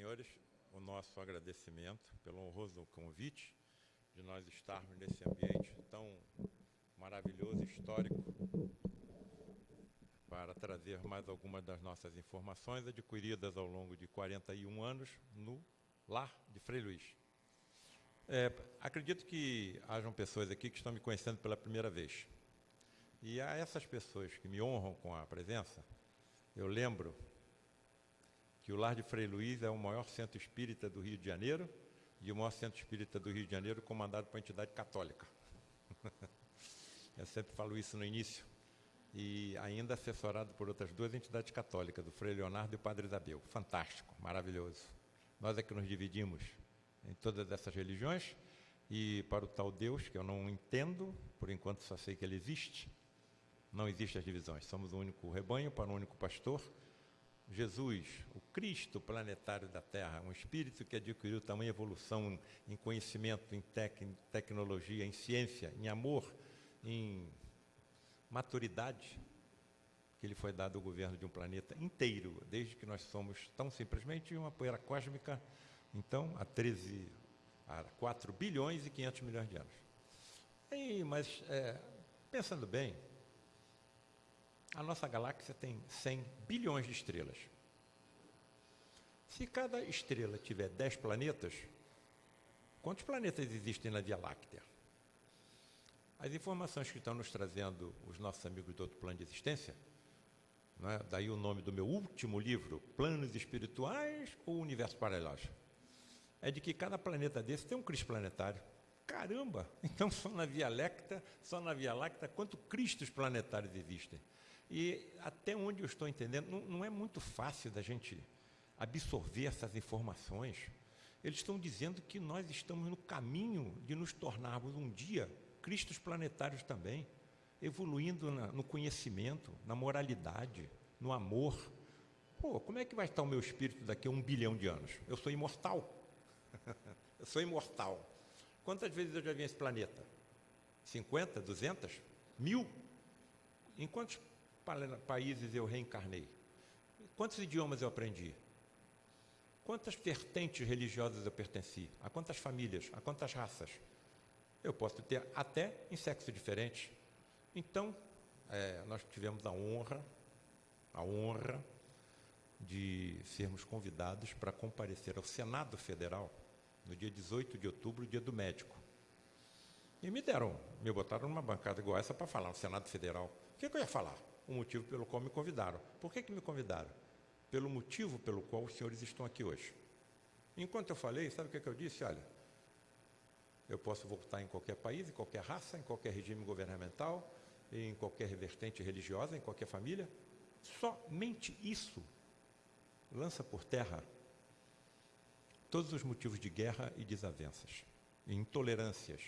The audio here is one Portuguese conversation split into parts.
senhores, o nosso agradecimento pelo honroso convite de nós estarmos nesse ambiente tão maravilhoso, histórico, para trazer mais algumas das nossas informações adquiridas ao longo de 41 anos no lar de Frei Luiz. É, acredito que hajam pessoas aqui que estão me conhecendo pela primeira vez. E a essas pessoas que me honram com a presença, eu lembro que o Lar de Frei Luiz é o maior centro espírita do Rio de Janeiro e o maior centro espírita do Rio de Janeiro comandado por uma entidade católica. eu sempre falo isso no início. E ainda assessorado por outras duas entidades católicas, do Frei Leonardo e o Padre Isabel. Fantástico, maravilhoso. Nós é que nos dividimos em todas essas religiões e para o tal Deus, que eu não entendo, por enquanto só sei que ele existe, não existem as divisões. Somos um único rebanho para um único pastor Jesus, o Cristo planetário da Terra, um espírito que adquiriu tamanha evolução em conhecimento, em tec tecnologia, em ciência, em amor, em maturidade, que ele foi dado ao governo de um planeta inteiro, desde que nós somos tão simplesmente uma poeira cósmica, então, há 13, há 4 bilhões e 500 milhões de anos. E, mas, é, pensando bem, a nossa galáxia tem 100 bilhões de estrelas. Se cada estrela tiver 10 planetas, quantos planetas existem na Via Láctea? As informações que estão nos trazendo os nossos amigos do outro plano de existência, é? daí o nome do meu último livro, Planos Espirituais ou Universo Paralelo, é de que cada planeta desse tem um Cristo planetário. Caramba! Então só na Via Láctea, só na Via Láctea, quantos Cristos planetários existem? E até onde eu estou entendendo, não, não é muito fácil da gente absorver essas informações. Eles estão dizendo que nós estamos no caminho de nos tornarmos um dia cristos planetários também, evoluindo na, no conhecimento, na moralidade, no amor. Pô, como é que vai estar o meu espírito daqui a um bilhão de anos? Eu sou imortal. eu sou imortal. Quantas vezes eu já vi esse planeta? 50, 200, mil? Em quantos países eu reencarnei? Quantos idiomas eu aprendi? Quantas vertentes religiosas eu pertenci? A quantas famílias? A quantas raças? Eu posso ter até em sexo diferente. Então, é, nós tivemos a honra, a honra de sermos convidados para comparecer ao Senado Federal no dia 18 de outubro, dia do médico. E me deram, me botaram numa bancada igual essa para falar no Senado Federal. O que, que eu ia falar? O motivo pelo qual me convidaram. Por que, que me convidaram? Pelo motivo pelo qual os senhores estão aqui hoje. Enquanto eu falei, sabe o que, que eu disse? Olha, eu posso voltar em qualquer país, em qualquer raça, em qualquer regime governamental, em qualquer vertente religiosa, em qualquer família. Somente isso lança por terra todos os motivos de guerra e desavenças, e intolerâncias.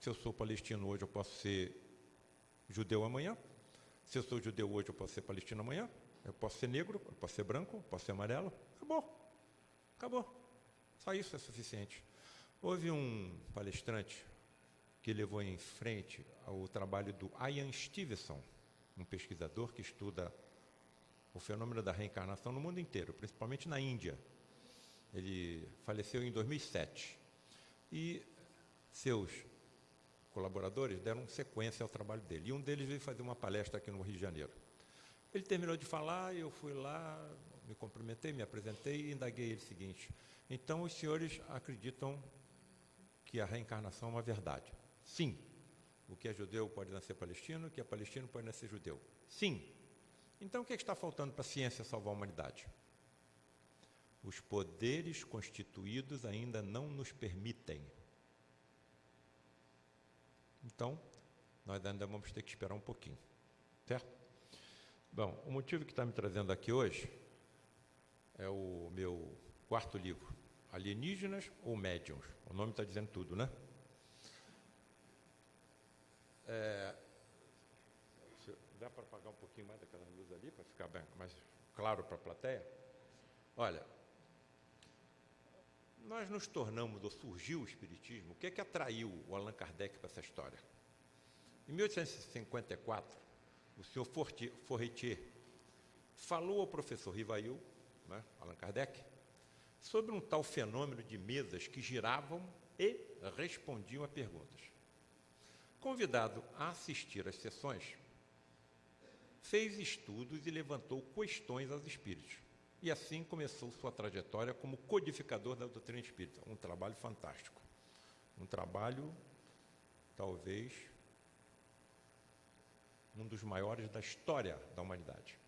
Se eu sou palestino hoje, eu posso ser judeu amanhã, se eu sou judeu hoje, eu posso ser palestino amanhã, eu posso ser negro, eu posso ser branco, eu posso ser amarelo. Acabou. Acabou. Só isso é suficiente. Houve um palestrante que levou em frente o trabalho do Ian Stevenson, um pesquisador que estuda o fenômeno da reencarnação no mundo inteiro, principalmente na Índia. Ele faleceu em 2007. E seus colaboradores deram sequência ao trabalho dele. E um deles veio fazer uma palestra aqui no Rio de Janeiro. Ele terminou de falar, eu fui lá, me cumprimentei, me apresentei e indaguei ele o seguinte: então os senhores acreditam que a reencarnação é uma verdade? Sim. O que é judeu pode nascer palestino, o que é palestino pode nascer judeu? Sim. Então o que, é que está faltando para a ciência salvar a humanidade? Os poderes constituídos ainda não nos permitem então, nós ainda vamos ter que esperar um pouquinho, certo? Bom, o motivo que está me trazendo aqui hoje é o meu quarto livro, Alienígenas ou Médiums? O nome está dizendo tudo, né? É, dá para apagar um pouquinho mais daquela luz ali, para ficar bem, mais claro para a plateia? Olha, nós nos tornamos, ou surgiu o Espiritismo, o que é que atraiu o Allan Kardec para essa história? Em 1854, o senhor Fortier falou ao professor Rivail, né, Allan Kardec, sobre um tal fenômeno de mesas que giravam e respondiam a perguntas. Convidado a assistir às sessões, fez estudos e levantou questões aos espíritos. E assim começou sua trajetória como codificador da doutrina espírita. Um trabalho fantástico. Um trabalho, talvez, um dos maiores da história da humanidade.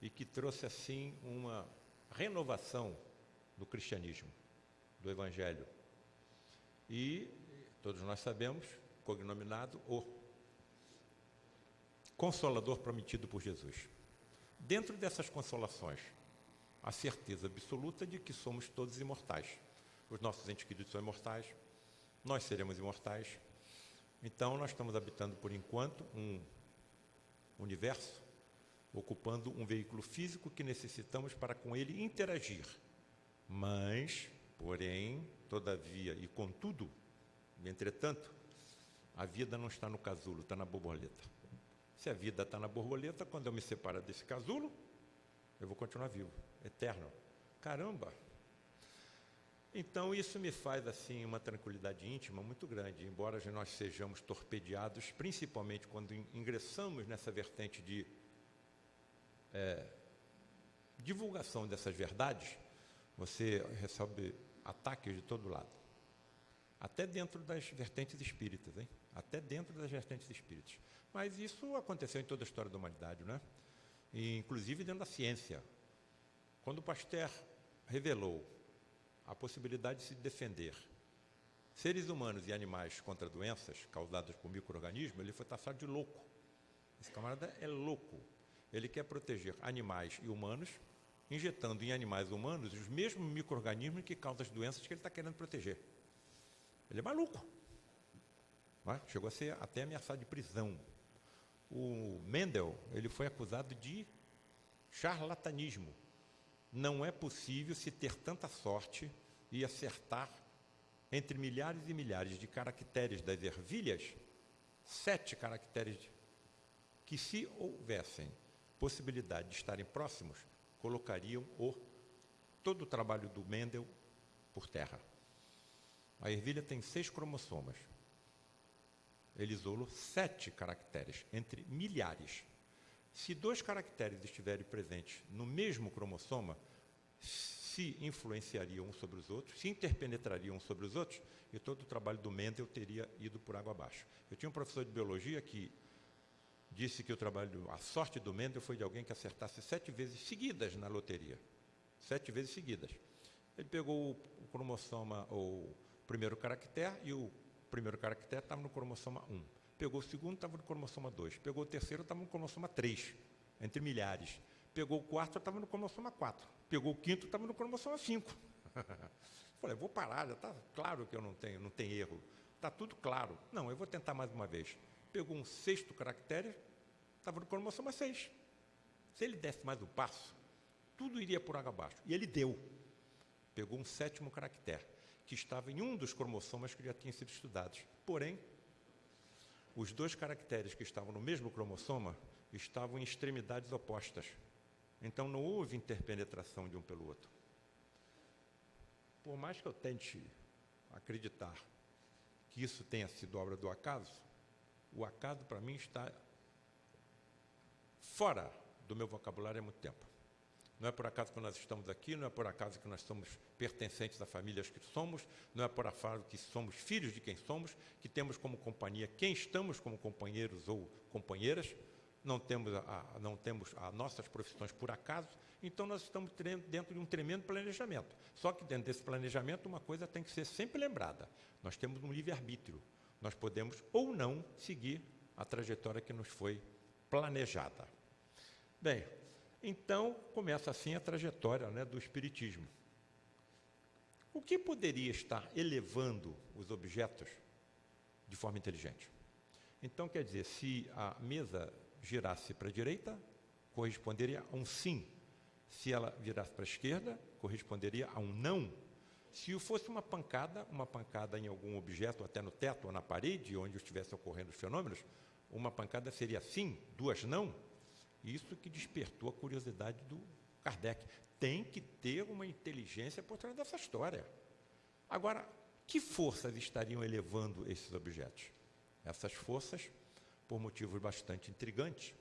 E que trouxe, assim, uma renovação do cristianismo, do evangelho. E todos nós sabemos, cognominado o Consolador prometido por Jesus. Dentro dessas consolações, a certeza absoluta de que somos todos imortais. Os nossos entes queridos são imortais, nós seremos imortais. Então, nós estamos habitando, por enquanto, um universo, ocupando um veículo físico que necessitamos para com ele interagir. Mas, porém, todavia e contudo, entretanto, a vida não está no casulo, está na borboleta. Se a vida está na borboleta, quando eu me separo desse casulo, eu vou continuar vivo, eterno. Caramba! Então isso me faz assim uma tranquilidade íntima muito grande, embora nós sejamos torpedeados, principalmente quando ingressamos nessa vertente de é, divulgação dessas verdades, você recebe ataques de todo lado. Até dentro das vertentes espíritas, hein? Até dentro das vertentes espíritas. Mas isso aconteceu em toda a história da humanidade, né? E, inclusive dentro da ciência. Quando Pasteur revelou a possibilidade de se defender seres humanos e animais contra doenças causadas por micro-organismos, ele foi taxado de louco. Esse camarada é louco. Ele quer proteger animais e humanos, injetando em animais humanos os mesmos micro-organismos que causam as doenças que ele está querendo proteger. Ele é maluco. É? Chegou a ser até ameaçado de prisão o Mendel ele foi acusado de charlatanismo. Não é possível se ter tanta sorte e acertar entre milhares e milhares de caracteres das ervilhas, sete caracteres que, se houvessem possibilidade de estarem próximos, colocariam o, todo o trabalho do Mendel por terra. A ervilha tem seis cromossomas ele isolou sete caracteres, entre milhares. Se dois caracteres estiverem presentes no mesmo cromossoma, se influenciariam uns sobre os outros, se interpenetrariam uns sobre os outros, e todo o trabalho do Mendel teria ido por água abaixo. Eu tinha um professor de biologia que disse que o trabalho, a sorte do Mendel foi de alguém que acertasse sete vezes seguidas na loteria. Sete vezes seguidas. Ele pegou o cromossoma, o primeiro caractere, e o primeiro caractere estava no cromossoma 1. Pegou o segundo, estava no cromossoma 2. Pegou o terceiro, estava no cromossoma 3, entre milhares. Pegou o quarto, estava no cromossoma 4. Pegou o quinto, estava no cromossoma 5. Falei, vou parar, já está claro que eu não tenho, não tem erro. Está tudo claro. Não, eu vou tentar mais uma vez. Pegou um sexto caractere, estava no cromossoma 6. Se ele desse mais um passo, tudo iria por água abaixo. E ele deu. Pegou um sétimo caractere que estava em um dos cromossomas que já tinham sido estudados. Porém, os dois caracteres que estavam no mesmo cromossoma estavam em extremidades opostas. Então não houve interpenetração de um pelo outro. Por mais que eu tente acreditar que isso tenha sido obra do acaso, o acaso para mim está fora do meu vocabulário há muito tempo. Não é por acaso que nós estamos aqui, não é por acaso que nós somos pertencentes a famílias que somos, não é por acaso que somos filhos de quem somos, que temos como companhia quem estamos como companheiros ou companheiras, não temos, a, não temos as nossas profissões por acaso, então nós estamos dentro de um tremendo planejamento. Só que dentro desse planejamento uma coisa tem que ser sempre lembrada, nós temos um livre-arbítrio, nós podemos ou não seguir a trajetória que nos foi planejada. Bem, então, começa assim a trajetória né, do Espiritismo. O que poderia estar elevando os objetos de forma inteligente? Então, quer dizer, se a mesa girasse para a direita, corresponderia a um sim. Se ela virasse para a esquerda, corresponderia a um não. Se fosse uma pancada, uma pancada em algum objeto, até no teto ou na parede, onde estivessem ocorrendo os fenômenos, uma pancada seria sim, duas não. Isso que despertou a curiosidade do Kardec. Tem que ter uma inteligência por trás dessa história. Agora, que forças estariam elevando esses objetos? Essas forças, por motivos bastante intrigantes,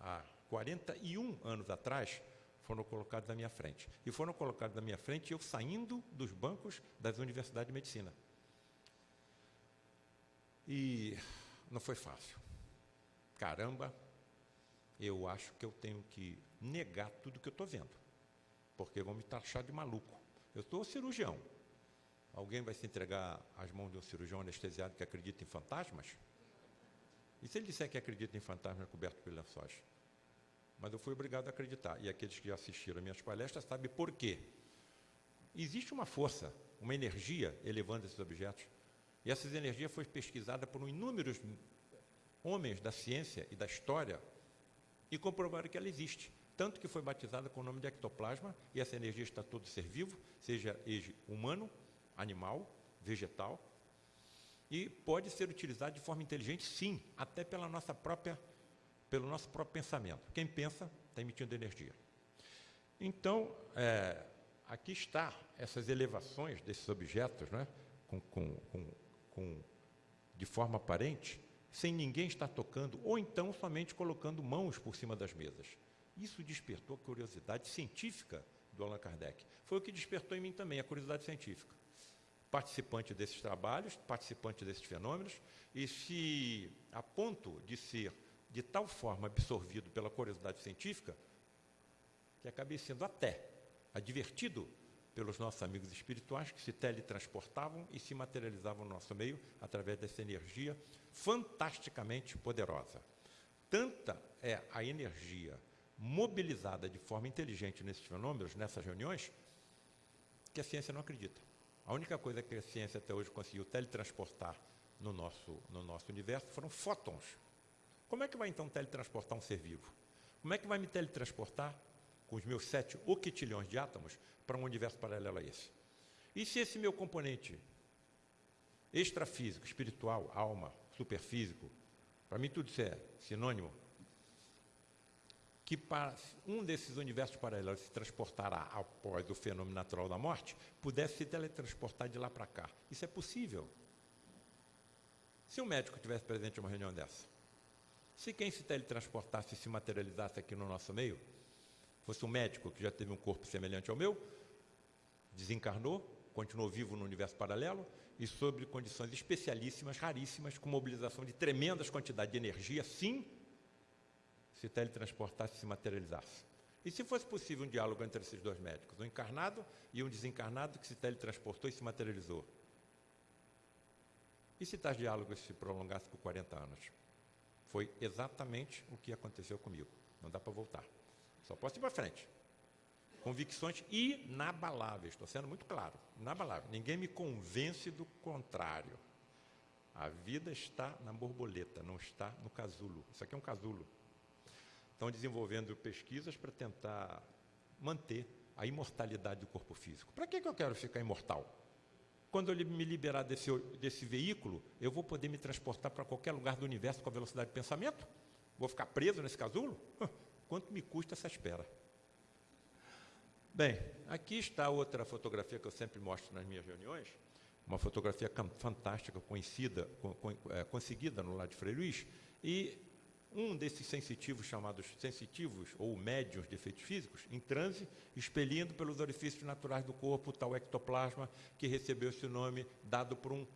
há 41 anos atrás, foram colocados na minha frente. E foram colocados na minha frente eu saindo dos bancos das universidades de medicina. E não foi fácil. Caramba, eu acho que eu tenho que negar tudo que eu estou vendo, porque vão me taxar de maluco. Eu sou cirurgião. Alguém vai se entregar às mãos de um cirurgião anestesiado que acredita em fantasmas? E se ele disser que acredita em fantasmas cobertos por lençóis? Mas eu fui obrigado a acreditar. E aqueles que já assistiram minhas palestras sabem por quê. Existe uma força, uma energia elevando esses objetos. E essa energia foi pesquisada por inúmeros homens da ciência e da história e comprovaram que ela existe. Tanto que foi batizada com o nome de ectoplasma, e essa energia está todo ser vivo, seja ele humano, animal, vegetal, e pode ser utilizada de forma inteligente, sim, até pela nossa própria, pelo nosso próprio pensamento. Quem pensa está emitindo energia. Então, é, aqui está essas elevações desses objetos, né, com, com, com, de forma aparente, sem ninguém estar tocando, ou então somente colocando mãos por cima das mesas. Isso despertou a curiosidade científica do Allan Kardec. Foi o que despertou em mim também a curiosidade científica. Participante desses trabalhos, participante desses fenômenos, e se a ponto de ser de tal forma absorvido pela curiosidade científica, que acabei sendo até advertido pelos nossos amigos espirituais que se teletransportavam e se materializavam no nosso meio através dessa energia fantasticamente poderosa. Tanta é a energia mobilizada de forma inteligente nesses fenômenos, nessas reuniões, que a ciência não acredita. A única coisa que a ciência até hoje conseguiu teletransportar no nosso, no nosso universo foram fótons. Como é que vai então teletransportar um ser vivo? Como é que vai me teletransportar com os meus sete octilhões de átomos para um universo paralelo a esse? E se esse meu componente extrafísico, espiritual, alma, superfísico, para mim tudo isso é sinônimo, que para um desses universos paralelos se transportará após o fenômeno natural da morte, pudesse se teletransportar de lá para cá. Isso é possível. Se um médico tivesse presente em uma reunião dessa, se quem se teletransportasse e se materializasse aqui no nosso meio, fosse um médico que já teve um corpo semelhante ao meu, desencarnou, continuou vivo no universo paralelo e sob condições especialíssimas, raríssimas, com mobilização de tremendas quantidades de energia, sim, se teletransportasse e se materializasse. E se fosse possível um diálogo entre esses dois médicos, um encarnado e um desencarnado que se teletransportou e se materializou? E se tais diálogos se prolongassem por 40 anos? Foi exatamente o que aconteceu comigo. Não dá para voltar. Só posso ir para frente. Convicções inabaláveis, estou sendo muito claro, inabalável. Ninguém me convence do contrário. A vida está na borboleta, não está no casulo. Isso aqui é um casulo. Estão desenvolvendo pesquisas para tentar manter a imortalidade do corpo físico. Para que, que eu quero ficar imortal? Quando eu me liberar desse, desse veículo, eu vou poder me transportar para qualquer lugar do universo com a velocidade de pensamento? Vou ficar preso nesse casulo? Quanto me custa essa espera? Bem, aqui está outra fotografia que eu sempre mostro nas minhas reuniões, uma fotografia fantástica, conhecida, é, conseguida no lado de Frei Luiz, e um desses sensitivos, chamados sensitivos ou médios de efeitos físicos, em transe, expelindo pelos orifícios naturais do corpo tal ectoplasma que recebeu esse nome dado por um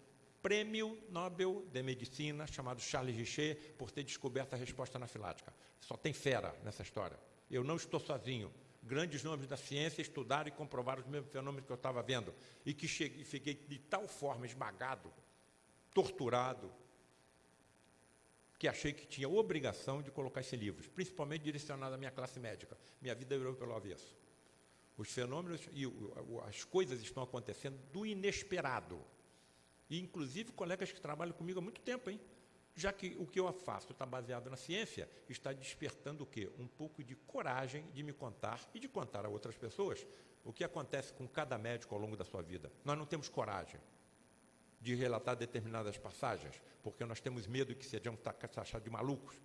prêmio Nobel de Medicina chamado Charles Richer por ter descoberto a resposta anafilática. Só tem fera nessa história. Eu não estou sozinho. Grandes nomes da ciência estudaram e comprovaram os mesmos fenômenos que eu estava vendo e que cheguei, fiquei de tal forma esmagado, torturado, que achei que tinha obrigação de colocar esse livro, principalmente direcionado à minha classe médica. Minha vida virou pelo avesso. Os fenômenos e as coisas estão acontecendo do inesperado. E, inclusive, colegas que trabalham comigo há muito tempo, hein? Já que o que eu faço está baseado na ciência, está despertando o quê? Um pouco de coragem de me contar e de contar a outras pessoas o que acontece com cada médico ao longo da sua vida. Nós não temos coragem de relatar determinadas passagens, porque nós temos medo que sejam taxados de malucos.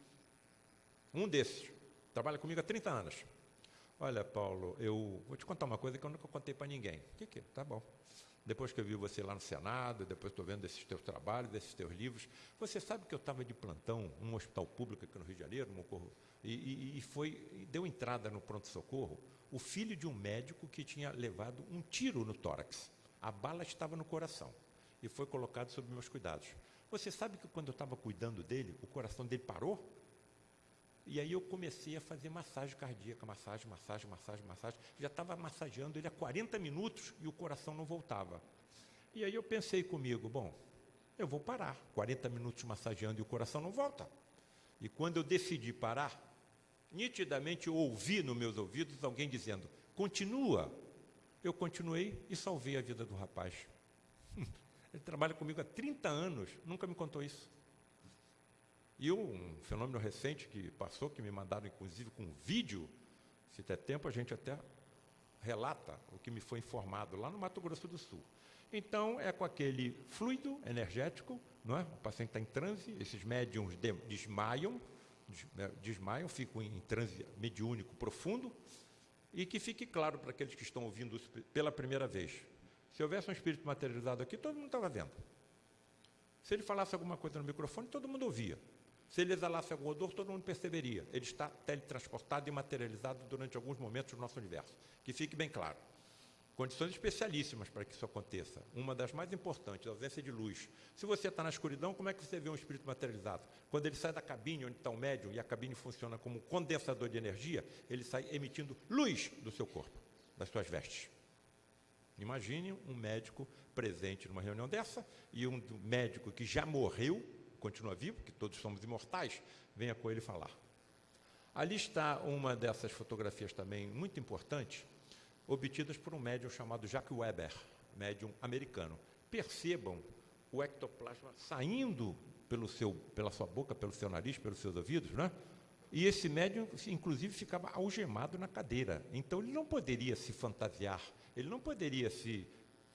Um desses trabalha comigo há 30 anos. Olha, Paulo, eu vou te contar uma coisa que eu nunca contei para ninguém. O que, que é? Tá bom. Depois que eu vi você lá no Senado, depois estou vendo esses teus trabalhos, esses teus livros, você sabe que eu estava de plantão num hospital público aqui no Rio de Janeiro, no e, e, e foi, e deu entrada no pronto-socorro o filho de um médico que tinha levado um tiro no tórax. A bala estava no coração e foi colocado sob meus cuidados. Você sabe que quando eu estava cuidando dele, o coração dele parou? E aí eu comecei a fazer massagem cardíaca, massagem, massagem, massagem, massagem. Já estava massageando ele há 40 minutos e o coração não voltava. E aí eu pensei comigo, bom, eu vou parar. 40 minutos massageando e o coração não volta. E quando eu decidi parar, nitidamente eu ouvi nos meus ouvidos alguém dizendo, continua. Eu continuei e salvei a vida do rapaz. Ele trabalha comigo há 30 anos, nunca me contou isso. E um fenômeno recente que passou, que me mandaram inclusive com um vídeo, se der tempo a gente até relata o que me foi informado lá no Mato Grosso do Sul. Então, é com aquele fluido energético, não é? o paciente está em transe, esses médiums de, desmaiam, né, desmaiam, ficam em transe mediúnico profundo, e que fique claro para aqueles que estão ouvindo pela primeira vez. Se houvesse um espírito materializado aqui, todo mundo estava vendo. Se ele falasse alguma coisa no microfone, todo mundo ouvia. Se ele exalasse algum odor, todo mundo perceberia. Ele está teletransportado e materializado durante alguns momentos do nosso universo. Que fique bem claro. Condições especialíssimas para que isso aconteça. Uma das mais importantes, a ausência de luz. Se você está na escuridão, como é que você vê um espírito materializado? Quando ele sai da cabine onde está o médium e a cabine funciona como condensador de energia, ele sai emitindo luz do seu corpo, das suas vestes. Imagine um médico presente numa reunião dessa e um médico que já morreu continua vivo, que todos somos imortais, venha com ele falar. Ali está uma dessas fotografias também muito importantes, obtidas por um médium chamado Jacques Weber, médium americano. Percebam o ectoplasma saindo pelo seu, pela sua boca, pelo seu nariz, pelos seus ouvidos, né? E esse médium, inclusive, ficava algemado na cadeira. Então, ele não poderia se fantasiar, ele não poderia se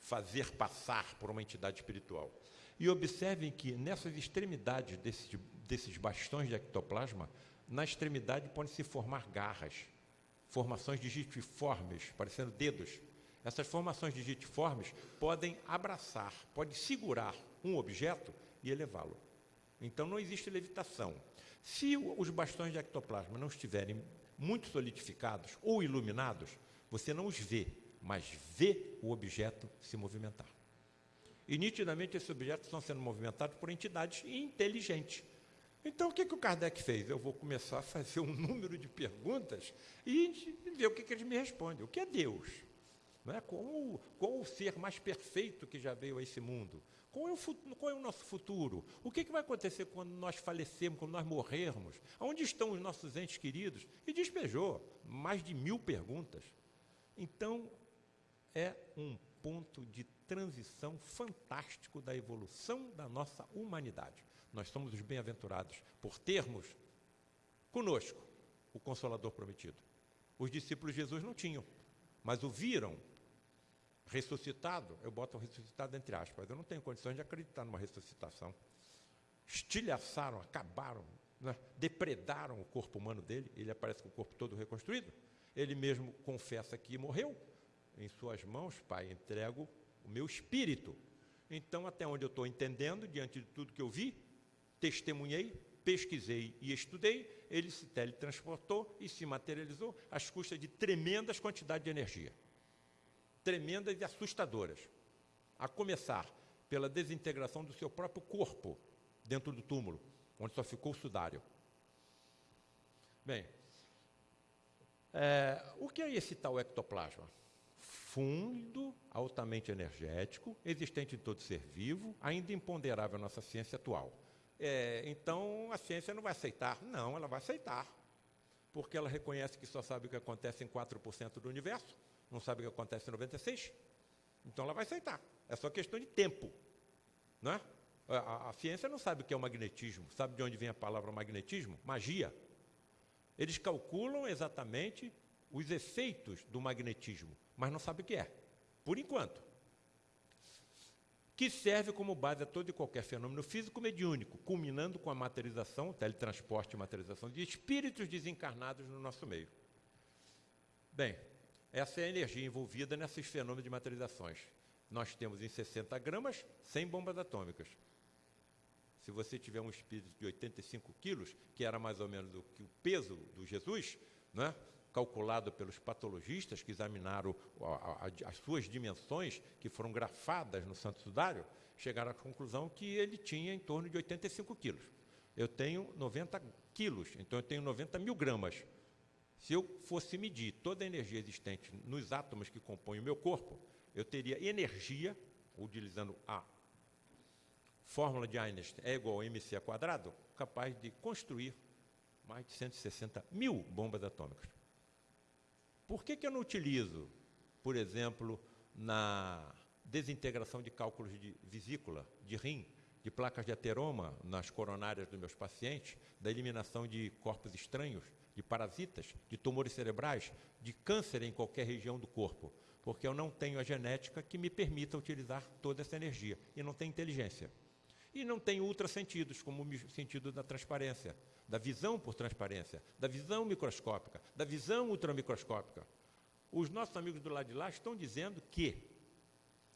fazer passar por uma entidade espiritual. E observem que nessas extremidades desses, desses bastões de ectoplasma, na extremidade podem se formar garras, formações digitiformes, parecendo dedos. Essas formações digitiformes podem abraçar, podem segurar um objeto e elevá-lo. Então não existe levitação. Se os bastões de ectoplasma não estiverem muito solidificados ou iluminados, você não os vê, mas vê o objeto se movimentar. E nitidamente esses objetos estão sendo movimentados por entidades inteligentes. Então o que, que o Kardec fez? Eu vou começar a fazer um número de perguntas e ver o que, que eles me respondem. O que é Deus? Não é? Qual, qual o ser mais perfeito que já veio a esse mundo? Qual é, o, qual é o, nosso futuro? O que, que, vai acontecer quando nós falecermos, quando nós morrermos? Onde estão os nossos entes queridos? E despejou mais de mil perguntas. Então, é um ponto de transição fantástico da evolução da nossa humanidade. Nós somos os bem-aventurados por termos conosco o Consolador prometido. Os discípulos de Jesus não tinham, mas o viram ressuscitado. Eu boto o ressuscitado entre aspas. Eu não tenho condições de acreditar numa ressuscitação. Estilhaçaram, acabaram, né? depredaram o corpo humano dele. Ele aparece com o corpo todo reconstruído. Ele mesmo confessa que morreu. Em suas mãos, Pai, entrego o meu espírito. Então, até onde eu estou entendendo, diante de tudo que eu vi, testemunhei, pesquisei e estudei, ele se teletransportou e se materializou às custas de tremendas quantidades de energia. Tremendas e assustadoras. A começar pela desintegração do seu próprio corpo dentro do túmulo, onde só ficou o sudário. Bem, é, o que é esse tal ectoplasma? Fundo, altamente energético, existente em todo ser vivo, ainda imponderável à nossa ciência atual. É, então, a ciência não vai aceitar? Não, ela vai aceitar. Porque ela reconhece que só sabe o que acontece em 4% do universo, não sabe o que acontece em 96%. Então, ela vai aceitar. É só questão de tempo. Não é? A, a, ciência não sabe o que é o magnetismo. Sabe de onde vem a palavra magnetismo? Magia. Eles calculam exatamente os efeitos do magnetismo mas não sabe o que é, por enquanto. Que serve como base a todo e qualquer fenômeno físico mediúnico, culminando com a materialização, teletransporte e materialização de espíritos desencarnados no nosso meio. Bem, essa é a energia envolvida nesses fenômenos de materializações. Nós temos em 60 gramas 100 bombas atômicas. Se você tiver um espírito de 85 quilos, que era mais ou menos o, o peso do Jesus, né, calculado pelos patologistas que examinaram as suas dimensões, que foram grafadas no Santo Sudário, chegaram à conclusão que ele tinha em torno de 85 quilos. Eu tenho 90 quilos, então eu tenho 90 mil gramas. Se eu fosse medir toda a energia existente nos átomos que compõem o meu corpo, eu teria energia, utilizando a fórmula de Einstein é igual a mc capaz de construir mais de 160 mil bombas atômicas. Por que, que eu não utilizo, por exemplo, na desintegração de cálculos de vesícula, de rim, de placas de ateroma nas coronárias dos meus pacientes, da eliminação de corpos estranhos, de parasitas, de tumores cerebrais, de câncer em qualquer região do corpo, porque eu não tenho a genética que me permita utilizar toda essa energia e não tenho inteligência. E não tenho ultrassentidos, como o sentido da transparência, da visão por transparência, da visão microscópica, da visão ultramicroscópica. Os nossos amigos do lado de lá estão dizendo que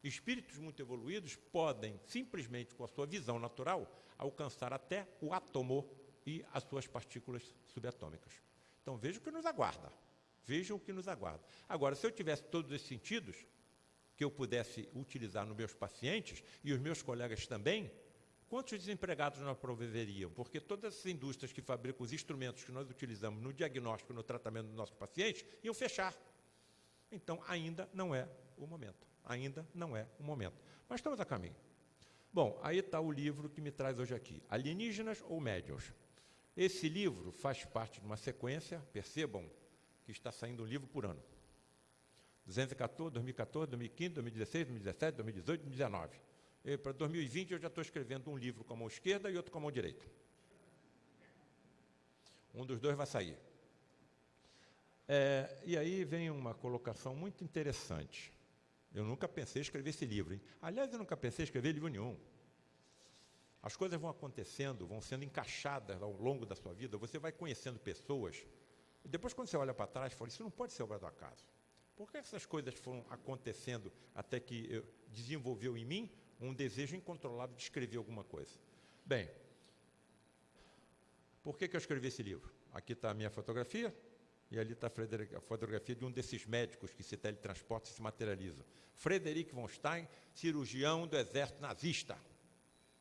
espíritos muito evoluídos podem, simplesmente com a sua visão natural, alcançar até o átomo e as suas partículas subatômicas. Então vejam o que nos aguarda. Vejam o que nos aguarda. Agora, se eu tivesse todos esses sentidos, que eu pudesse utilizar nos meus pacientes, e os meus colegas também, quantos desempregados nós proveriam? Porque todas as indústrias que fabricam os instrumentos que nós utilizamos no diagnóstico no tratamento dos nossos pacientes iam fechar. Então, ainda não é o momento. Ainda não é o momento. Mas estamos a caminho. Bom, aí está o livro que me traz hoje aqui. Alienígenas ou médiuns? Esse livro faz parte de uma sequência, percebam que está saindo um livro por ano. 214, 2014, 2015, 2016, 2017, 2018, 2019 para 2020 eu já estou escrevendo um livro com a mão esquerda e outro com a mão direita. Um dos dois vai sair. É, e aí vem uma colocação muito interessante. Eu nunca pensei em escrever esse livro. Hein? Aliás, eu nunca pensei em escrever livro nenhum. As coisas vão acontecendo, vão sendo encaixadas ao longo da sua vida. Você vai conhecendo pessoas. E depois, quando você olha para trás, fala: Isso não pode ser obra do acaso. Por que essas coisas foram acontecendo até que desenvolveu em mim um desejo incontrolável de escrever alguma coisa. Bem, por que, que eu escrevi esse livro? Aqui está a minha fotografia, e ali está a fotografia de um desses médicos que se teletransporta e se materializa. Frederic von Stein, cirurgião do exército nazista.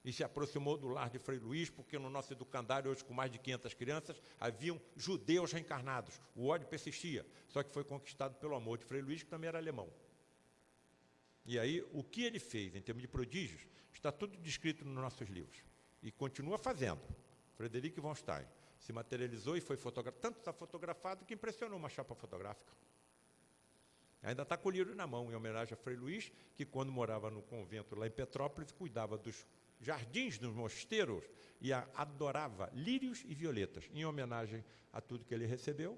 E se aproximou do lar de Frei Luís, porque no nosso educandário, hoje com mais de 500 crianças, haviam judeus reencarnados. O ódio persistia, só que foi conquistado pelo amor de Frei Luís, que também era alemão. E aí, o que ele fez em termos de prodígios, está tudo descrito nos nossos livros. E continua fazendo. Frederic von Stein se materializou e foi fotografado. Tanto está fotografado que impressionou uma chapa fotográfica. Ainda está com o livro na mão, em homenagem a Frei Luís, que quando morava no convento lá em Petrópolis, cuidava dos jardins dos mosteiros e adorava lírios e violetas. Em homenagem a tudo que ele recebeu,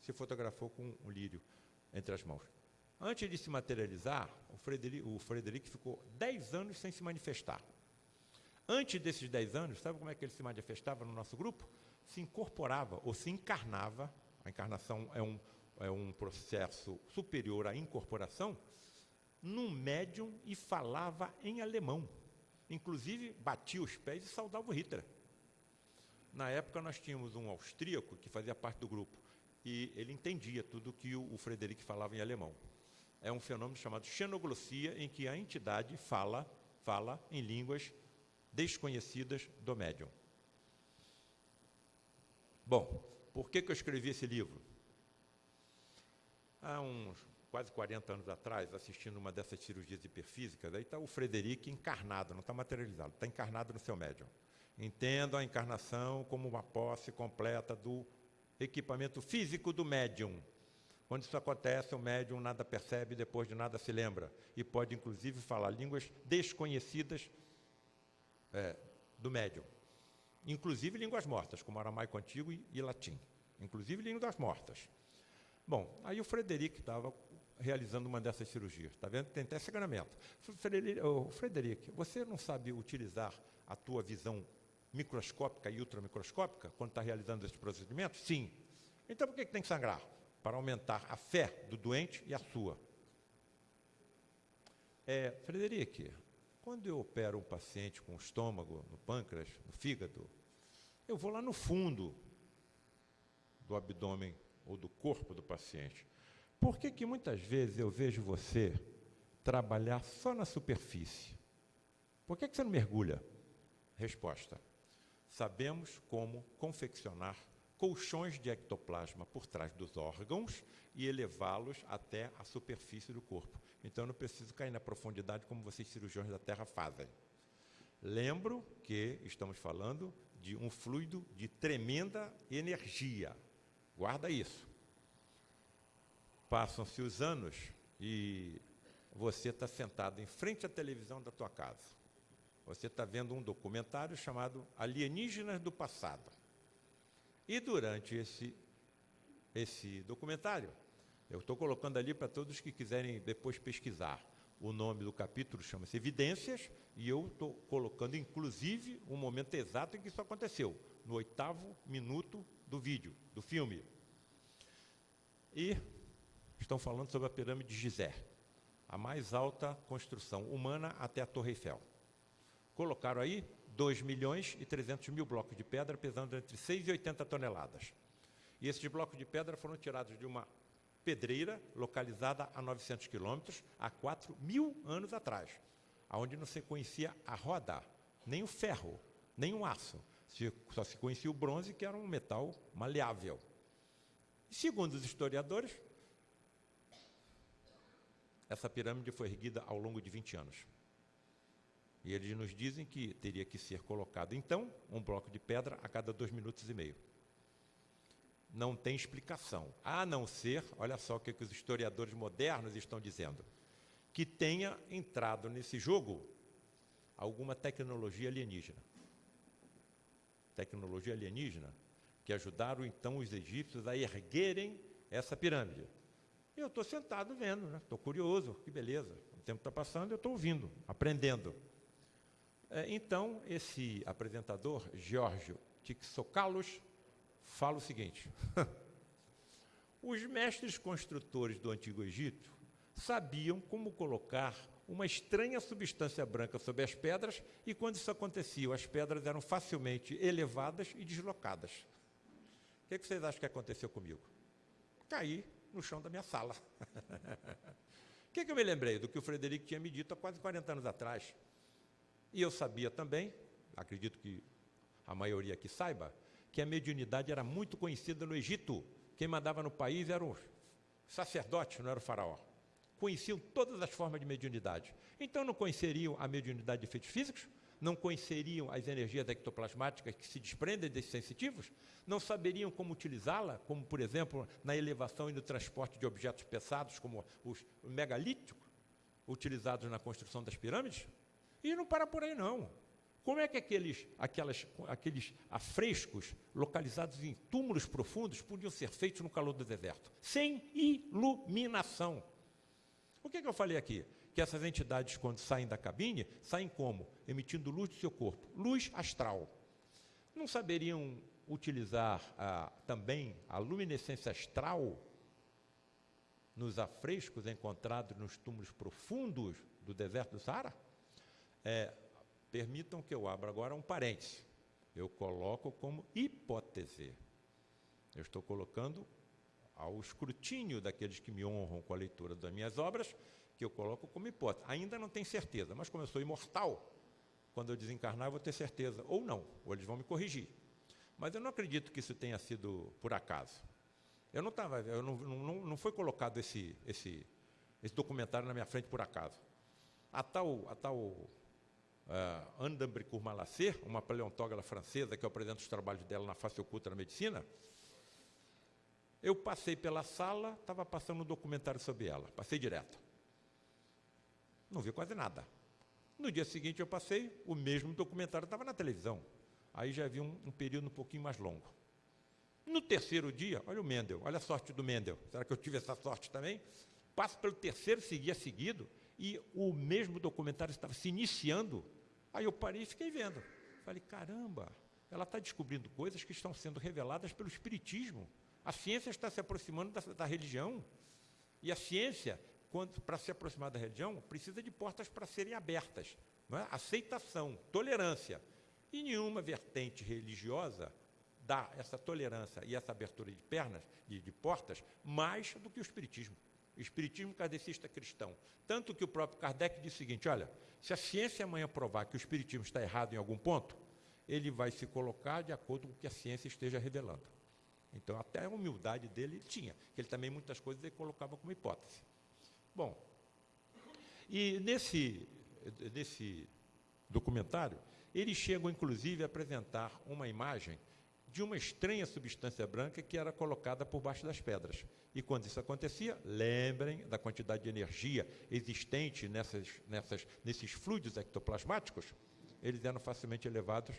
se fotografou com um lírio entre as mãos. Antes de se materializar, o Frederico, o Frederico ficou 10 anos sem se manifestar. Antes desses 10 anos, sabe como é que ele se manifestava no nosso grupo? Se incorporava ou se encarnava, a encarnação é um, é um processo superior à incorporação, num médium e falava em alemão. Inclusive, batia os pés e saudava o Hitler. Na época, nós tínhamos um austríaco que fazia parte do grupo, e ele entendia tudo que o, o Frederico falava em alemão é um fenômeno chamado xenoglossia, em que a entidade fala, fala em línguas desconhecidas do médium. Bom, por que, que eu escrevi esse livro? Há uns quase 40 anos atrás, assistindo uma dessas cirurgias hiperfísicas, aí está o Frederico encarnado, não está materializado, está encarnado no seu médium. Entendo a encarnação como uma posse completa do equipamento físico do médium, quando isso acontece, o médium nada percebe, depois de nada se lembra. E pode, inclusive, falar línguas desconhecidas é, do médium. Inclusive línguas mortas, como aramaico antigo e, e latim. Inclusive línguas mortas. Bom, aí o Frederico estava realizando uma dessas cirurgias. Está vendo? Tem até. Frederico, Frederico, você não sabe utilizar a tua visão microscópica e ultramicroscópica quando está realizando esses procedimentos? Sim. Então por que, que tem que sangrar? Para aumentar a fé do doente e a sua. É, quando eu opero um paciente com estômago, no pâncreas, no fígado, eu vou lá no fundo do abdômen ou do corpo do paciente. Por que, que muitas vezes eu vejo você trabalhar só na superfície? Por que, que você não mergulha? Resposta: sabemos como confeccionar colchões de ectoplasma por trás dos órgãos e elevá-los até a superfície do corpo. Então não preciso cair na profundidade como vocês cirurgiões da Terra fazem. Lembro que estamos falando de um fluido de tremenda energia. Guarda isso. Passam-se os anos e você está sentado em frente à televisão da tua casa. Você está vendo um documentário chamado Alienígenas do Passado. E durante esse, esse documentário, eu estou colocando ali para todos que quiserem depois pesquisar. O nome do capítulo chama-se Evidências, e eu estou colocando, inclusive, o momento exato em que isso aconteceu, no oitavo minuto do vídeo, do filme. E estão falando sobre a pirâmide de Gizé, a mais alta construção humana até a Torre Eiffel. Colocaram aí 2 milhões e 300 mil blocos de pedra, pesando entre 6 e 80 toneladas. E esses blocos de pedra foram tirados de uma pedreira localizada a 900 quilômetros, há 4 mil anos atrás, onde não se conhecia a roda, nem o ferro, nem o aço. Só se conhecia o bronze, que era um metal maleável. Segundo os historiadores, essa pirâmide foi erguida ao longo de 20 anos. E eles nos dizem que teria que ser colocado, então, um bloco de pedra a cada dois minutos e meio. Não tem explicação, a não ser, olha só o que, que os historiadores modernos estão dizendo, que tenha entrado nesse jogo alguma tecnologia alienígena. Tecnologia alienígena que ajudaram então os egípcios a erguerem essa pirâmide. E eu estou sentado vendo, estou né? curioso, que beleza. O tempo está passando, eu estou ouvindo, aprendendo. É, então, esse apresentador, Giorgio Tixocalos, fala o seguinte: os mestres construtores do Antigo Egito sabiam como colocar uma estranha substância branca sobre as pedras, e quando isso acontecia, as pedras eram facilmente elevadas e deslocadas. O que, é vocês acham que aconteceu comigo? Caí no chão da minha sala. O que, é que eu me lembrei? Do que o Frederico tinha me dito há quase 40 anos atrás. E eu sabia também, acredito que a maioria aqui saiba, que a mediunidade era muito conhecida no Egito. Quem mandava no país era o sacerdote, não era o faraó. Conheciam todas as formas de mediunidade. Então não conheceriam a mediunidade de efeitos físicos, não conheceriam as energias ectoplasmáticas que se desprendem desses sensitivos, não saberiam como utilizá-la, como, por exemplo, na elevação e no transporte de objetos pesados, como os megalíticos, utilizados na construção das pirâmides. E não para por aí, não. Como é que aqueles, aquelas, aqueles afrescos localizados em túmulos profundos podiam ser feitos no calor do deserto? Sem iluminação. O que, é que eu falei aqui? Que essas entidades, quando saem da cabine, saem como? Emitindo luz do seu corpo, luz astral. Não saberiam utilizar ah, também a luminescência astral nos afrescos encontrados nos túmulos profundos do deserto do Saara? É, permitam que eu abra agora um parêntese. Eu coloco como hipótese. Eu estou colocando ao escrutínio daqueles que me honram com a leitura das minhas obras, que eu coloco como hipótese. Ainda não tenho certeza, mas como eu sou imortal, quando eu desencarnar eu vou ter certeza, ou não, ou eles vão me corrigir. Mas eu não acredito que isso tenha sido por acaso. Eu não estava, eu não, não, não foi colocado esse, esse, esse documentário na minha frente por acaso. A tal, a tal uh, Anne d'Ambricourt Malacer, uma paleontógrafa francesa que eu apresento os trabalhos dela na face oculta da medicina, eu passei pela sala, estava passando um documentário sobre ela, passei direto. Não vi quase nada. No dia seguinte eu passei, o mesmo documentário estava na televisão. Aí já vi um, um período um pouquinho mais longo. No terceiro dia, olha o Mendel, olha a sorte do Mendel. Será que eu tive essa sorte também? Passo pelo terceiro, seguia seguido, e o mesmo documentário estava se iniciando Aí eu parei e fiquei vendo. Falei, caramba, ela está descobrindo coisas que estão sendo reveladas pelo Espiritismo. A ciência está se aproximando da, da religião. E a ciência, para se aproximar da religião, precisa de portas para serem abertas. É? Aceitação, tolerância. E nenhuma vertente religiosa dá essa tolerância e essa abertura de pernas, de, de portas, mais do que o Espiritismo. Espiritismo kardecista cristão. Tanto que o próprio Kardec diz o seguinte: olha, se a ciência amanhã provar que o Espiritismo está errado em algum ponto, ele vai se colocar de acordo com o que a ciência esteja revelando. Então, até a humildade dele ele tinha, que ele também muitas coisas ele colocava como hipótese. Bom, e nesse, nesse documentário, eles chegam inclusive a apresentar uma imagem de uma estranha substância branca que era colocada por baixo das pedras. E quando isso acontecia, lembrem da quantidade de energia existente nessas, nessas, nesses fluidos ectoplasmáticos, eles eram facilmente elevados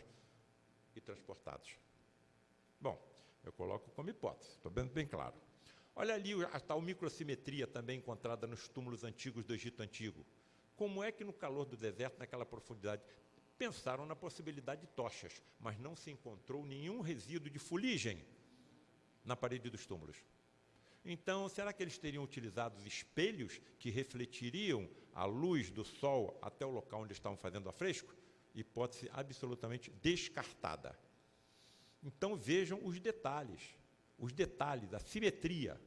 e transportados. Bom, eu coloco como hipótese, estou bem, bem claro. Olha ali a tal microsimetria também encontrada nos túmulos antigos do Egito Antigo. Como é que no calor do deserto, naquela profundidade, pensaram na possibilidade de tochas, mas não se encontrou nenhum resíduo de fuligem na parede dos túmulos. Então, será que eles teriam utilizado espelhos que refletiriam a luz do sol até o local onde estavam fazendo a fresco? Hipótese absolutamente descartada. Então vejam os detalhes, os detalhes, a simetria.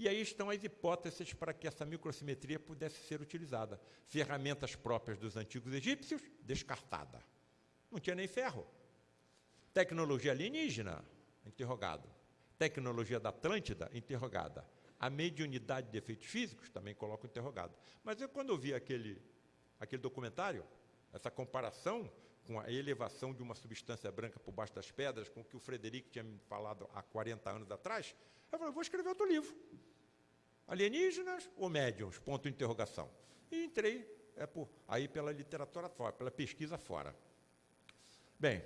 E aí estão as hipóteses para que essa microsimetria pudesse ser utilizada. Ferramentas próprias dos antigos egípcios, descartada. Não tinha nem ferro. Tecnologia alienígena, interrogado. Tecnologia da Atlântida, interrogada. A mediunidade de efeitos físicos, também coloco interrogado. Mas eu, quando eu vi aquele, aquele documentário, essa comparação com a elevação de uma substância branca por baixo das pedras, com o que o Frederico tinha me falado há 40 anos atrás, eu falei, vou escrever outro livro. Alienígenas ou médiums? Ponto de interrogação. E entrei é, por, aí pela literatura fora, pela pesquisa fora. Bem,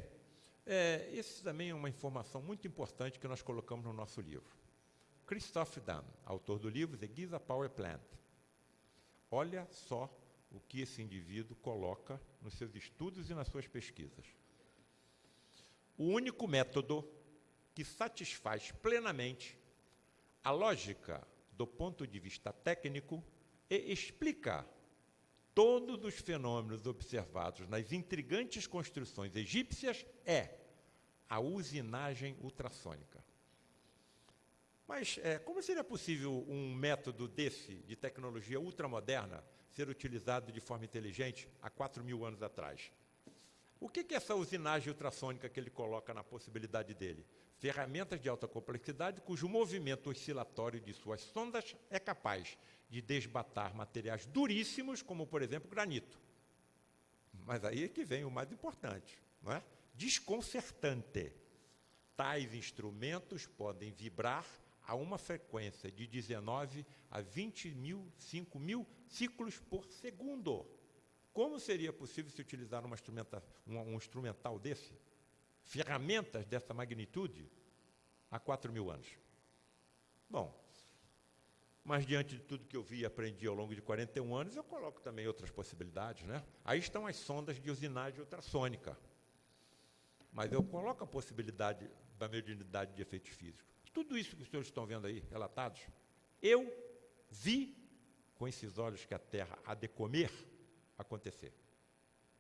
é, esse também é uma informação muito importante que nós colocamos no nosso livro. Christoph Dunn, autor do livro The Giza Power Plant. Olha só o que esse indivíduo coloca nos seus estudos e nas suas pesquisas. O único método que satisfaz plenamente a lógica do ponto de vista técnico e explica todos os fenômenos observados nas intrigantes construções egípcias é a usinagem ultrassônica. Mas é, como seria possível um método desse, de tecnologia ultramoderna, ser utilizado de forma inteligente há 4 mil anos atrás. O que é essa usinagem ultrassônica que ele coloca na possibilidade dele? Ferramentas de alta complexidade cujo movimento oscilatório de suas sondas é capaz de desbatar materiais duríssimos, como, por exemplo, granito. Mas aí é que vem o mais importante, não é? Desconcertante. Tais instrumentos podem vibrar a uma frequência de 19 a 20 mil, 5 mil ciclos por segundo. Como seria possível se utilizar instrumenta, um, um instrumental desse? Ferramentas dessa magnitude há 4 mil anos. Bom, mas diante de tudo que eu vi e aprendi ao longo de 41 anos, eu coloco também outras possibilidades. Né? Aí estão as sondas de usinagem ultrassônica. Mas eu coloco a possibilidade da mediunidade de efeitos físicos. Tudo isso que os senhores estão vendo aí, relatados, eu vi com esses olhos que a Terra há de comer acontecer.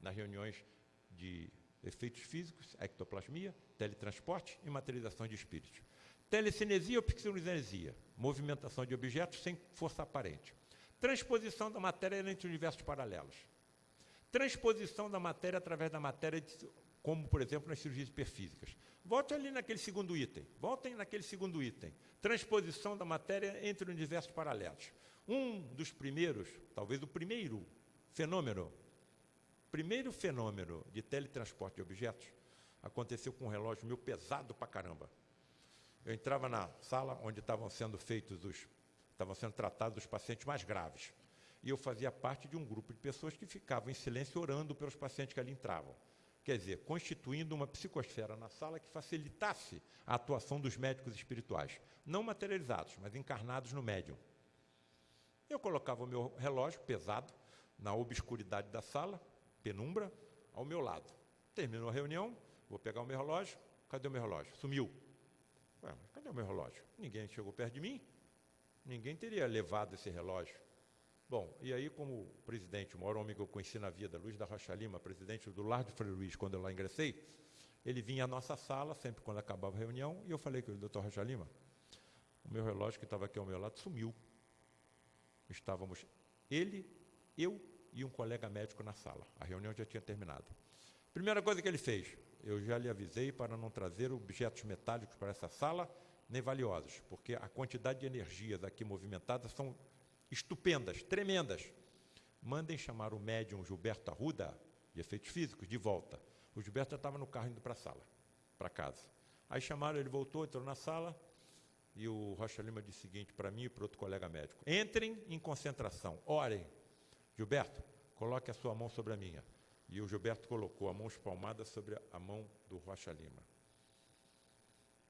Nas reuniões de efeitos físicos, ectoplasmia, teletransporte e materialização de espíritos. Telecinesia ou psiconesia, movimentação de objetos sem força aparente. Transposição da matéria entre universos paralelos. Transposição da matéria através da matéria como, por exemplo, nas cirurgias hiperfísicas. Volte ali naquele segundo item. Voltem naquele segundo item. Transposição da matéria entre universos paralelos. Um dos primeiros, talvez o primeiro fenômeno, primeiro fenômeno de teletransporte de objetos, aconteceu com um relógio meu pesado pra caramba. Eu entrava na sala onde estavam sendo feitos os, estavam sendo tratados os pacientes mais graves. E eu fazia parte de um grupo de pessoas que ficavam em silêncio orando pelos pacientes que ali entravam quer dizer, constituindo uma psicosfera na sala que facilitasse a atuação dos médicos espirituais, não materializados, mas encarnados no médium. Eu colocava o meu relógio pesado na obscuridade da sala, penumbra, ao meu lado. Terminou a reunião, vou pegar o meu relógio, cadê o meu relógio? Sumiu. Ué, cadê o meu relógio? Ninguém chegou perto de mim. Ninguém teria levado esse relógio. Bom, e aí, como presidente, o maior homem que eu conheci na vida, Luiz da Rocha Lima, presidente do Lar de Frei Luiz, quando eu lá ingressei, ele vinha à nossa sala, sempre quando acabava a reunião, e eu falei com ele, doutor Rocha Lima, o meu relógio que estava aqui ao meu lado sumiu. Estávamos ele, eu e um colega médico na sala. A reunião já tinha terminado. Primeira coisa que ele fez, eu já lhe avisei para não trazer objetos metálicos para essa sala, nem valiosos, porque a quantidade de energias aqui movimentadas são estupendas, tremendas. Mandem chamar o médium Gilberto Arruda, de efeitos físicos, de volta. O Gilberto já estava no carro indo para a sala, para casa. Aí chamaram, ele voltou, entrou na sala, e o Rocha Lima disse o seguinte para mim e para outro colega médico: entrem em concentração, orem. Gilberto, coloque a sua mão sobre a minha. E o Gilberto colocou a mão espalmada sobre a mão do Rocha Lima.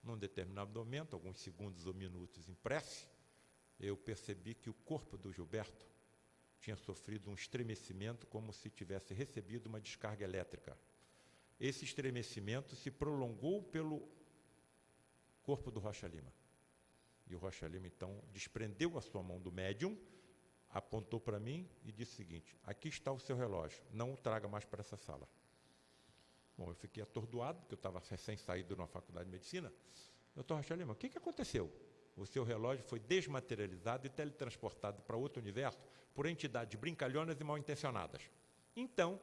Num determinado momento, alguns segundos ou minutos em prece, eu percebi que o corpo do Gilberto tinha sofrido um estremecimento como se tivesse recebido uma descarga elétrica. Esse estremecimento se prolongou pelo corpo do Rocha Lima. E o Rocha Lima, então, desprendeu a sua mão do médium, apontou para mim e disse o seguinte: Aqui está o seu relógio, não o traga mais para essa sala. Bom, eu fiquei atordoado, porque eu estava recém-saído na faculdade de medicina. Doutor Rocha Lima, o que, que aconteceu? O seu relógio foi desmaterializado e teletransportado para outro universo por entidades brincalhonas e mal intencionadas. Então,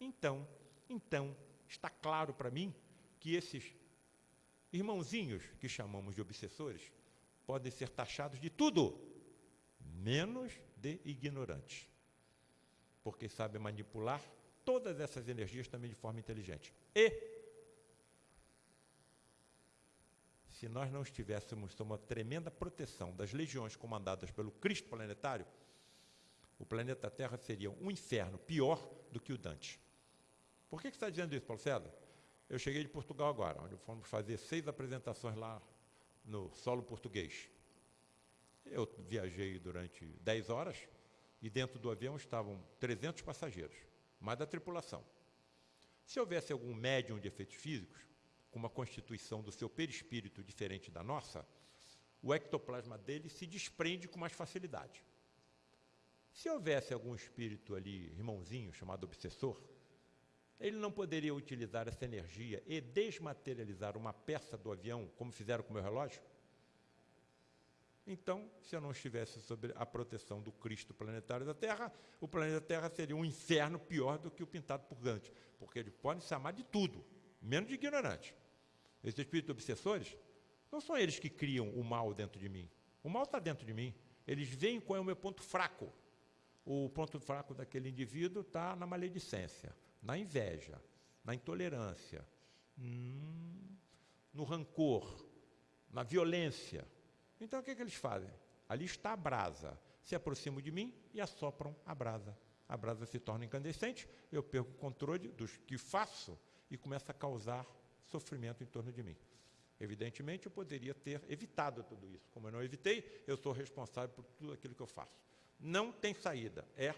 então, então, está claro para mim que esses irmãozinhos que chamamos de obsessores podem ser taxados de tudo, menos de ignorantes. Porque sabem manipular todas essas energias também de forma inteligente. E, se nós não estivéssemos sob uma tremenda proteção das legiões comandadas pelo Cristo planetário, o planeta Terra seria um inferno pior do que o Dante. Por que, que está dizendo isso, Paulo César? Eu cheguei de Portugal agora, onde fomos fazer seis apresentações lá no solo português. Eu viajei durante 10 horas e dentro do avião estavam 300 passageiros, mais da tripulação. Se houvesse algum médium de efeitos físicos, com uma constituição do seu perispírito diferente da nossa, o ectoplasma dele se desprende com mais facilidade. Se houvesse algum espírito ali, irmãozinho, chamado obsessor, ele não poderia utilizar essa energia e desmaterializar uma peça do avião, como fizeram com o meu relógio? Então, se eu não estivesse sob a proteção do Cristo planetário da Terra, o planeta Terra seria um inferno pior do que o pintado por Gandhi, porque ele pode se amar de tudo, menos de ignorante. Esses espíritos obsessores, não são eles que criam o mal dentro de mim. O mal está dentro de mim. Eles veem qual é o meu ponto fraco. O ponto fraco daquele indivíduo está na maledicência, na inveja, na intolerância, hum, no rancor, na violência. Então o que, é que eles fazem? Ali está a brasa. Se aproximam de mim e assopram a brasa. A brasa se torna incandescente, eu perco o controle dos que faço e começa a causar sofrimento em torno de mim. Evidentemente, eu poderia ter evitado tudo isso. Como eu não evitei, eu sou responsável por tudo aquilo que eu faço. Não tem saída, é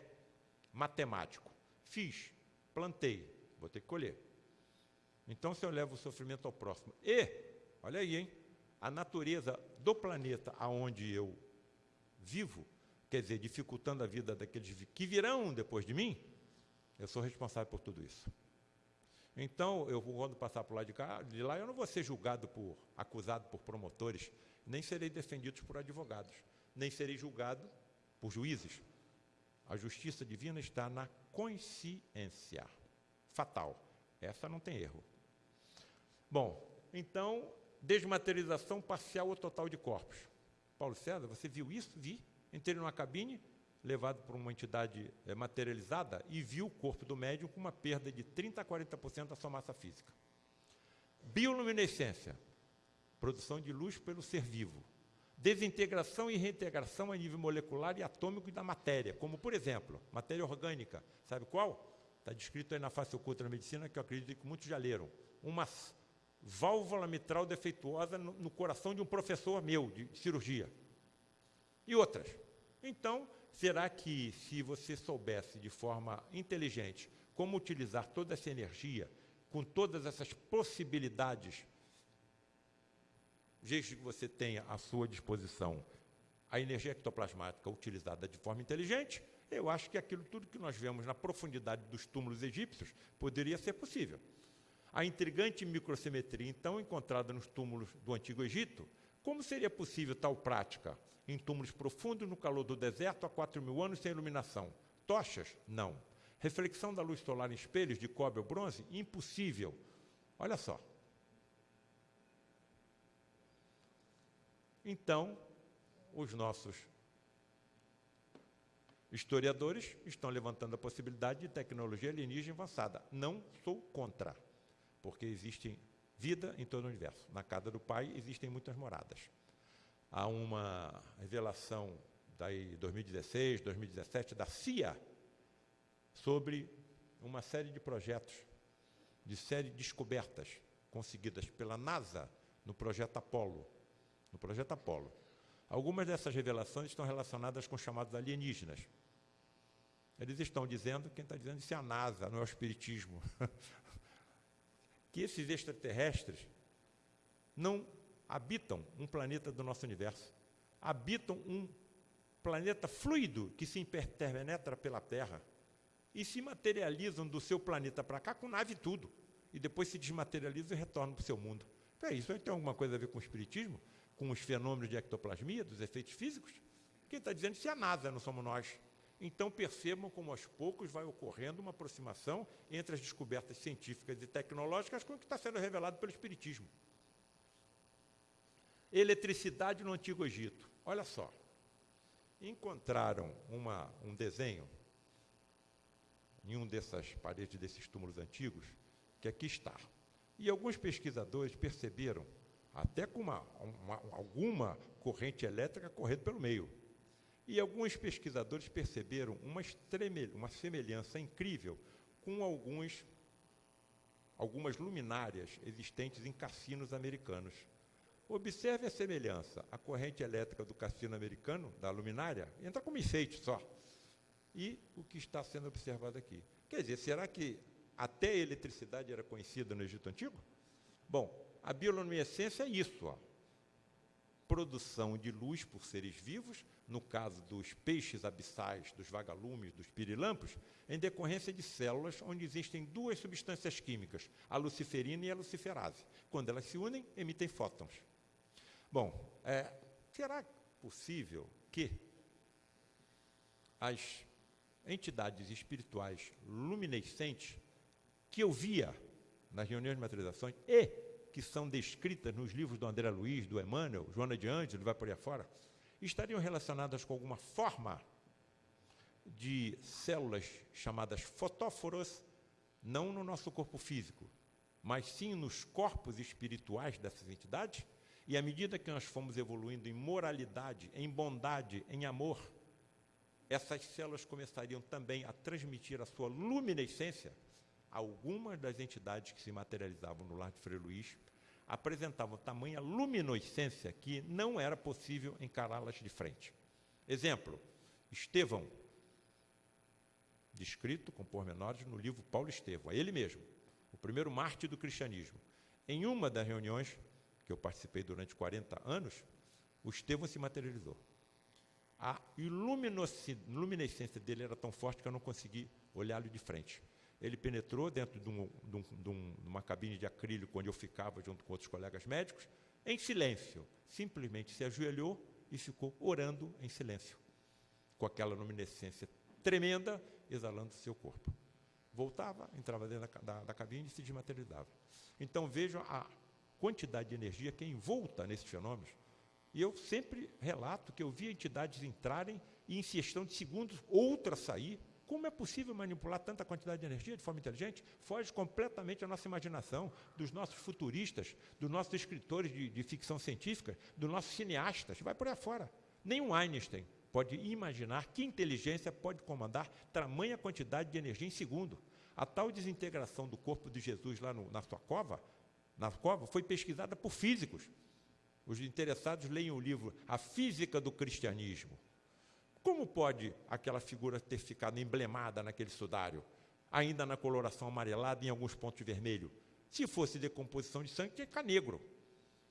matemático. Fiz, plantei, vou ter que colher. Então, se eu levo o sofrimento ao próximo e, olha aí, hein, a natureza do planeta aonde eu vivo, quer dizer, dificultando a vida daqueles que virão depois de mim, eu sou responsável por tudo isso. Então, eu quando passar por lá de cá, de lá, eu não vou ser julgado por, acusado por promotores, nem serei defendido por advogados, nem serei julgado por juízes. A justiça divina está na consciência. Fatal. Essa não tem erro. Bom, então desmaterialização parcial ou total de corpos. Paulo César, você viu isso? Vi. Entrei numa cabine, levado por uma entidade é, materializada, e vi o corpo do médium com uma perda de 30% a 40% da sua massa física. Bioluminescência, produção de luz pelo ser vivo. Desintegração e reintegração a nível molecular e atômico da matéria, como, por exemplo, matéria orgânica. Sabe qual? Está descrito aí na face oculta da medicina, que eu acredito que muitos já leram. Uma válvula mitral defeituosa no, no coração de um professor meu de cirurgia. E outras. Então, será que se você soubesse de forma inteligente como utilizar toda essa energia, com todas essas possibilidades desde que você tenha à sua disposição a energia ectoplasmática utilizada de forma inteligente, eu acho que aquilo tudo que nós vemos na profundidade dos túmulos egípcios poderia ser possível. A intrigante microsimetria, então, encontrada nos túmulos do Antigo Egito, como seria possível tal prática em túmulos profundos no calor do deserto há 4 mil anos sem iluminação? Tochas? Não. Reflexão da luz solar em espelhos de cobre ou bronze? Impossível. Olha só. Então, os nossos historiadores estão levantando a possibilidade de tecnologia alienígena avançada. Não sou contra, porque existe vida em todo o universo. Na casa do Pai existem muitas moradas. Há uma revelação daí 2016, 2017 da CIA sobre uma série de projetos, de série de descobertas conseguidas pela NASA no projeto Apollo. No projeto. Algumas dessas revelações estão relacionadas com chamados alienígenas. Eles estão dizendo, quem está dizendo isso é a NASA, não é o Espiritismo, que esses extraterrestres não habitam um planeta do nosso universo, habitam um planeta fluido que se interpenetra pela Terra e se materializam do seu planeta para cá com nave e tudo, e depois se desmaterializam e retornam para o seu mundo. É isso tem alguma coisa a ver com o Espiritismo? Com os fenômenos de ectoplasmia, dos efeitos físicos? Quem está dizendo isso é a NASA, não somos nós. Então percebam como aos poucos vai ocorrendo uma aproximação entre as descobertas científicas e tecnológicas com o que está sendo revelado pelo Espiritismo. Eletricidade no Antigo Egito. Olha só. Encontraram uma, um desenho em um dessas paredes desses túmulos antigos, que aqui está. E alguns pesquisadores perceberam, até com uma, uma, alguma corrente elétrica correndo pelo meio, e alguns pesquisadores perceberam uma, uma semelhança incrível com alguns, algumas luminárias existentes em cassinos americanos. Observe a semelhança. A corrente elétrica do cassino americano, da luminária, entra como enfeite só. E o que está sendo observado aqui. Quer dizer, será que até a eletricidade era conhecida no Egito Antigo? Bom, a bioluminescência é isso. Ó produção de luz por seres vivos, no caso dos peixes abissais, dos vagalumes, dos pirilampos, em decorrência de células onde existem duas substâncias químicas, a luciferina e a luciferase. Quando elas se unem, emitem fótons. Bom, é, será possível que as entidades espirituais luminescentes que eu via nas reuniões de materializações e que são descritas nos livros do André Luiz, do Emmanuel, Joana de Ângelo, vai por aí afora, estariam relacionadas com alguma forma de células chamadas fotóforos, não no nosso corpo físico, mas sim nos corpos espirituais dessas entidades? E à medida que nós fomos evoluindo em moralidade, em bondade, em amor, essas células começariam também a transmitir a sua luminescência algumas das entidades que se materializavam no lar de Frei Luís apresentavam tamanha luminescência que não era possível encará-las de frente. Exemplo, Estevão, descrito com pormenores no livro Paulo Estevão, é ele mesmo, o primeiro mártir do cristianismo. Em uma das reuniões que eu participei durante 40 anos, o Estevão se materializou. A luminescência dele era tão forte que eu não consegui olhá-lo de frente. Ele penetrou dentro de, um, de, um, de, uma cabine de acrílico onde eu ficava junto com outros colegas médicos, em silêncio. Simplesmente se ajoelhou e ficou orando em silêncio, com aquela luminescência tremenda exalando seu corpo. Voltava, entrava dentro da, da, da cabine e se desmaterializava. Então vejam a quantidade de energia que é envolta nesses fenômenos. E eu sempre relato que eu vi entidades entrarem e, em questão de segundos, outra sair como é possível manipular tanta quantidade de energia de forma inteligente? Foge completamente a nossa imaginação, dos nossos futuristas, dos nossos escritores de, de ficção científica, dos nossos cineastas, vai por aí fora. Nenhum Einstein pode imaginar que inteligência pode comandar tamanha quantidade de energia em segundo. A tal desintegração do corpo de Jesus lá no, na sua cova, na cova, foi pesquisada por físicos. Os interessados leem o livro A Física do Cristianismo. Como pode aquela figura ter ficado emblemada naquele sudário, ainda na coloração amarelada e em alguns pontos vermelho? Se fosse decomposição de sangue, tinha que ficar negro.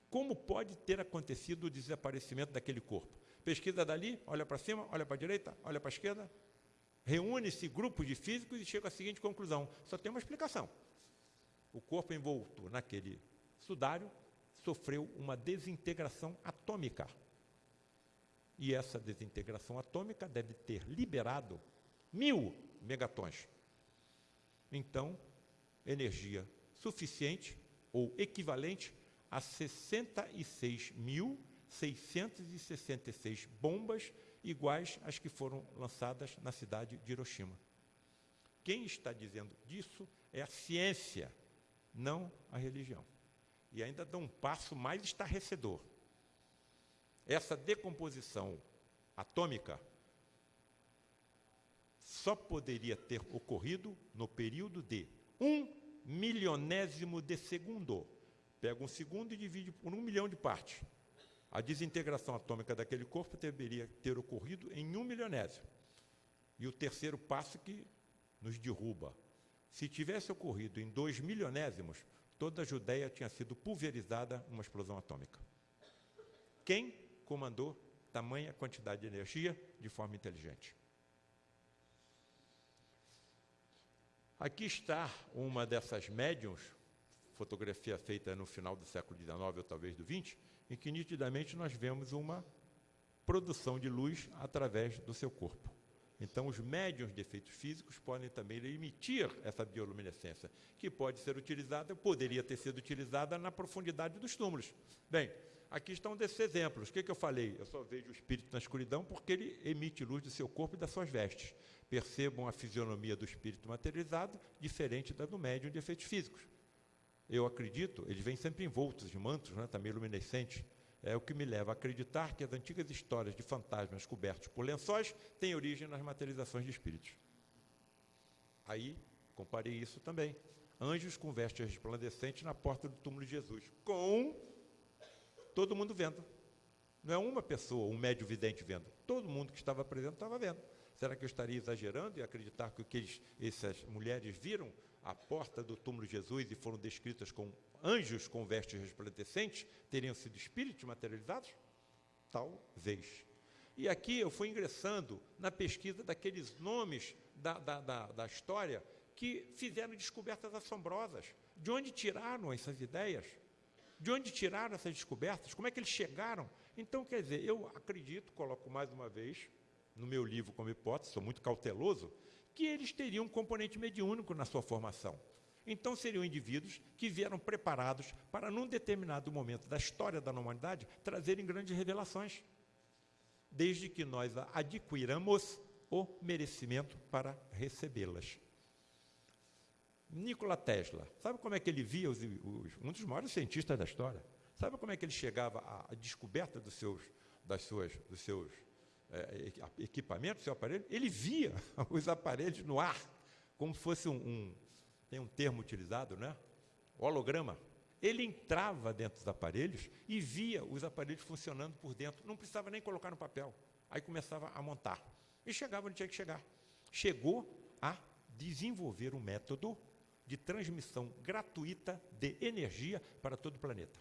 como pode ter acontecido o desaparecimento daquele corpo? Pesquisa dali, olha para cima, olha para a direita, olha para a esquerda, reúne-se grupos de físicos e chega à seguinte conclusão: só tem uma explicação. O corpo envolto naquele sudário sofreu uma desintegração atômica. E essa desintegração atômica deve ter liberado mil megatons. Então, energia suficiente ou equivalente a 66.666 bombas iguais às que foram lançadas na cidade de Hiroshima. Quem está dizendo disso é a ciência, não a religião. E ainda dá um passo mais estarrecedor. Essa decomposição atômica só poderia ter ocorrido no período de um milionésimo de segundo. Pega um segundo e divide por um milhão de partes. A desintegração atômica daquele corpo deveria ter ocorrido em um milionésimo. E o terceiro passo que nos derruba. Se tivesse ocorrido em dois milionésimos, toda a Judéia tinha sido pulverizada numa explosão atômica. Quem comandou tamanha quantidade de energia de forma inteligente? Aqui está uma dessas médiums, fotografia feita no final do século XIX ou talvez do XX, em que nitidamente nós vemos uma produção de luz através do seu corpo. Então, os médiums de efeitos físicos podem também emitir essa bioluminescência, que pode ser utilizada, poderia ter sido utilizada na profundidade dos túmulos. Bem, aqui estão desses exemplos. O que, que eu falei? Eu só vejo o espírito na escuridão porque ele emite luz do seu corpo e das suas vestes. Percebam a fisionomia do espírito materializado, diferente da do médium de efeitos físicos. Eu acredito, eles vêm sempre envoltos de mantos, né, também luminescentes. É o que me leva a acreditar que as antigas histórias de fantasmas cobertos por lençóis têm origem nas materializações de espíritos. Aí, comparei isso também. Anjos com vestes resplandecentes na porta do túmulo de Jesus, com todo mundo vendo. Não é uma pessoa, um médio vidente vendo. Todo mundo que estava presente estava vendo. Será que eu estaria exagerando e acreditar que o que eles, essas mulheres viram à porta do túmulo de Jesus e foram descritas com anjos com vestes resplandecentes teriam sido espíritos materializados? Talvez. E aqui eu fui ingressando na pesquisa daqueles nomes da, da, da, da história que fizeram descobertas assombrosas. De onde tiraram essas ideias? De onde tiraram essas descobertas? Como é que eles chegaram? Então, quer dizer, eu acredito, coloco mais uma vez no meu livro como hipótese, sou muito cauteloso, que eles teriam um componente mediúnico na sua formação. Então seriam indivíduos que vieram preparados para, num determinado momento da história da humanidade, trazerem grandes revelações, desde que nós adquiramos o merecimento para recebê-las. Nikola Tesla, sabe como é que ele via os, os, um dos maiores cientistas da história? Sabe como é que ele chegava à, descoberta dos seus, das suas, dos seus é, equipamentos, seu aparelho? Ele via os aparelhos no ar, como fosse um, um tem um termo utilizado, né? Holograma. Ele entrava dentro dos aparelhos e via os aparelhos funcionando por dentro. Não precisava nem colocar no papel. Aí começava a montar. E chegava onde tinha que chegar. Chegou a desenvolver um método de transmissão gratuita de energia para todo o planeta.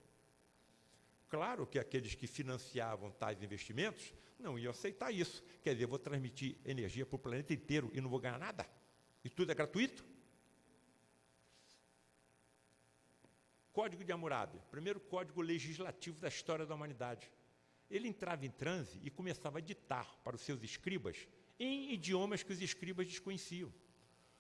Claro que aqueles que financiavam tais investimentos não iam aceitar isso. Quer dizer, vou transmitir energia para o planeta inteiro e não vou ganhar nada? E tudo é gratuito? Código de Hammurabi, primeiro código legislativo da história da humanidade. Ele entrava em transe e começava a ditar para os seus escribas em idiomas que os escribas desconheciam.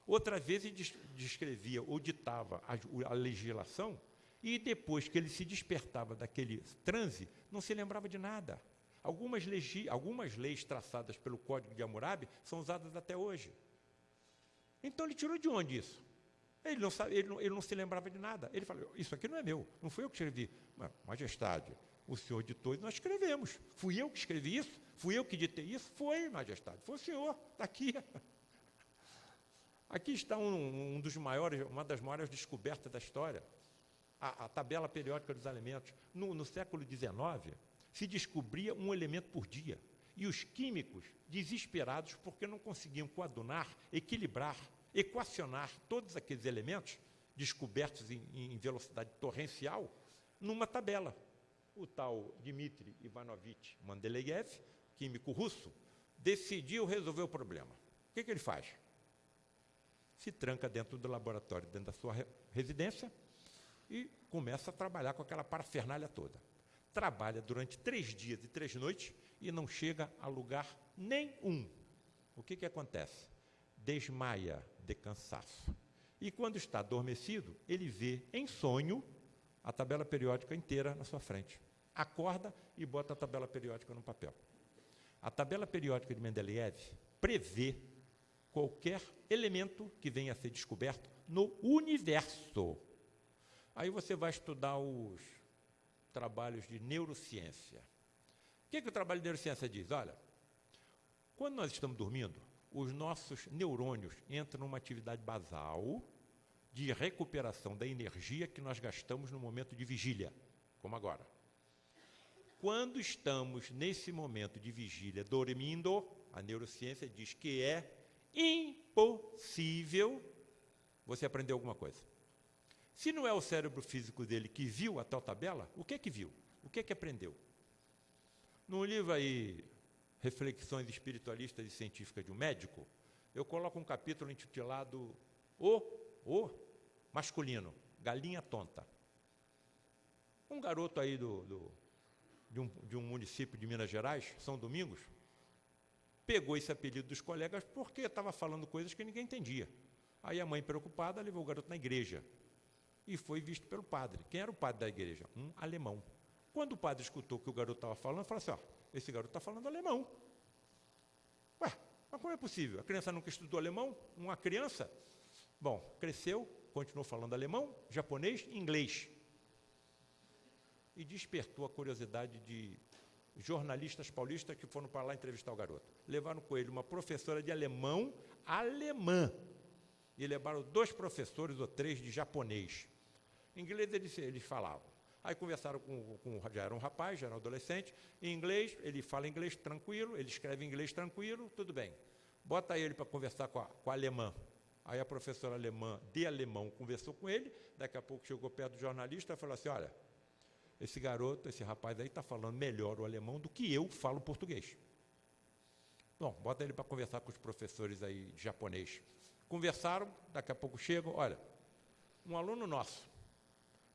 Outra vez ele descrevia ou ditava a, a legislação e depois que ele se despertava daquele transe, não se lembrava de nada. Algumas, legi, algumas leis traçadas pelo Código de Hammurabi são usadas até hoje. Então ele tirou de onde isso? Ele não, sabe, ele, não, ele não se lembrava de nada. Ele falou: Isso aqui não é meu, não fui eu que escrevi. Mas, majestade, o senhor ditou e nós escrevemos. Fui eu que escrevi isso? Fui eu que ditei isso? Foi, majestade, foi o senhor, está aqui. Aqui está um, um, dos maiores, uma das maiores descobertas da história. A, a tabela periódica dos alimentos. No, no século XIX, se descobria um elemento por dia. E os químicos, desesperados porque não conseguiam coadunar, equilibrar equacionar todos aqueles elementos descobertos em, em velocidade torrencial numa tabela. o tal Dmitry Ivanovich Mendeleev, químico russo, decidiu resolver o problema. O que, que ele faz? Se tranca dentro do laboratório, dentro da sua residência, e começa a trabalhar com aquela parafernália toda. Trabalha durante três dias e três noites e não chega a lugar nenhum. O que, que acontece? Desmaia de cansaço. E quando está adormecido, ele vê em sonho a tabela periódica inteira na sua frente. Acorda e bota a tabela periódica no papel. A tabela periódica de Mendeleev prevê qualquer elemento que venha a ser descoberto no universo. Aí você vai estudar os trabalhos de neurociência. O que, que o trabalho de neurociência diz? Olha, quando nós estamos dormindo, os nossos neurônios entram numa atividade basal de recuperação da energia que nós gastamos no momento de vigília, como agora. Quando estamos nesse momento de vigília dormindo, a neurociência diz que é impossível você aprender alguma coisa. Se não é o cérebro físico dele que viu a tal tabela, o que é que viu? O que é que aprendeu? Num livro aí, Reflexões Espiritualistas e Científicas de um Médico, eu coloco um capítulo intitulado O, o Masculino, Galinha Tonta. Um garoto aí do, do de, um, de um município de Minas Gerais, São Domingos, pegou esse apelido dos colegas porque estava falando coisas que ninguém entendia. Aí a mãe, preocupada, levou o garoto na igreja e foi visto pelo padre. Quem era o padre da igreja? Um alemão. Quando o padre escutou o que o garoto estava falando, falou assim: ó, esse garoto está falando alemão. Ué, mas como é possível? A criança nunca estudou alemão? Uma criança? Bom, cresceu, continuou falando alemão, japonês e inglês. E despertou a curiosidade de jornalistas paulistas que foram para lá entrevistar o garoto. Levaram com ele uma professora de alemão alemã. E levaram dois professores ou três de japonês. Em inglês eles, eles falavam. Aí conversaram com, com, já era um rapaz, já era um adolescente, em inglês, ele fala inglês tranquilo, ele escreve inglês tranquilo, tudo bem. Bota ele para conversar com a, com a alemã. Aí a professora alemã de alemão conversou com ele, daqui a pouco chegou perto do jornalista e falou assim, olha, esse garoto, esse rapaz aí está falando melhor o alemão do que eu falo português. Bom, bota ele para conversar com os professores aí de japonês. Conversaram, daqui a pouco chegam, olha, um aluno nosso,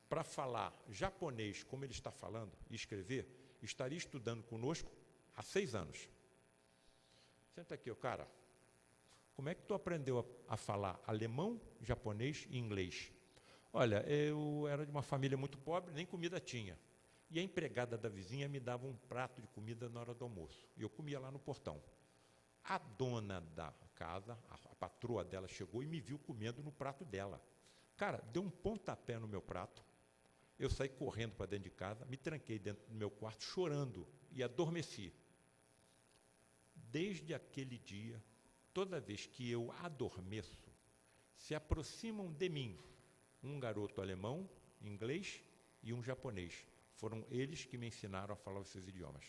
para falar japonês como ele está falando e escrever, estaria estudando conosco há seis anos. Senta aqui, o cara. Como é que tu aprendeu a, a, falar alemão, japonês e inglês? Olha, eu era de uma família muito pobre, nem comida tinha. E a empregada da vizinha me dava um prato de comida na hora do almoço. E eu comia lá no portão. A dona da casa, a, patroa dela, chegou e me viu comendo no prato dela. Cara, deu um pontapé no meu prato. Eu saí correndo para dentro de casa, me tranquei dentro do meu quarto chorando e adormeci. Desde aquele dia, toda vez que eu adormeço, se aproximam de mim um garoto alemão, inglês e um japonês. Foram eles que me ensinaram a falar esses idiomas.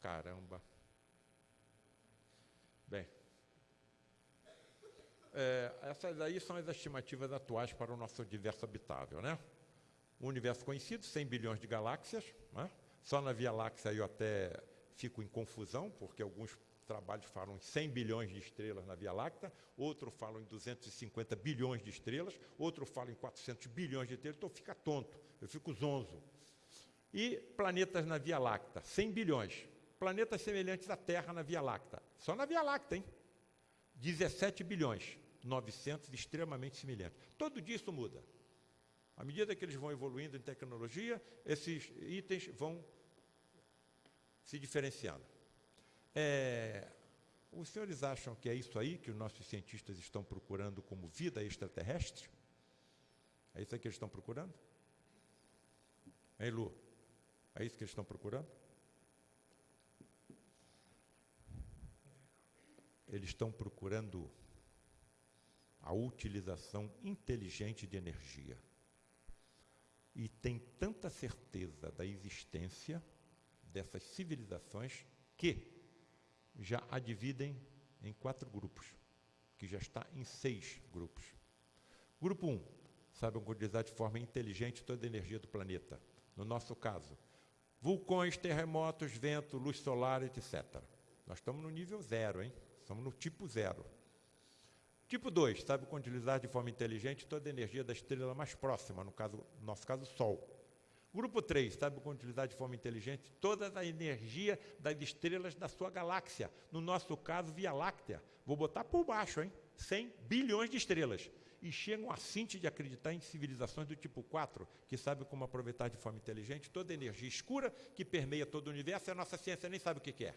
Caramba! Bem, é, essas aí são as estimativas atuais para o nosso universo habitável, né? Um universo conhecido, 100 bilhões de galáxias, né? Só na Via Láctea eu até fico em confusão, porque alguns trabalhos falam em 100 bilhões de estrelas na Via Láctea, outro falam em 250 bilhões de estrelas, outro fala em 400 bilhões de estrelas, então fica tonto, eu fico zonzo. E planetas na Via Láctea, 100 bilhões. Planetas semelhantes à Terra na Via Láctea, só na Via Láctea, hein? 17 bilhões, 900 extremamente semelhantes. Todo dia isso muda. À medida que eles vão evoluindo em tecnologia, esses itens vão se diferenciando. É, os senhores acham que é isso aí que os nossos cientistas estão procurando como vida extraterrestre? É isso aí que eles estão procurando? Hein, Lu? É isso que eles estão procurando? Eles estão procurando a utilização inteligente de energia. E tem tanta certeza da existência dessas civilizações que já a dividem em quatro grupos, que já está em seis grupos. Grupo 1, um, sabem utilizar de forma inteligente toda a energia do planeta. no nosso caso, vulcões, terremotos, vento, luz solar, etc. Nós estamos no nível zero, hein? Estamos no tipo zero. Tipo 2, sabe utilizar de forma inteligente toda a energia da estrela mais próxima, no, caso, no nosso caso, Sol. Grupo 3, sabe como utilizar de forma inteligente toda a energia das estrelas da sua galáxia, no nosso caso, Via Láctea. Vou botar por baixo, hein? 100 bilhões de estrelas. E chegam a cinte de acreditar em civilizações do tipo 4, que sabe como aproveitar de forma inteligente toda a energia escura que permeia todo o universo e a nossa ciência nem sabe o que, que é.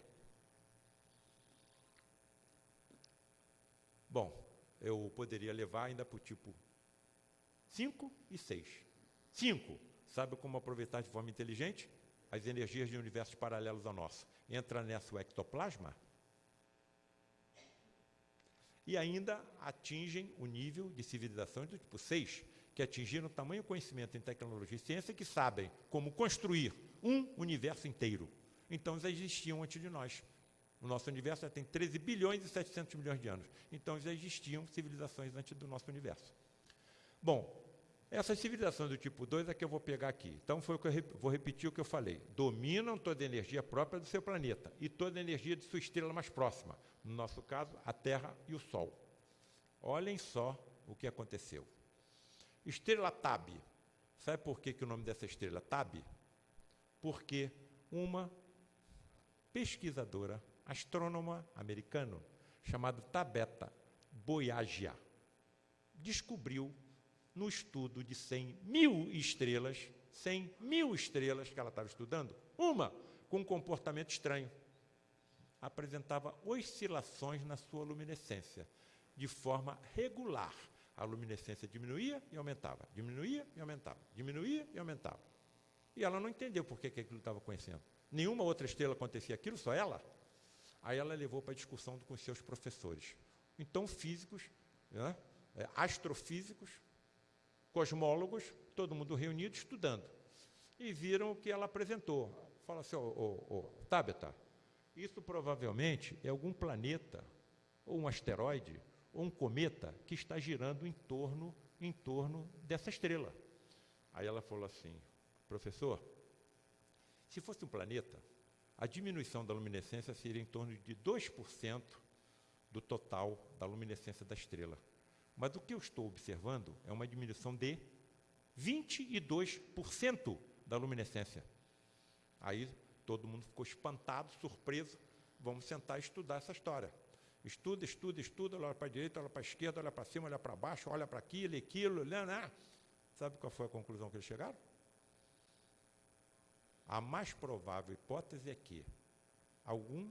Bom, eu poderia levar ainda para o tipo 5 e 6. 5. Sabe como aproveitar de forma inteligente as energias de universos paralelos ao nosso? Entra nessa o ectoplasma e ainda atingem o nível de civilizações do tipo 6, que atingiram tamanho conhecimento em tecnologia e ciência que sabem como construir um universo inteiro. Então, eles existiam antes de nós. O nosso universo já tem 13 bilhões e 700 milhões de anos. Então, já existiam civilizações antes do nosso universo. Bom, essas civilizações do tipo 2 é que eu vou pegar aqui. Então, foi o que eu vou repetir o que eu falei. Dominam toda a energia própria do seu planeta e toda a energia de sua estrela mais próxima. No nosso caso, a Terra e o Sol. Olhem só o que aconteceu. Estrela Tab. Sabe por que, que o nome dessa estrela Tab? Porque uma pesquisadora astrônoma americano chamado Tabeta Boyagia descobriu no estudo de 100 mil estrelas, 100 mil estrelas que ela estava estudando, uma com um comportamento estranho. Apresentava oscilações na sua luminescência, de forma regular. A luminescência diminuía e aumentava, diminuía e aumentava, diminuía e aumentava. E ela não entendeu por que, aquilo estava acontecendo. Nenhuma outra estrela acontecia aquilo, só ela. Aí ela levou para a discussão com seus professores. Então, físicos, né, é, astrofísicos, cosmólogos, todo mundo reunido estudando. E viram o que ela apresentou. Fala assim, ô, ô, Tabata, isso provavelmente é algum planeta, ou um asteroide, ou um cometa que está girando em torno, em torno dessa estrela. Aí ela falou assim, professor, se fosse um planeta, a diminuição da luminescência seria em torno de 2% do total da luminescência da estrela. Mas o que eu estou observando é uma diminuição de 22% da luminescência. Aí todo mundo ficou espantado, surpreso. Vamos sentar e estudar essa história. Estuda, estuda, estuda, olha para a direita, olha para a esquerda, olha para cima, olha para baixo, olha para aquilo, aquilo, né, né? Sabe qual foi a conclusão que eles chegaram? A mais provável hipótese é que algum,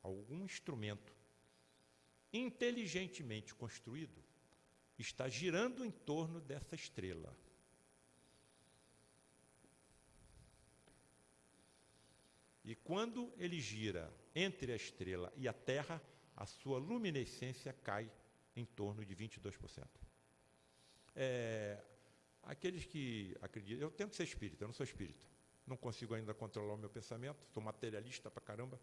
algum instrumento inteligentemente construído está girando em torno dessa estrela. E quando ele gira entre a estrela e a Terra, a sua luminescência cai em torno de 22%. É, aqueles que acreditam, eu tento ser espírita, eu não sou espírita não consigo ainda controlar o meu pensamento, sou materialista pra caramba,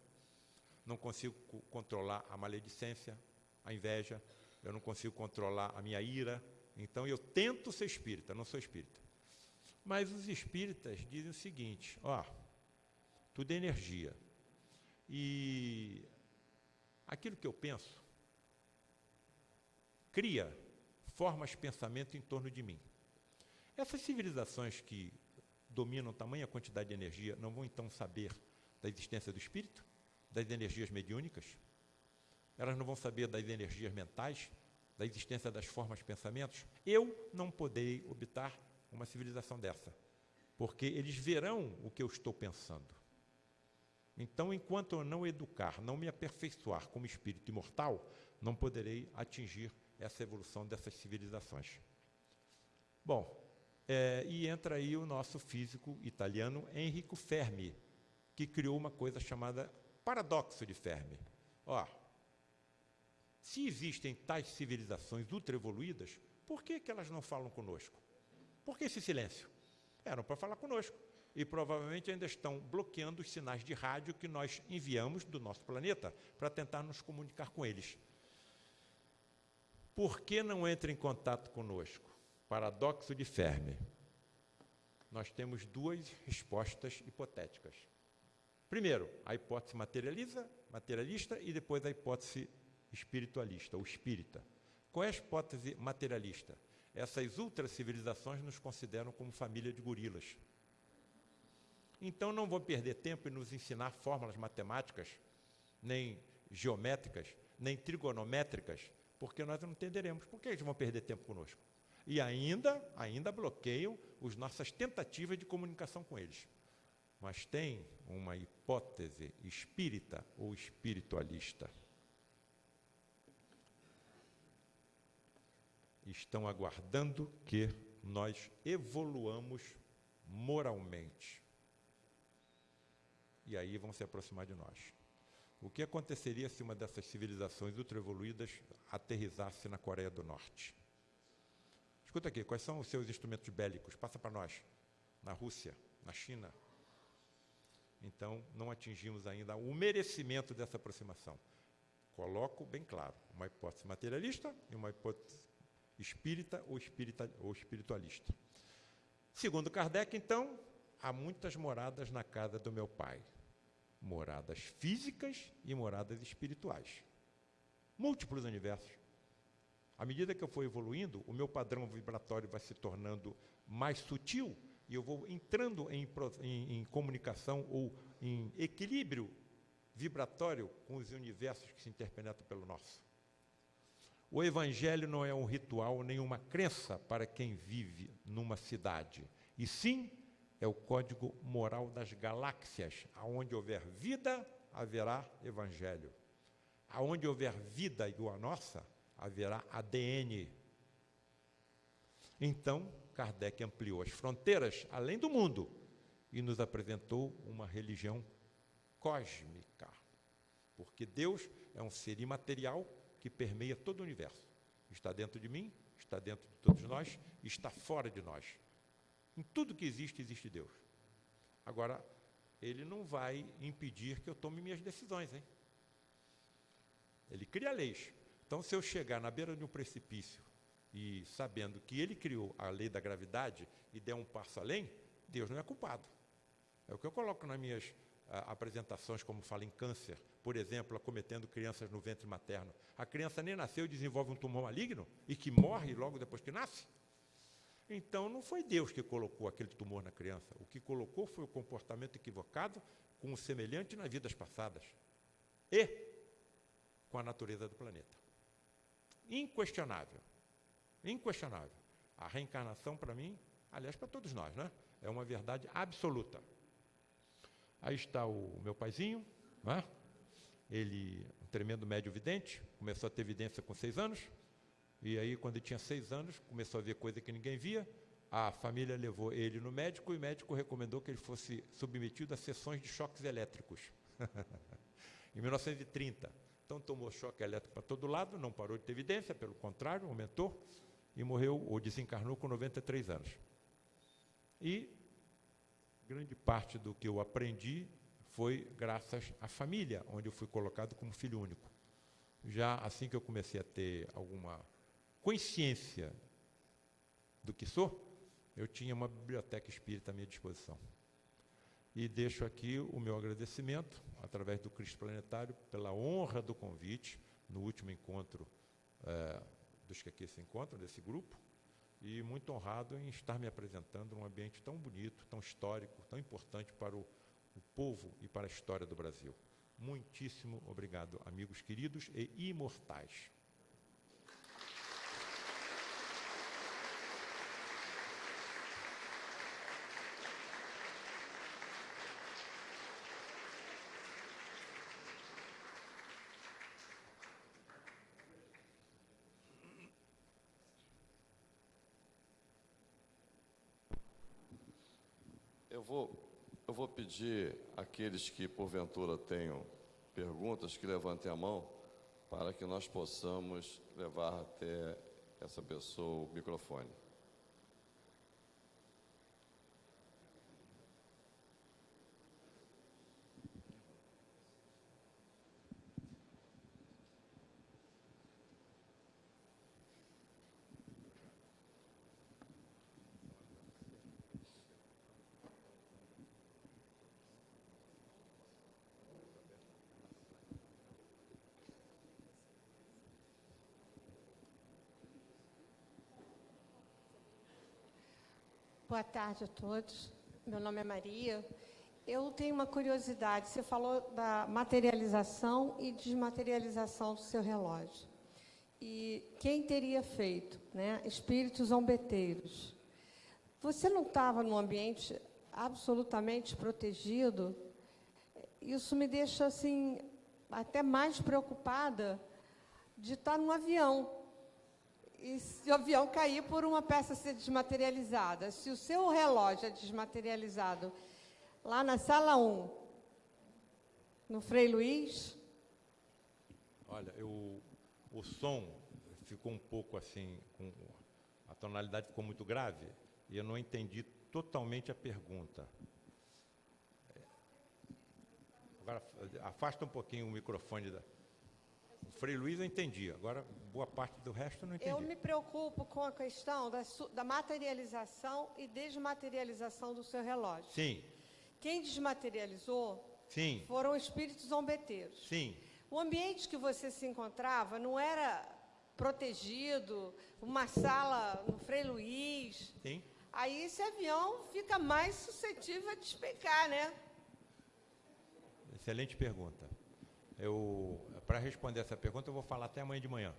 não consigo controlar a maledicência, a inveja, eu não consigo controlar a minha ira, então eu tento ser espírita, não sou espírita. Mas os espíritas dizem o seguinte, ó, tudo é energia. E aquilo que eu penso cria formas de pensamento em torno de mim. Essas civilizações que dominam tamanha quantidade de energia, não vão então saber da existência do espírito, das energias mediúnicas? Elas não vão saber das energias mentais, da existência das formas pensamentos? Eu não poderei habitar uma civilização dessa, porque eles verão o que eu estou pensando. Então, enquanto eu não educar, não me aperfeiçoar como espírito imortal, não poderei atingir essa evolução dessas civilizações. Bom, é, e entra aí o nosso físico italiano Enrico Fermi, que criou uma coisa chamada paradoxo de Fermi. Ó, se existem tais civilizações ultraevoluídas, por que, que elas não falam conosco? Por que esse silêncio? Eram para falar conosco. E provavelmente ainda estão bloqueando os sinais de rádio que nós enviamos do nosso planeta para tentar nos comunicar com eles. Por que não entra em contato conosco? Paradoxo de Fermi. nós temos duas respostas hipotéticas. Primeiro, a hipótese materialista e depois a hipótese espiritualista, ou espírita. Qual é a hipótese materialista? Essas ultracivilizações nos consideram como família de gorilas. Então não vou perder tempo em nos ensinar fórmulas matemáticas, nem geométricas, nem trigonométricas, porque nós não entenderemos. Por que eles vão perder tempo conosco? E ainda, ainda bloqueiam as nossas tentativas de comunicação com eles. Mas tem uma hipótese espírita ou espiritualista. Estão aguardando que nós evoluamos moralmente. E aí vão se aproximar de nós. O que aconteceria se uma dessas civilizações ultraevoluídas aterrizasse na Coreia do Norte? Escuta aqui, quais são os seus instrumentos bélicos? Passa para nós. Na Rússia, na China. Então, não atingimos ainda o merecimento dessa aproximação. Coloco bem claro, uma hipótese materialista e uma hipótese espírita ou, espírita, ou espiritualista. Segundo Kardec, então, há muitas moradas na casa do meu pai moradas físicas e moradas espirituais. Múltiplos universos. À medida que eu for evoluindo, o meu padrão vibratório vai se tornando mais sutil e eu vou entrando em, em, em comunicação ou em equilíbrio vibratório com os universos que se interpenetram pelo nosso. O Evangelho não é um ritual nem uma crença para quem vive numa cidade, e sim é o código moral das galáxias. Aonde houver vida, haverá evangelho. Aonde houver vida igual a nossa, haverá ADN. Então, Kardec ampliou as fronteiras além do mundo e nos apresentou uma religião cósmica. Porque Deus é um ser imaterial que permeia todo o universo. Está dentro de mim, está dentro de todos nós, está fora de nós. Em tudo que existe, existe Deus. Agora, ele não vai impedir que eu tome minhas decisões, hein? Ele cria leis. Então, se eu chegar na beira de um precipício e sabendo que ele criou a lei da gravidade e der um passo além, Deus não é culpado. É o que eu coloco nas minhas ah, apresentações, como fala em câncer, por exemplo, acometendo crianças no ventre materno. A criança nem nasceu e desenvolve um tumor maligno e que morre logo depois que nasce. Então, não foi Deus que colocou aquele tumor na criança. O que colocou foi o comportamento equivocado com o semelhante nas vidas passadas e com a natureza do planeta. Inquestionável. Inquestionável. A reencarnação, para mim, aliás, para todos nós, né? é uma verdade absoluta. Aí está o meu paizinho, né? Ele, um tremendo médio vidente, começou a ter evidência com seis anos, e aí, quando ele tinha seis anos, começou a ver coisa que ninguém via. A família levou ele no médico e o médico recomendou que ele fosse submetido a sessões de choques elétricos. em 1930. Então tomou choque elétrico para todo lado, não parou de ter evidência, pelo contrário, aumentou e morreu ou desencarnou com 93 anos. E grande parte do que eu aprendi foi graças à família, onde eu fui colocado como filho único. Já assim que eu comecei a ter alguma consciência do que sou, eu tinha uma biblioteca espírita à minha disposição. E deixo aqui o meu agradecimento, através do Cristo Planetário, pela honra do convite, no último encontro é, dos que aqui se encontram, desse grupo, e muito honrado em estar me apresentando num ambiente tão bonito, tão histórico, tão importante para o, o povo e para a história do Brasil. Muitíssimo obrigado, amigos queridos e imortais. eu vou pedir àqueles que porventura tenham perguntas que levantem a mão para que nós possamos levar até essa pessoa o microfone. Boa tarde a todos. Meu nome é Maria. Eu tenho uma curiosidade. Você falou da materialização e desmaterialização do seu relógio. E quem teria feito? Né? Espíritos zombeteiros. Você não estava num ambiente absolutamente protegido? Isso me deixa assim até mais preocupada de estar num avião. E se o avião cair por uma peça ser desmaterializada, se o seu relógio é desmaterializado lá na sala 1, no Frei Luiz. Olha, eu, o som ficou um pouco assim, com, a tonalidade ficou muito grave e eu não entendi totalmente a pergunta. Agora, afasta um pouquinho o microfone da. O Frei Luiz eu entendi, agora boa parte do resto eu não entendi. Eu me preocupo com a questão da, da materialização e desmaterialização do seu relógio. Sim. Quem desmaterializou Sim. foram espíritos zombeteiros. Sim. O ambiente que você se encontrava não era protegido, uma sala no Frei Luiz. Sim. Aí esse avião fica mais suscetível a despecar, né? Excelente pergunta. Eu, para responder essa pergunta, eu vou falar até amanhã de manhã.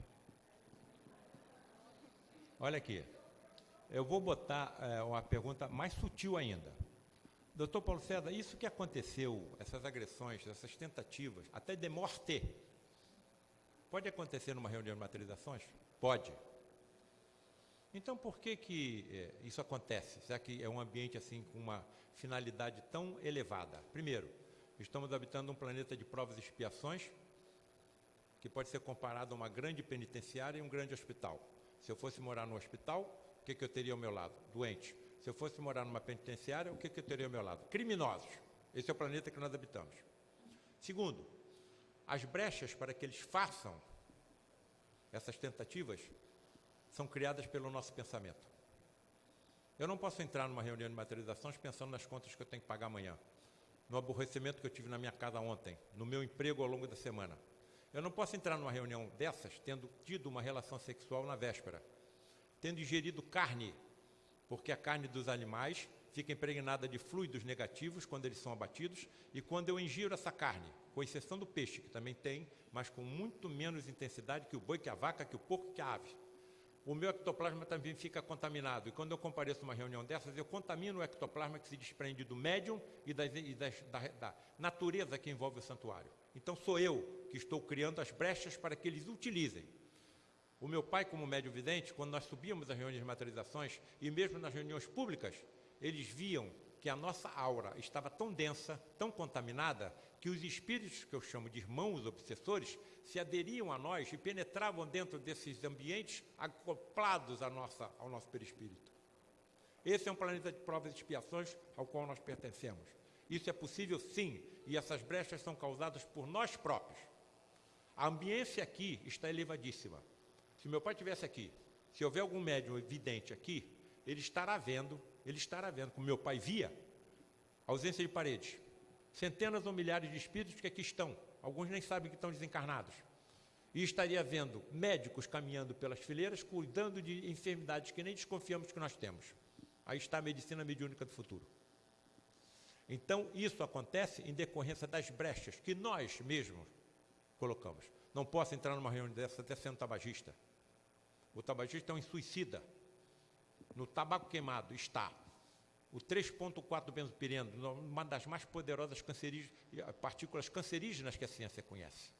Olha aqui. Eu vou botar é, uma pergunta mais sutil ainda. Doutor Paulo César, isso que aconteceu, essas agressões, essas tentativas, até de morte, pode acontecer numa reunião de materializações? Pode. Então, por que, que é, isso acontece? Será que é um ambiente assim com uma finalidade tão elevada? Primeiro, estamos habitando um planeta de provas e expiações, que pode ser comparado a uma grande penitenciária e um grande hospital. Se eu fosse morar no hospital, o que, que eu teria ao meu lado? Doente. Se eu fosse morar numa penitenciária, o que, que eu teria ao meu lado? Criminosos. Esse é o planeta que nós habitamos. Segundo, as brechas para que eles façam essas tentativas são criadas pelo nosso pensamento. Eu não posso entrar numa reunião de materializações pensando nas contas que eu tenho que pagar amanhã, no aborrecimento que eu tive na minha casa ontem, no meu emprego ao longo da semana. Eu não posso entrar numa reunião dessas tendo tido uma relação sexual na véspera, tendo ingerido carne porque a carne dos animais fica impregnada de fluidos negativos quando eles são abatidos, e quando eu ingiro essa carne, com exceção do peixe, que também tem, mas com muito menos intensidade que o boi, que a vaca, que o porco, que a ave. O meu ectoplasma também fica contaminado, e quando eu compareço a uma reunião dessas, eu contamino o ectoplasma que se desprende do médium e, das, e das, da, da natureza que envolve o santuário. Então sou eu que estou criando as brechas para que eles utilizem o meu pai, como médium vidente, quando nós subíamos as reuniões de materializações, e mesmo nas reuniões públicas, eles viam que a nossa aura estava tão densa, tão contaminada, que os espíritos, que eu chamo de irmãos obsessores, se aderiam a nós e penetravam dentro desses ambientes acoplados à nossa, ao nosso perispírito. Esse é um planeta de provas e expiações ao qual nós pertencemos. Isso é possível sim, e essas brechas são causadas por nós próprios. A ambiência aqui está elevadíssima. Se meu pai estivesse aqui, se houver algum médium evidente aqui, ele estará vendo, ele estará vendo, como meu pai via, ausência de paredes. Centenas ou milhares de espíritos que aqui estão, alguns nem sabem que estão desencarnados. E estaria vendo médicos caminhando pelas fileiras, cuidando de enfermidades que nem desconfiamos que nós temos. Aí está a medicina mediúnica do futuro. Então, isso acontece em decorrência das brechas que nós mesmos colocamos. Não posso entrar numa reunião dessa até sendo tabagista. O tabagista é um suicida. No tabaco queimado está o 3,4 benzopireno, uma das mais poderosas partículas cancerígenas que a ciência conhece.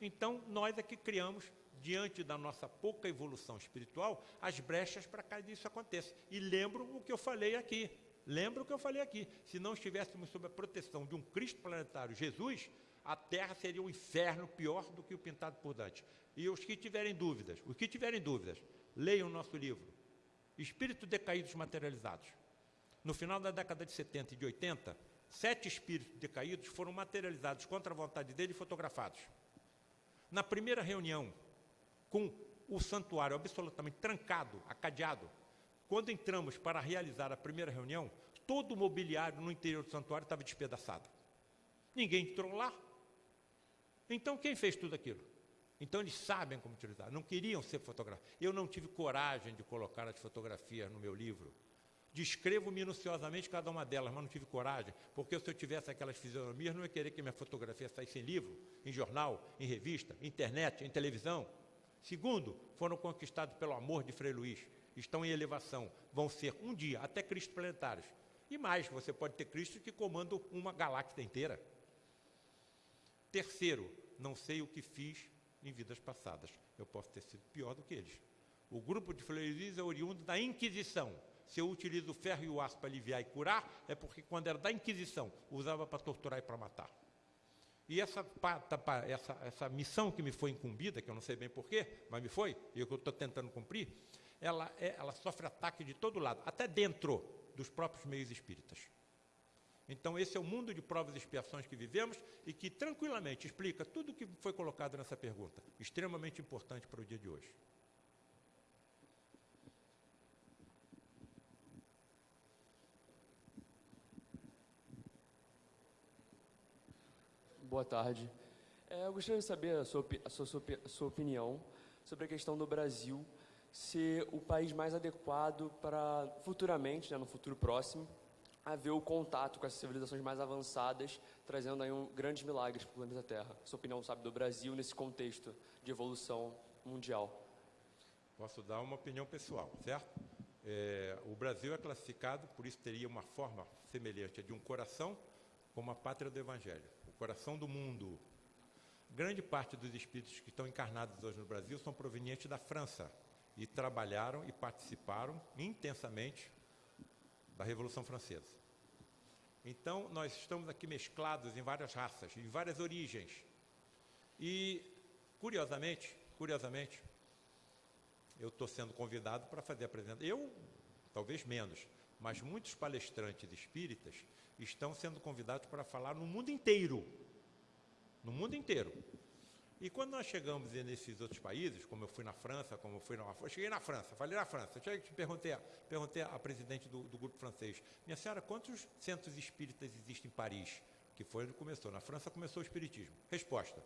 Então, nós é que criamos, diante da nossa pouca evolução espiritual, as brechas para que isso aconteça. E lembro o que eu falei aqui. Lembro o que eu falei aqui. Se não estivéssemos sob a proteção de um Cristo planetário, Jesus, a Terra seria um inferno pior do que o pintado por Dante. E os que tiverem dúvidas, os que tiverem dúvidas, leiam o nosso livro, Espíritos Decaídos Materializados. No final da década de 70 e de 80, sete espíritos decaídos foram materializados contra a vontade dele e fotografados. Na primeira reunião, com o santuário absolutamente trancado, acadeado, quando entramos para realizar a primeira reunião, todo o mobiliário no interior do santuário estava despedaçado. Ninguém entrou lá. Então, quem fez tudo aquilo? Então eles sabem como utilizar, não queriam ser fotografados. Eu não tive coragem de colocar as fotografias no meu livro, Descrevo minuciosamente cada uma delas, mas não tive coragem, porque se eu tivesse aquelas fisionomias, não ia querer que minha fotografia saísse em livro, em jornal, em revista, internet, em televisão. Segundo, foram conquistados pelo amor de Frei Luís, estão em elevação, vão ser um dia até Cristo planetários. E mais, você pode ter Cristo que comanda uma galáxia inteira. Terceiro, não sei o que fiz em vidas passadas. Eu posso ter sido pior do que eles. O grupo de Frei Luís é oriundo da Inquisição se eu utilizo o ferro e o aço para aliviar e curar, é porque quando era da Inquisição, usava para torturar e para matar. E essa, essa, essa missão que me foi incumbida, que eu não sei bem porquê, mas me foi, e eu estou tentando cumprir, ela, é, ela sofre ataque de todo lado, até dentro dos próprios meios espíritas. Então, esse é o mundo de provas e expiações que vivemos e que tranquilamente explica tudo o que foi colocado nessa pergunta, extremamente importante para o dia de hoje. Boa tarde. É, eu gostaria de saber a sua, a, sua, a sua, opinião sobre a questão do Brasil ser o país mais adequado para futuramente, né, no futuro próximo, haver o contato com essas civilizações mais avançadas, trazendo aí um, grandes milagres para o planeta Terra. Sua opinião, sabe, do Brasil nesse contexto de evolução mundial? Posso dar uma opinião pessoal, certo? É, o Brasil é classificado, por isso teria uma forma semelhante de um coração, como a pátria do Evangelho coração do mundo. Grande parte dos espíritos que estão encarnados hoje no Brasil são provenientes da França e trabalharam e participaram intensamente da Revolução Francesa. Então, nós estamos aqui mesclados em várias raças, em várias origens. E, curiosamente, curiosamente, eu estou sendo convidado para fazer a apresentação. Eu, talvez menos, mas muitos palestrantes espíritas estão sendo convidados para falar no mundo inteiro. No mundo inteiro. E quando nós chegamos nesses outros países, como eu fui na França, como eu fui na. Eu cheguei na França, falei na França. Cheguei, perguntei, perguntei à presidente do, do, grupo francês: Minha senhora, quantos centros espíritas existem em Paris? Que foi onde começou. Na França começou o espiritismo. Resposta: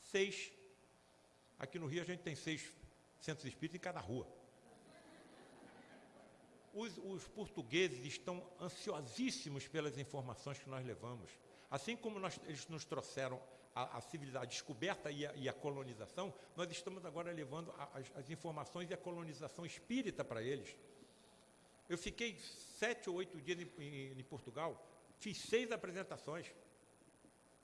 seis. Aqui no Rio a gente tem seis centros espíritas em cada rua os, os, portugueses estão ansiosíssimos pelas informações que nós levamos. Assim como nós, eles nos trouxeram a, a a descoberta e a, e a, colonização, nós estamos agora levando as, as informações e a colonização espírita para eles. Eu fiquei sete ou oito dias em, em, em Portugal, fiz seis apresentações.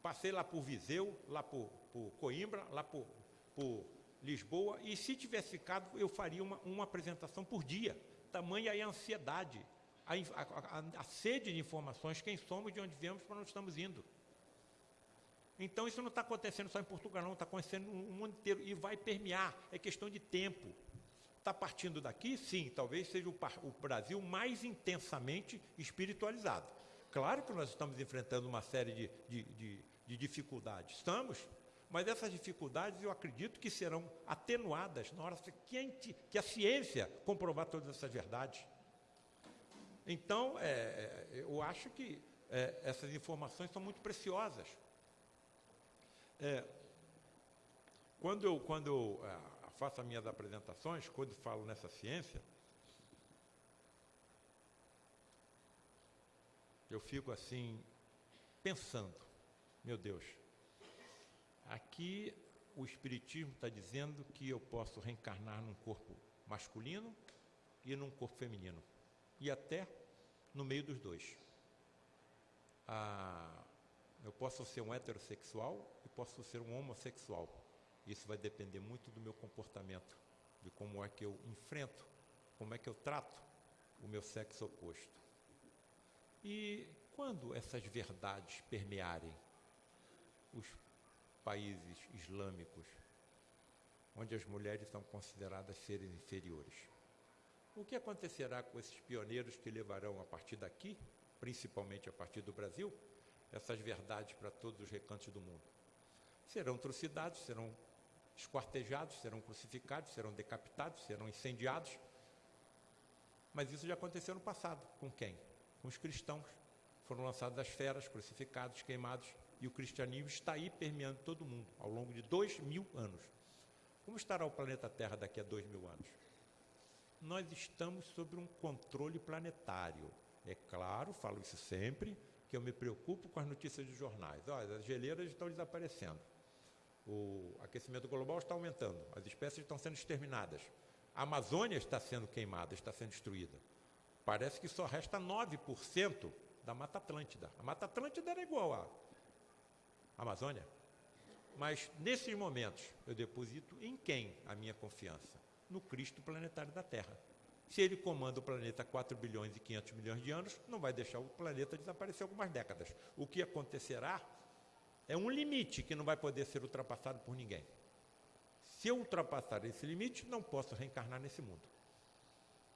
Passei lá por Viseu, lá por, por Coimbra, lá por, por Lisboa, e se tivesse ficado, eu faria uma, uma apresentação por dia tamanha é a ansiedade, a, a, a, sede de informações, quem somos, de onde viemos, para onde estamos indo. Então isso não está acontecendo só em Portugal, não, está acontecendo no mundo inteiro e vai permear, é questão de tempo. Está partindo daqui? Sim, talvez seja o, o Brasil mais intensamente espiritualizado. Claro que nós estamos enfrentando uma série de, de, de, de dificuldades, estamos, mas essas dificuldades eu acredito que serão atenuadas na hora que a, que a ciência comprovar todas essas verdades. Então, é, é, eu acho que é, essas informações são muito preciosas. É, quando eu, quando eu é, faço as minhas apresentações, quando falo nessa ciência, eu fico assim, pensando, meu Deus, Aqui o Espiritismo está dizendo que eu posso reencarnar num corpo masculino e num corpo feminino. E até no meio dos dois. Ah, eu posso ser um heterossexual posso ser um homossexual. Isso vai depender muito do meu comportamento, de como é que eu enfrento, como é que eu trato o meu sexo oposto. E quando essas verdades permearem os países islâmicos, onde as mulheres são consideradas seres inferiores. O que acontecerá com esses pioneiros que levarão a partir daqui, principalmente a partir do Brasil, essas verdades para todos os recantos do mundo? Serão trucidados, serão esquartejados, serão crucificados, serão decapitados, serão incendiados. Mas isso já aconteceu no passado. Com quem? Com os cristãos. Foram lançados as feras, crucificados, queimados e o cristianismo está aí permeando todo mundo ao longo de dois mil anos. Como estará o planeta Terra daqui a dois mil anos? nós estamos sob um controle planetário. É claro, falo isso sempre, que eu me preocupo com as notícias dos jornais. Olha, as geleiras estão desaparecendo. O aquecimento global está aumentando, as espécies estão sendo exterminadas. A Amazônia está sendo queimada, está sendo destruída. Parece que só resta 9% da Mata Atlântida. A Mata Atlântida era igual à Amazônia. Mas, nesses momentos, eu deposito em quem a minha confiança? No Cristo planetário da Terra. Se ele comanda o planeta há 4 bilhões e 500 milhões de anos, não vai deixar o planeta desaparecer algumas décadas. O que acontecerá é um limite que não vai poder ser ultrapassado por ninguém. Se eu ultrapassar esse limite, não posso reencarnar nesse mundo.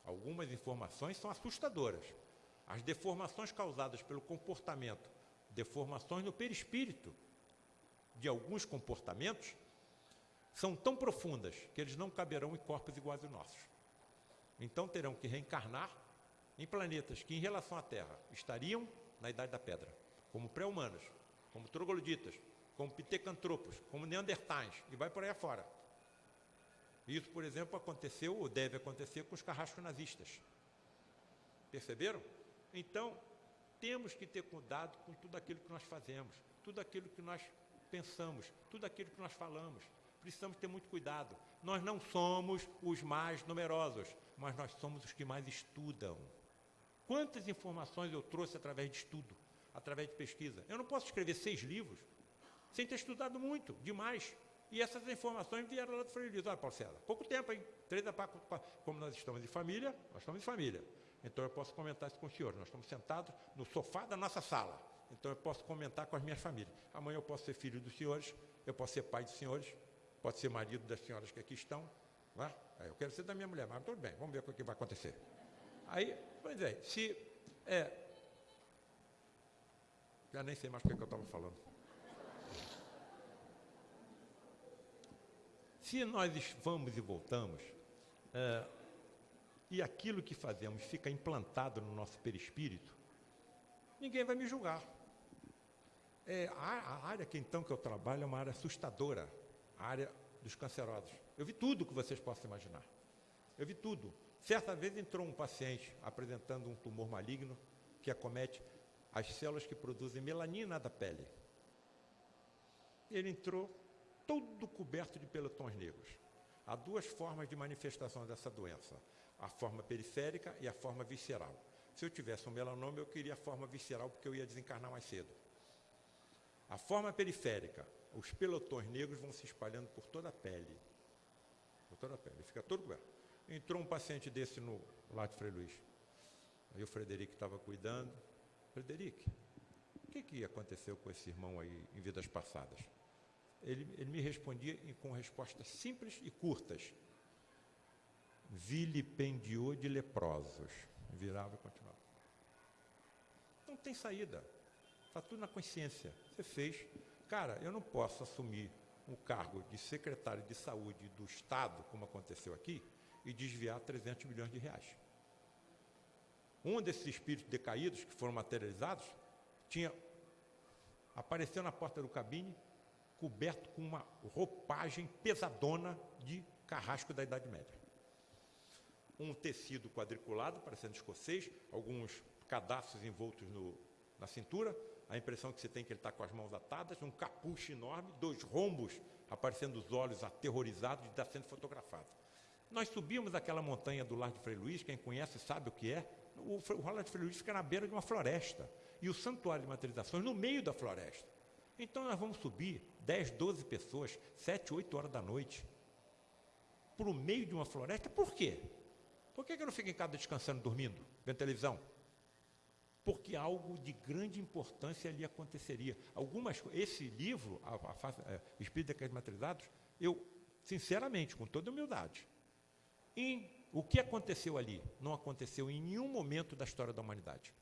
Algumas informações são assustadoras. As deformações causadas pelo comportamento, deformações no perispírito de alguns comportamentos, são tão profundas que eles não caberão em corpos iguais aos nossos. Então terão que reencarnar em planetas que, em relação à Terra, estariam na Idade da Pedra, como pré-humanos, como trogloditas, como pitecantropos, como neandertais, e vai por aí afora. Isso, por exemplo, aconteceu ou deve acontecer com os carrascos nazistas. Perceberam? Então, temos que ter cuidado com tudo aquilo que nós fazemos, tudo aquilo que nós pensamos, tudo aquilo que nós falamos. Precisamos ter muito cuidado. Nós não somos os mais numerosos, mas nós somos os que mais estudam. Quantas informações eu trouxe através de estudo, através de pesquisa? Eu não posso escrever seis livros sem ter estudado muito, demais. E essas informações vieram lá do Freire Olha, Paulo César, pouco tempo, hein? Três a quatro, como nós estamos em família, nós estamos em família. Então eu posso comentar isso com o senhor. Nós estamos sentados no sofá da nossa sala. Então eu posso comentar com as minhas famílias. Amanhã eu posso ser filho dos senhores, eu posso ser pai dos senhores, pode ser marido das senhoras que aqui estão. Não é? Eu quero ser da minha mulher, mas tudo bem, vamos ver o que vai acontecer. Aí, pois é, se. É, já nem sei mais o que, é que eu estava falando. Se nós vamos e voltamos, é, e aquilo que fazemos fica implantado no nosso perispírito, ninguém vai me julgar. É, a, a, área que então que eu trabalho é uma área assustadora, a área dos cancerosos. Eu vi tudo que vocês possam imaginar. Eu vi tudo. Certa vez entrou um paciente apresentando um tumor maligno que acomete as células que produzem melanina da pele. Ele entrou todo coberto de pelotões negros. Há duas formas de manifestação dessa doença: a forma periférica e a forma visceral. Se eu tivesse um melanoma, eu queria a forma visceral porque eu ia desencarnar mais cedo. A forma periférica, os pelotões negros vão se espalhando por toda a pele. Por toda a pele, fica todo coberto. Entrou um paciente desse no lá de Frei Luiz. Aí o Frederico estava cuidando. Frederico, o que, que aconteceu com esse irmão aí em vidas passadas? Ele, ele me respondia com respostas simples e curtas. Vilipendiou de leprosos. Virava e continuava. Não tem saída. Está tudo na consciência. Você fez. Cara, eu não posso assumir um cargo de secretário de saúde do Estado, como aconteceu aqui, e desviar 300 milhões de reais. Um desses espíritos decaídos que foram materializados tinha apareceu na porta do cabine coberto com uma roupagem pesadona de carrasco da Idade Média. Um tecido quadriculado, parecendo escocês, alguns cadastros envoltos no, na cintura, a impressão que você tem é que ele está com as mãos atadas, um capucho enorme, dois rombos aparecendo os olhos aterrorizados de estar sendo fotografado. Nós subimos aquela montanha do Largo de Frei Luiz, quem conhece sabe o que é. O, o de Frei Luiz fica na beira de uma floresta. E o Santuário de Materializações no meio da floresta. Então nós vamos subir 10, 12 pessoas, 7, 8 horas da noite, para o meio de uma floresta. Por quê? Por que, eu não fico em casa descansando, dormindo, vendo televisão? Porque algo de grande importância ali aconteceria. Algumas, esse livro, a, a, a Espírito Decretos Materializados, eu, sinceramente, com toda humildade, em, o que aconteceu ali não aconteceu em nenhum momento da história da humanidade.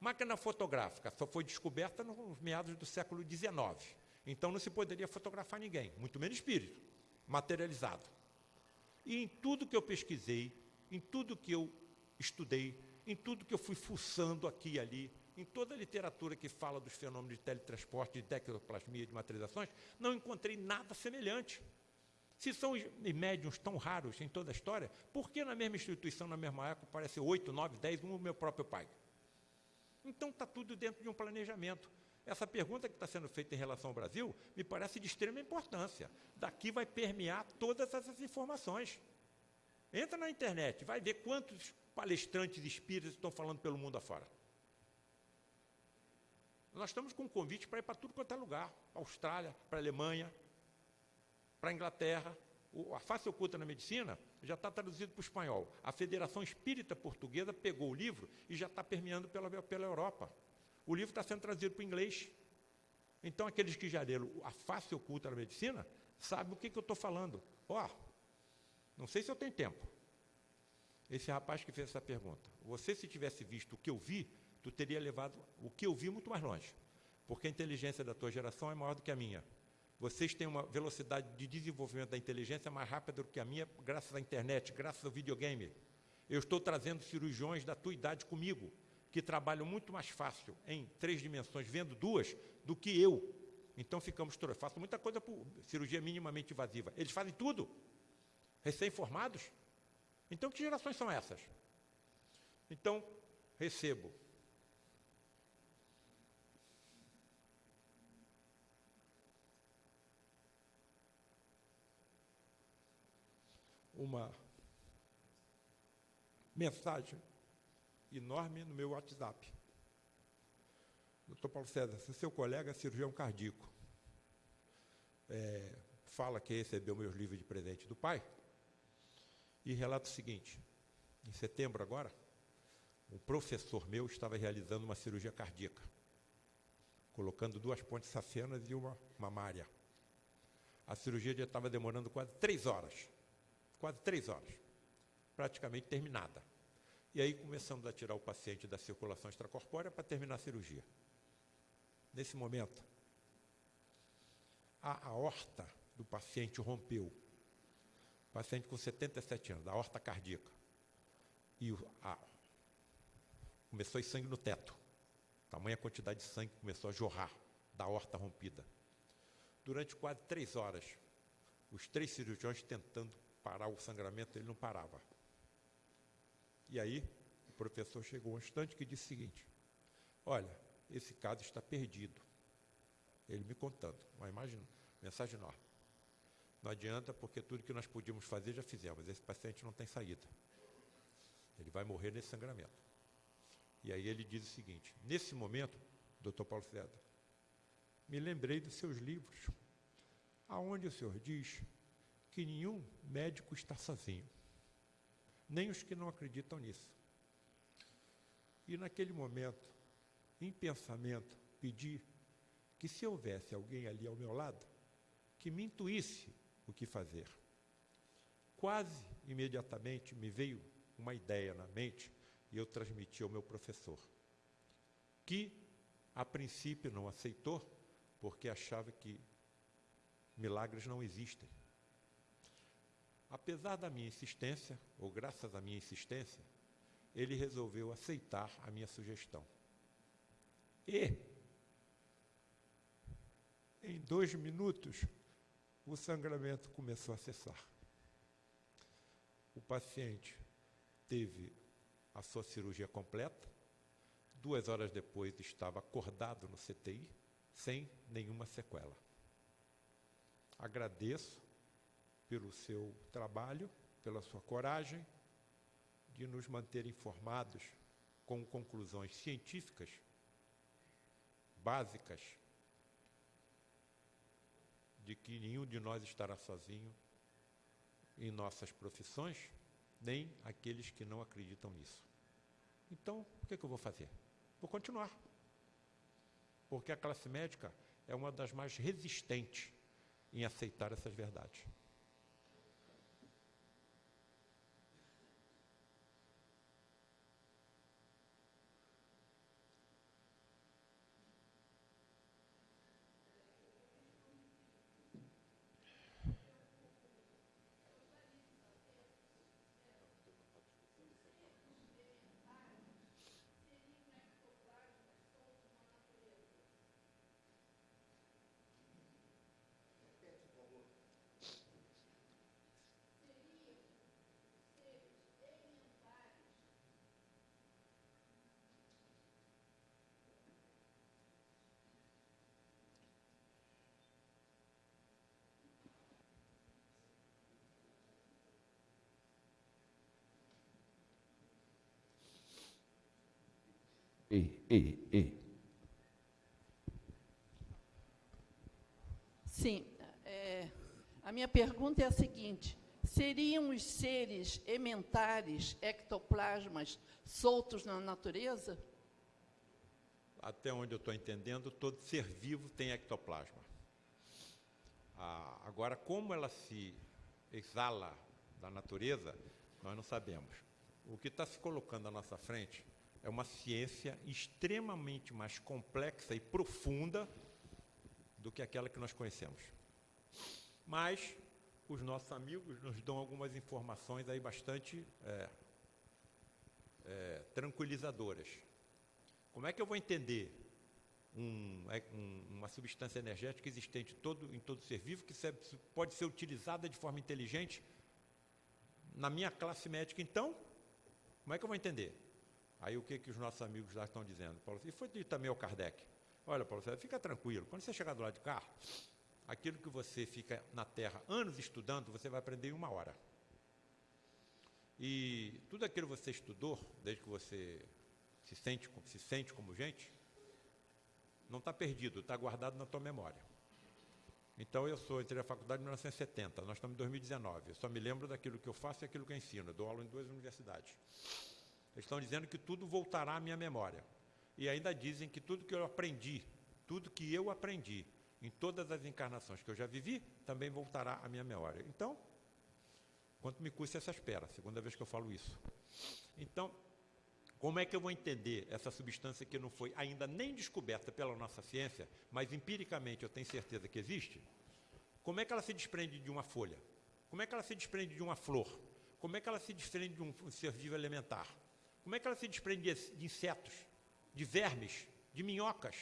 Máquina fotográfica só foi descoberta nos meados do século XIX. Então não se poderia fotografar ninguém, muito menos espírito, materializado. E em tudo que eu pesquisei, em tudo que eu estudei, em tudo que eu fui fuçando aqui e ali, em toda a literatura que fala dos fenômenos de teletransporte, de tecnoplasmia, de materializações, não encontrei nada semelhante. Se são médiums tão raros em toda a história, por que na mesma instituição, na mesma época, apareceu oito, nove, dez, um o meu próprio pai? Então está tudo dentro de um planejamento. Essa pergunta que está sendo feita em relação ao Brasil me parece de extrema importância. Daqui vai permear todas essas informações. Entra na internet, vai ver quantos palestrantes espíritas estão falando pelo mundo afora. Nós estamos com um convite para ir para tudo quanto é lugar. Austrália, para a Alemanha, para a Inglaterra. A face oculta na medicina já está traduzido para o espanhol. A Federação Espírita Portuguesa pegou o livro e já está permeando pela, pela Europa. O livro está sendo traduzido para o inglês. Então, aqueles que já leram a face oculta na medicina sabem o que, que eu estou falando. Ó, oh, não sei se eu tenho tempo. Esse rapaz que fez essa pergunta. Você, se tivesse visto o que eu vi, tu teria levado o que eu vi muito mais longe. Porque a inteligência da tua geração é maior do que a minha. Vocês têm uma velocidade de desenvolvimento da inteligência mais rápida do que a minha, graças à internet, graças ao videogame. Eu estou trazendo cirurgiões da tua idade comigo, que trabalham muito mais fácil em três dimensões, vendo duas, do que eu. Então ficamos Eu faço muita coisa por cirurgia minimamente invasiva. Eles fazem tudo. Recém-formados. Então, que gerações são essas? Então, recebo uma mensagem enorme no meu WhatsApp. Doutor Paulo César, se seu colega é cirurgião cardíaco, é, fala que recebeu meus livros de presente do pai, e relata o seguinte: em setembro agora, um professor meu estava realizando uma cirurgia cardíaca, colocando duas pontes sacenas e uma mamária. A cirurgia já estava demorando quase três horas quase três horas, praticamente terminada. E aí começamos a tirar o paciente da circulação extracorpórea para terminar a cirurgia. Nesse momento, a aorta do paciente rompeu. Paciente com 77 anos, a aorta cardíaca. E a, começou a sangue no teto. Tamanha quantidade de sangue começou a jorrar da aorta rompida. Durante quase três horas, os três cirurgiões tentando parar o sangramento, ele não parava. E aí, o professor chegou um instante que disse o seguinte: Olha, esse caso está perdido. Ele me contando, uma imagem, mensagem enorme. Não adianta, porque tudo que nós podíamos fazer já fizemos. Esse paciente não tem saída. Ele vai morrer nesse sangramento. E aí ele diz o seguinte: nesse momento, doutor Paulo César, me lembrei dos seus livros, aonde o senhor diz que nenhum médico está sozinho, nem os que não acreditam nisso. E naquele momento, em pensamento, pedi que se houvesse alguém ali ao meu lado, que me intuísse o que fazer. Quase imediatamente me veio uma ideia na mente e eu transmiti ao meu professor, que a princípio não aceitou, porque achava que milagres não existem. Apesar da minha insistência, ou graças à minha insistência, ele resolveu aceitar a minha sugestão. E, em dois minutos, o sangramento começou a cessar. O paciente teve a sua cirurgia completa, duas horas depois estava acordado no CTI, sem nenhuma sequela. Agradeço pelo seu trabalho, pela sua coragem de nos manter informados com conclusões científicas básicas de que nenhum de nós estará sozinho em nossas profissões, nem aqueles que não acreditam nisso. Então, o que, é que eu vou fazer? Vou continuar. Porque a classe médica é uma das mais resistentes em aceitar essas verdades. E, e, e. Sim. é, a minha pergunta é a seguinte: seriam os seres ementares, ectoplasmas, soltos na natureza? Até onde eu estou entendendo, todo ser vivo tem ectoplasma. Ah, agora, como ela se exala da natureza, nós não sabemos. O que está se colocando à nossa frente é uma ciência extremamente mais complexa e profunda do que aquela que nós conhecemos. Mas os nossos amigos nos dão algumas informações aí bastante é, é, tranquilizadoras. Como é que eu vou entender um, é, um, uma substância energética existente todo, em todo ser vivo que pode ser utilizada de forma inteligente na minha classe médica? Então, como é que eu vou entender? Aí o que, que os nossos amigos lá estão dizendo? Paulo, e foi dito também ao Kardec. Olha, Paulo, fica tranquilo. Quando você chegar do lado de cá, aquilo que você fica na Terra anos estudando, você vai aprender em uma hora. E tudo aquilo que você estudou, desde que você se sente, se sente como gente, não está perdido, está guardado na tua memória. Então, eu sou, entrei na faculdade em 1970, nós estamos em 2019. Eu só me lembro daquilo que eu faço e aquilo que eu ensino. Eu dou aula em duas universidades. Eles estão dizendo que tudo voltará à minha memória. E ainda dizem que tudo que eu aprendi, tudo que eu aprendi em todas as encarnações que eu já vivi, também voltará à minha memória. Então, quanto me custa essa espera? Segunda vez que eu falo isso. Então, como é que eu vou entender essa substância que não foi ainda nem descoberta pela nossa ciência, mas empiricamente eu tenho certeza que existe? Como é que ela se desprende de uma folha? Como é que ela se desprende de uma flor? Como é que ela se desprende de um ser vivo elementar? Como é que ela se desprende de insetos? de vermes, de minhocas.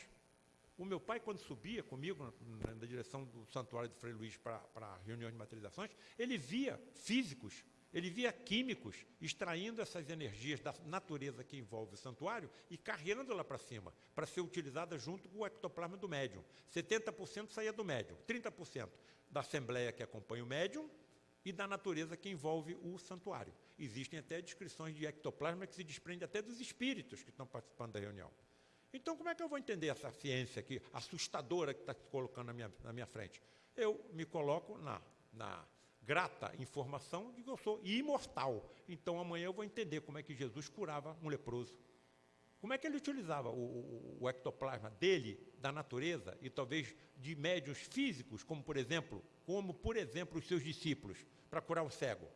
O meu pai, quando subia comigo na, na direção do Santuário de Frei Luiz para a reunião de materializações, ele via físicos, ele via químicos extraindo essas energias da natureza que envolve o santuário e carregando lá para cima, para ser utilizada junto com o ectoplasma do médium. 70% saía do médium, 30% da assembleia que acompanha o médium e da natureza que envolve o santuário. Existem até descrições de ectoplasma que se desprende até dos espíritos que estão participando da reunião. Então, como é que eu vou entender essa ciência aqui, assustadora, que está se colocando na minha, na minha frente? Eu me coloco na, na grata informação de que eu sou imortal. Então, amanhã eu vou entender como é que Jesus curava um leproso. Como é que ele utilizava o, o, ectoplasma dele, da natureza, e talvez de médios físicos, como por exemplo, como por exemplo os seus discípulos para curar o cego.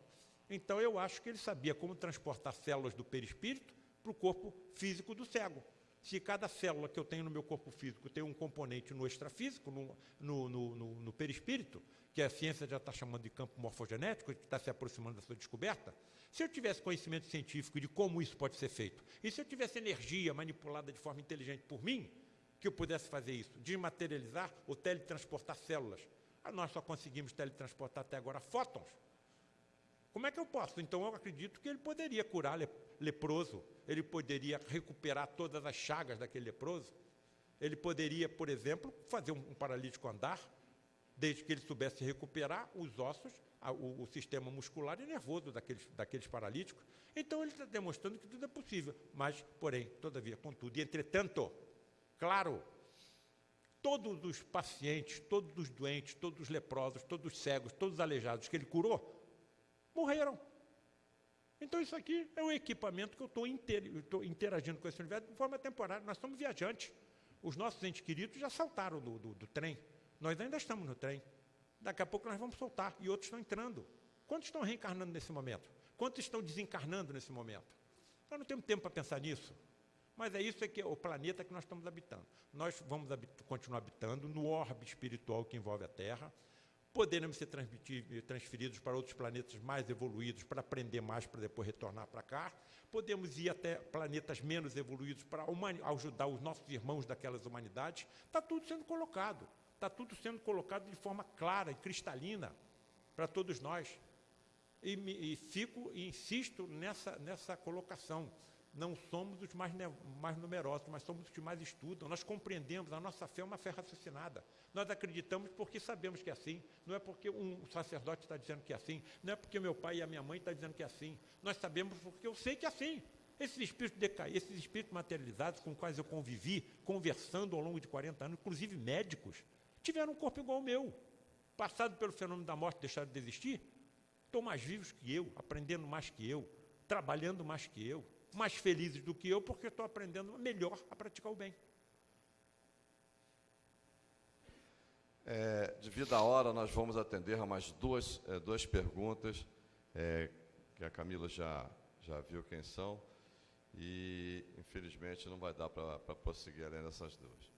Então eu acho que ele sabia como transportar células do perispírito para o corpo físico do cego. Se cada célula que eu tenho no meu corpo físico tem um componente no extrafísico, no, no, no, no perispírito, que a ciência já está chamando de campo morfogenético, que está se aproximando da sua descoberta, se eu tivesse conhecimento científico de como isso pode ser feito, e se eu tivesse energia manipulada de forma inteligente por mim, que eu pudesse fazer isso, desmaterializar ou teletransportar células ah, nós só conseguimos teletransportar até agora fótons. Como é que eu posso? Então eu acredito que ele poderia curar leproso, ele poderia recuperar todas as chagas daquele leproso, ele poderia, por exemplo, fazer um paralítico andar, desde que ele soubesse recuperar os ossos, o, o sistema muscular e nervoso daqueles, daqueles paralíticos. Então ele está demonstrando que tudo é possível, mas, porém, todavia, contudo, e entretanto, claro, todos os pacientes, todos os doentes, todos os leprosos, todos os cegos, todos os aleijados que ele curou, morreram. Então, isso aqui é o equipamento que eu estou interagindo com esse universo de forma temporária. Nós somos viajantes. Os nossos entes queridos já saltaram do, do, do trem. Nós ainda estamos no trem. Daqui a pouco nós vamos soltar e outros estão entrando. Quantos estão reencarnando nesse momento? Quantos estão desencarnando nesse momento? Nós não temos tempo para pensar nisso. Mas é isso é que é o planeta que nós estamos habitando. Nós vamos continuar habitando no orbe espiritual que envolve a Terra, poderemos ser transferidos para outros planetas mais evoluídos para aprender mais para depois retornar para cá. Podemos ir até planetas menos evoluídos para ajudar os nossos irmãos daquelas humanidades. Está tudo sendo colocado. Está tudo sendo colocado de forma clara e cristalina para todos nós. E, e fico e insisto nessa, nessa colocação não somos os mais, mais numerosos, mas somos os que mais estudam. Nós compreendemos, a nossa fé é uma fé raciocinada. Nós acreditamos porque sabemos que é assim. Não é porque um sacerdote está dizendo que é assim. Não é porque meu pai e a minha mãe estão dizendo que é assim. Nós sabemos porque eu sei que é assim. Esses espíritos decaídos, esses espíritos materializados com os quais eu convivi, conversando ao longo de 40 anos, inclusive médicos, tiveram um corpo igual ao meu. Passado pelo fenômeno da morte, deixaram de existir, estão mais vivos que eu, aprendendo mais que eu, trabalhando mais que eu, mais felizes do que eu, porque estou aprendendo melhor a praticar o bem. É, devido à hora, nós vamos atender a mais duas, é, duas perguntas, é, que a Camila já, já viu quem são, e infelizmente não vai dar para prosseguir além dessas duas.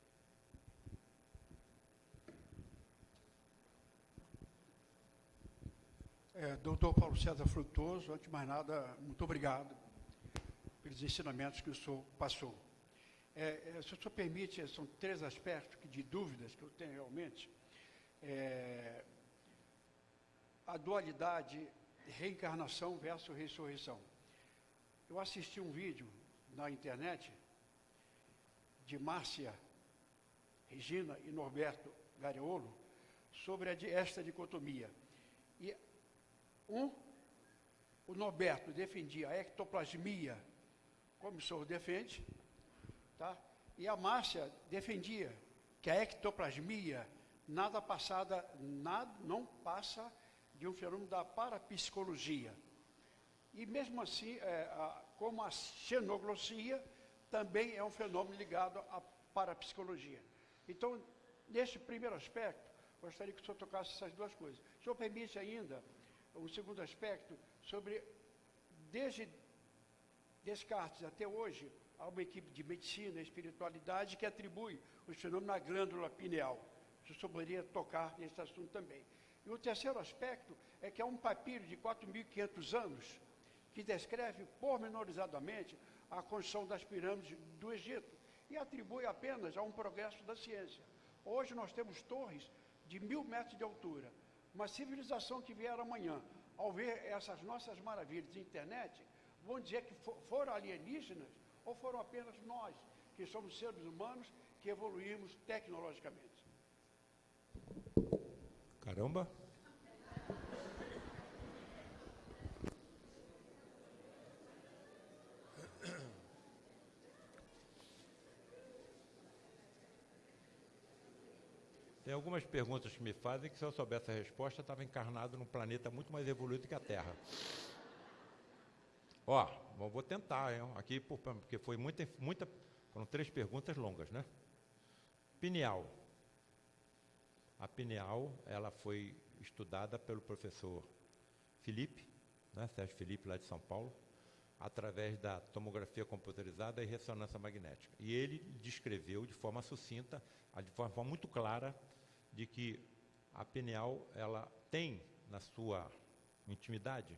É, doutor Paulo César Frutuoso, antes de mais nada, muito obrigado pelos ensinamentos que o senhor passou. É, é, se o senhor permite, são três aspectos que, de dúvidas que eu tenho realmente. É, a dualidade reencarnação versus ressurreição. Eu assisti um vídeo na internet de Márcia Regina e Norberto Gareolo sobre esta dicotomia. E um, o Norberto defendia a ectoplasmia, como o senhor defende, tá? e a Márcia defendia que a ectoplasmia nada passada, nada, não passa de um fenômeno da parapsicologia. E mesmo assim, é, a, como a xenoglossia também é um fenômeno ligado à parapsicologia. Então, nesse primeiro aspecto, gostaria que o senhor tocasse essas duas coisas. O senhor permite ainda um segundo aspecto sobre, desde Descartes até hoje, há uma equipe de medicina e espiritualidade que atribui os fenômenos à glândula pineal. O senhor poderia tocar nesse assunto também. E o terceiro aspecto é que há um papiro de 4.500 anos que descreve pormenorizadamente a construção das pirâmides do Egito e atribui apenas a um progresso da ciência. Hoje nós temos torres de mil metros de altura. Uma civilização que vier amanhã, ao ver essas nossas maravilhas de internet, vão dizer que foram alienígenas ou foram apenas nós, que somos seres humanos, que evoluímos tecnologicamente. Caramba! Tem algumas perguntas que me fazem que se eu soubesse a resposta, estava encarnado num planeta muito mais evoluído que a Terra. Ó, vou tentar, hein? aqui porque foi muita, muita, foram três perguntas longas, né? Pineal. A pineal, ela foi estudada pelo professor Felipe, né, Sérgio Felipe, lá de São Paulo, através da tomografia computerizada e ressonância magnética. E ele descreveu de forma sucinta, de forma muito clara, de que a pineal ela tem na sua intimidade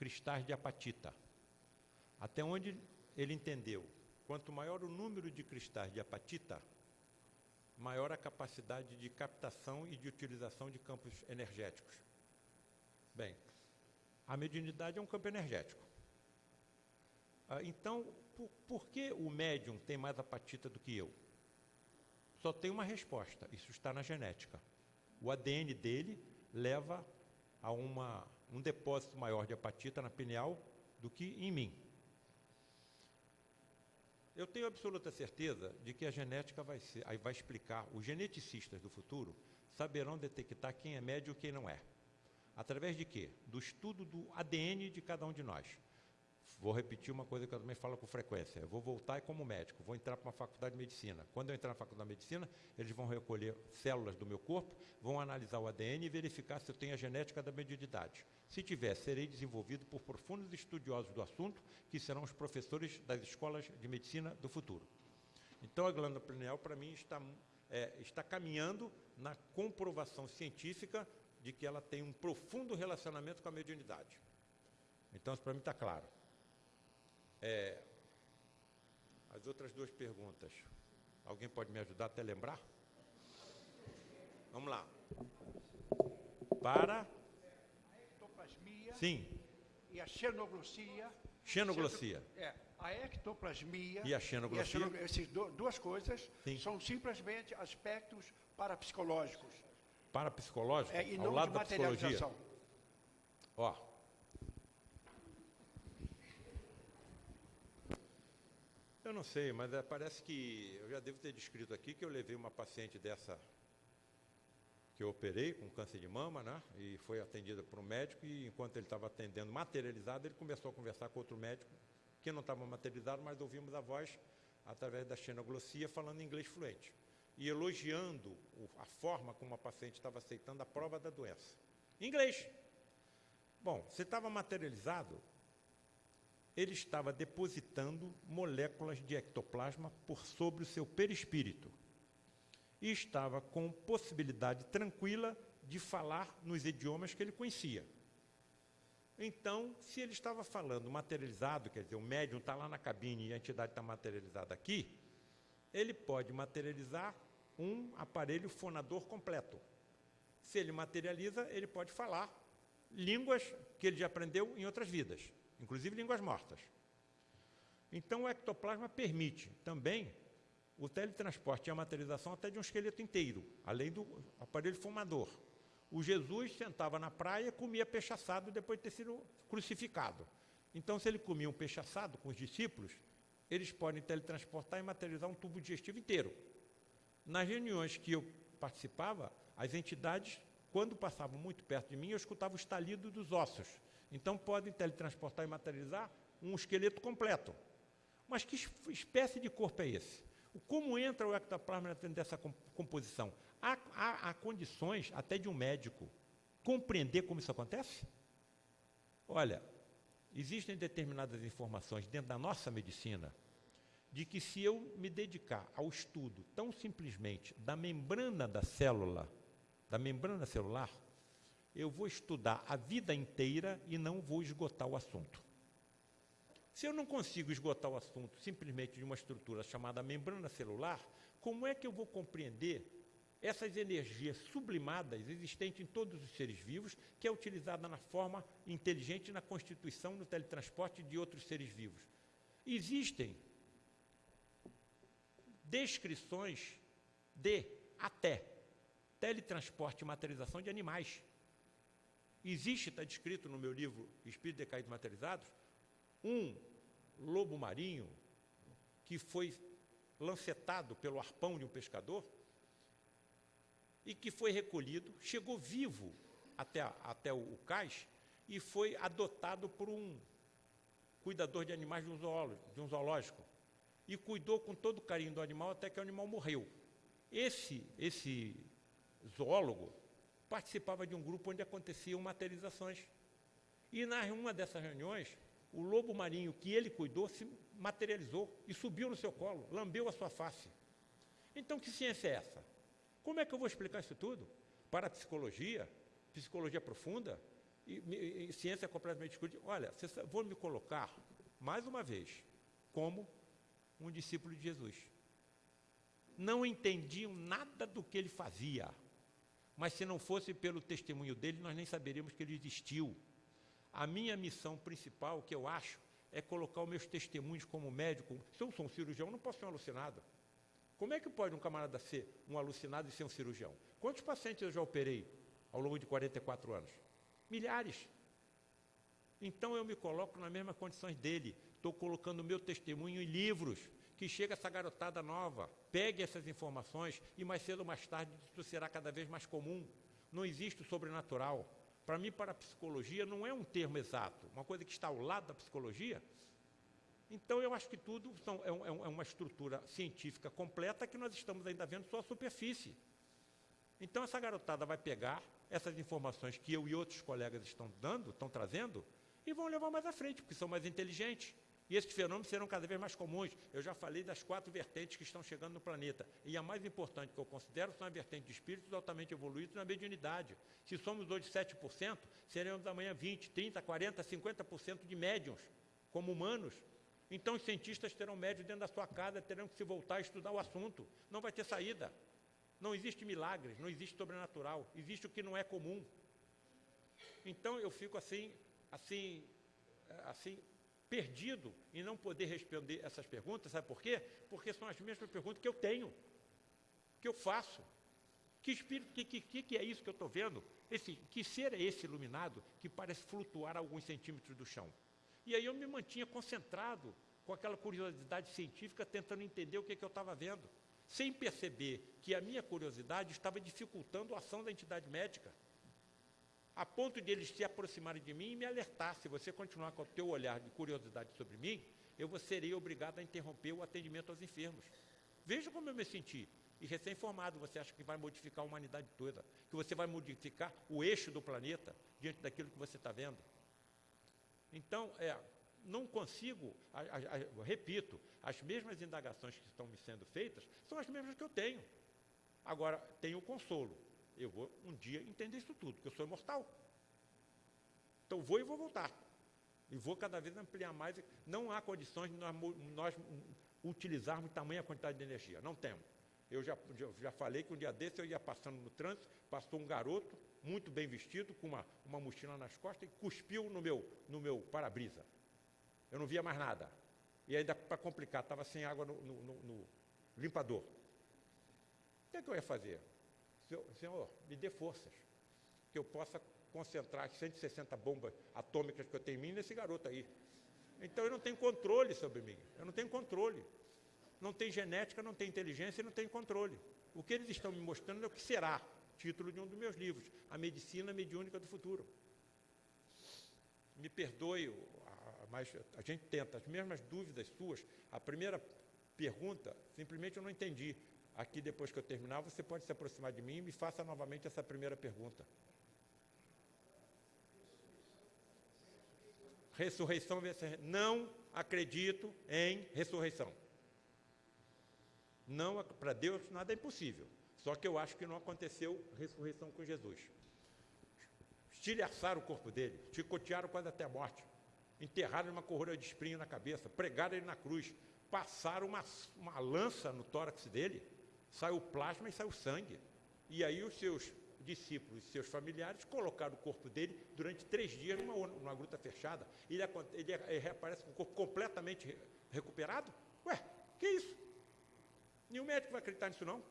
cristais de apatita. Até onde ele entendeu, quanto maior o número de cristais de apatita, maior a capacidade de captação e de utilização de campos energéticos. Bem, a mediunidade é um campo energético. Ah, então, por, por, que o médium tem mais apatita do que eu? Só tem uma resposta, isso está na genética. O ADN dele leva a uma, um depósito maior de apatita na pineal do que em mim. Eu tenho absoluta certeza de que a genética vai, ser, vai explicar, os geneticistas do futuro saberão detectar quem é médio e quem não é. Através de quê? Do estudo do ADN de cada um de nós. Vou repetir uma coisa que eu também falo com frequência. Eu vou voltar como médico, vou entrar para uma faculdade de medicina. Quando eu entrar na faculdade de medicina, eles vão recolher células do meu corpo, vão analisar o ADN e verificar se eu tenho a genética da mediunidade. Se tiver, serei desenvolvido por profundos estudiosos do assunto, que serão os professores das escolas de medicina do futuro. Então, a glândula pineal, para mim, está, é, está caminhando na comprovação científica de que ela tem um profundo relacionamento com a mediunidade. Então, isso para mim está claro. É, as outras duas perguntas. Alguém pode me ajudar até lembrar? Vamos lá. Para. A ectoplasmia. Sim. E a xenoglossia. Xenoglossia. É, a ectoplasmia. E a xenoglossia. E a Essas duas coisas Sim. são simplesmente aspectos parapsicológicos. Parapsicológicos? É, e ao não lado de da psicologia. Ó. Eu não sei, mas é, parece que eu já devo ter descrito aqui que eu levei uma paciente dessa que eu operei com câncer de mama, né? E foi atendida por um médico e enquanto ele estava atendendo materializado, ele começou a conversar com outro médico que não estava materializado, mas ouvimos a voz através da xenoglossia falando inglês fluente e elogiando a forma como a paciente estava aceitando a prova da doença. Inglês. Bom, se estava materializado, ele estava depositando moléculas de ectoplasma por sobre o seu perispírito e estava com possibilidade tranquila de falar nos idiomas que ele conhecia. Então, se ele estava falando materializado, quer dizer, o médium está lá na cabine e a entidade está materializada aqui, ele pode materializar um aparelho fonador completo. Se ele materializa, ele pode falar línguas que ele já aprendeu em outras vidas, inclusive línguas mortas. Então, o ectoplasma permite também o teletransporte e a materialização até de um esqueleto inteiro, além do aparelho fumador. O Jesus sentava na praia comia peixe assado depois de ter sido crucificado. Então, se ele comia um peixe assado com os discípulos, eles podem teletransportar e materializar um tubo digestivo inteiro. Nas reuniões que eu participava, as entidades, quando passavam muito perto de mim, eu escutava o estalido dos ossos. Então, podem teletransportar e materializar um esqueleto completo. Mas que espécie de corpo é esse? Como entra o ectoplasma dentro dessa composição? Há, há, há, condições, até de um médico, compreender como isso acontece? Olha, existem determinadas informações dentro da nossa medicina de que se eu me dedicar ao estudo tão simplesmente da membrana da célula, da membrana celular, eu vou estudar a vida inteira e não vou esgotar o assunto. Se eu não consigo esgotar o assunto simplesmente de uma estrutura chamada membrana celular, como é que eu vou compreender essas energias sublimadas existentes em todos os seres vivos, que é utilizada na forma inteligente na constituição, no teletransporte de outros seres vivos? Existem descrições de até teletransporte e materialização de animais. Existe, está descrito no meu livro Espírito Decaídos Materializados, um lobo marinho que foi lancetado pelo arpão de um pescador e que foi recolhido, chegou vivo até, até o, o cais e foi adotado por um cuidador de animais de um, zoológico, de um zoológico e cuidou com todo o carinho do animal até que o animal morreu. Esse, esse zoólogo participava de um grupo onde aconteciam materializações. E na uma dessas reuniões, o lobo marinho que ele cuidou se materializou e subiu no seu colo, lambeu a sua face. Então, que ciência é essa? Como é que eu vou explicar isso tudo? Para a psicologia, psicologia profunda e, e, e ciência completamente discutida. Olha, vou me colocar, mais uma vez, como um discípulo de Jesus. Não entendiam nada do que ele fazia, mas se não fosse pelo testemunho dele, nós nem saberíamos que ele existiu. A minha missão principal, que eu acho, é colocar os meus testemunhos como médico. Se eu sou um cirurgião, não posso ser um alucinado. Como é que pode um camarada ser um alucinado e ser um cirurgião? Quantos pacientes eu já operei ao longo de 44 anos? Milhares. Então eu me coloco nas mesmas condições dele. Estou colocando o meu testemunho em livros. Que chega essa garotada nova, pegue essas informações e mais cedo ou mais tarde isso será cada vez mais comum. Não existe o sobrenatural. Para mim, para a psicologia, não é um termo exato, uma coisa que está ao lado da psicologia. Então, eu acho que tudo são, é, é, é uma estrutura científica completa que nós estamos ainda vendo só a superfície. Então, essa garotada vai pegar essas informações que eu e outros colegas estão dando, estão trazendo, e vão levar mais à frente, porque são mais inteligentes. E esses fenômenos serão cada vez mais comuns. Eu já falei das quatro vertentes que estão chegando no planeta. E a mais importante que eu considero são a vertente de espíritos altamente evoluídos na mediunidade. Se somos hoje 7%, seremos amanhã 20%, 30%, 40%, 50% de médiums, como humanos. Então os cientistas terão médios dentro da sua casa, terão que se voltar a estudar o assunto. Não vai ter saída. Não existe milagres, não existe sobrenatural. Existe o que não é comum. Então eu fico assim, assim, assim, perdido em não poder responder essas perguntas, sabe por quê? Porque são as mesmas perguntas que eu tenho, que eu faço. Que espírito, que, que, que é isso que eu estou vendo? Esse, que ser é esse iluminado que parece flutuar alguns centímetros do chão? E aí eu me mantinha concentrado com aquela curiosidade científica, tentando entender o que, que eu estava vendo, sem perceber que a minha curiosidade estava dificultando a ação da entidade médica, a ponto de eles se aproximarem de mim e me alertar, se você continuar com o teu olhar de curiosidade sobre mim, eu serei obrigado a interromper o atendimento aos enfermos. Veja como eu me senti. E recém-formado, você acha que vai modificar a humanidade toda, que você vai modificar o eixo do planeta diante daquilo que você está vendo. Então, é, não consigo, a, a, a, repito, as mesmas indagações que estão me sendo feitas são as mesmas que eu tenho. Agora, tenho o consolo. Eu vou um dia entender isso tudo, porque eu sou imortal. Então, vou e vou voltar. E vou cada vez ampliar mais. Não há condições de nós, nós utilizarmos tamanha quantidade de energia. Não temos. Eu já, já falei que um dia desse eu ia passando no trânsito, passou um garoto, muito bem vestido, com uma, uma mochila nas costas, e cuspiu no meu, no meu para-brisa. Eu não via mais nada. E ainda, para complicar, estava sem água no, no, no, no limpador. O que, é que eu ia fazer? Senhor, me dê forças, que eu possa concentrar as 160 bombas atômicas que eu tenho em mim nesse garoto aí. Então eu não tenho controle sobre mim, eu não tenho controle não tem genética, não tem inteligência e não tem controle. O que eles estão me mostrando é o que será, título de um dos meus livros, A Medicina Mediúnica do Futuro. Me perdoe, mas a gente tenta, as mesmas dúvidas suas, a primeira pergunta, simplesmente eu não entendi. Aqui, depois que eu terminar, você pode se aproximar de mim e me faça novamente essa primeira pergunta. Ressurreição, não acredito em ressurreição. Não, para Deus nada é impossível. Só que eu acho que não aconteceu ressurreição com Jesus. Estilhaçaram o corpo dele, chicotearam quase até a morte, enterraram uma coroa de espinho na cabeça, pregaram ele na cruz, passaram uma, uma lança no tórax dele, saiu plasma e saiu sangue. E aí os seus discípulos e seus familiares colocaram o corpo dele durante três dias numa, numa gruta fechada. Ele, ele, ele reaparece com o corpo completamente recuperado. Ué, que isso? Nenhum médico vai acreditar nisso, não.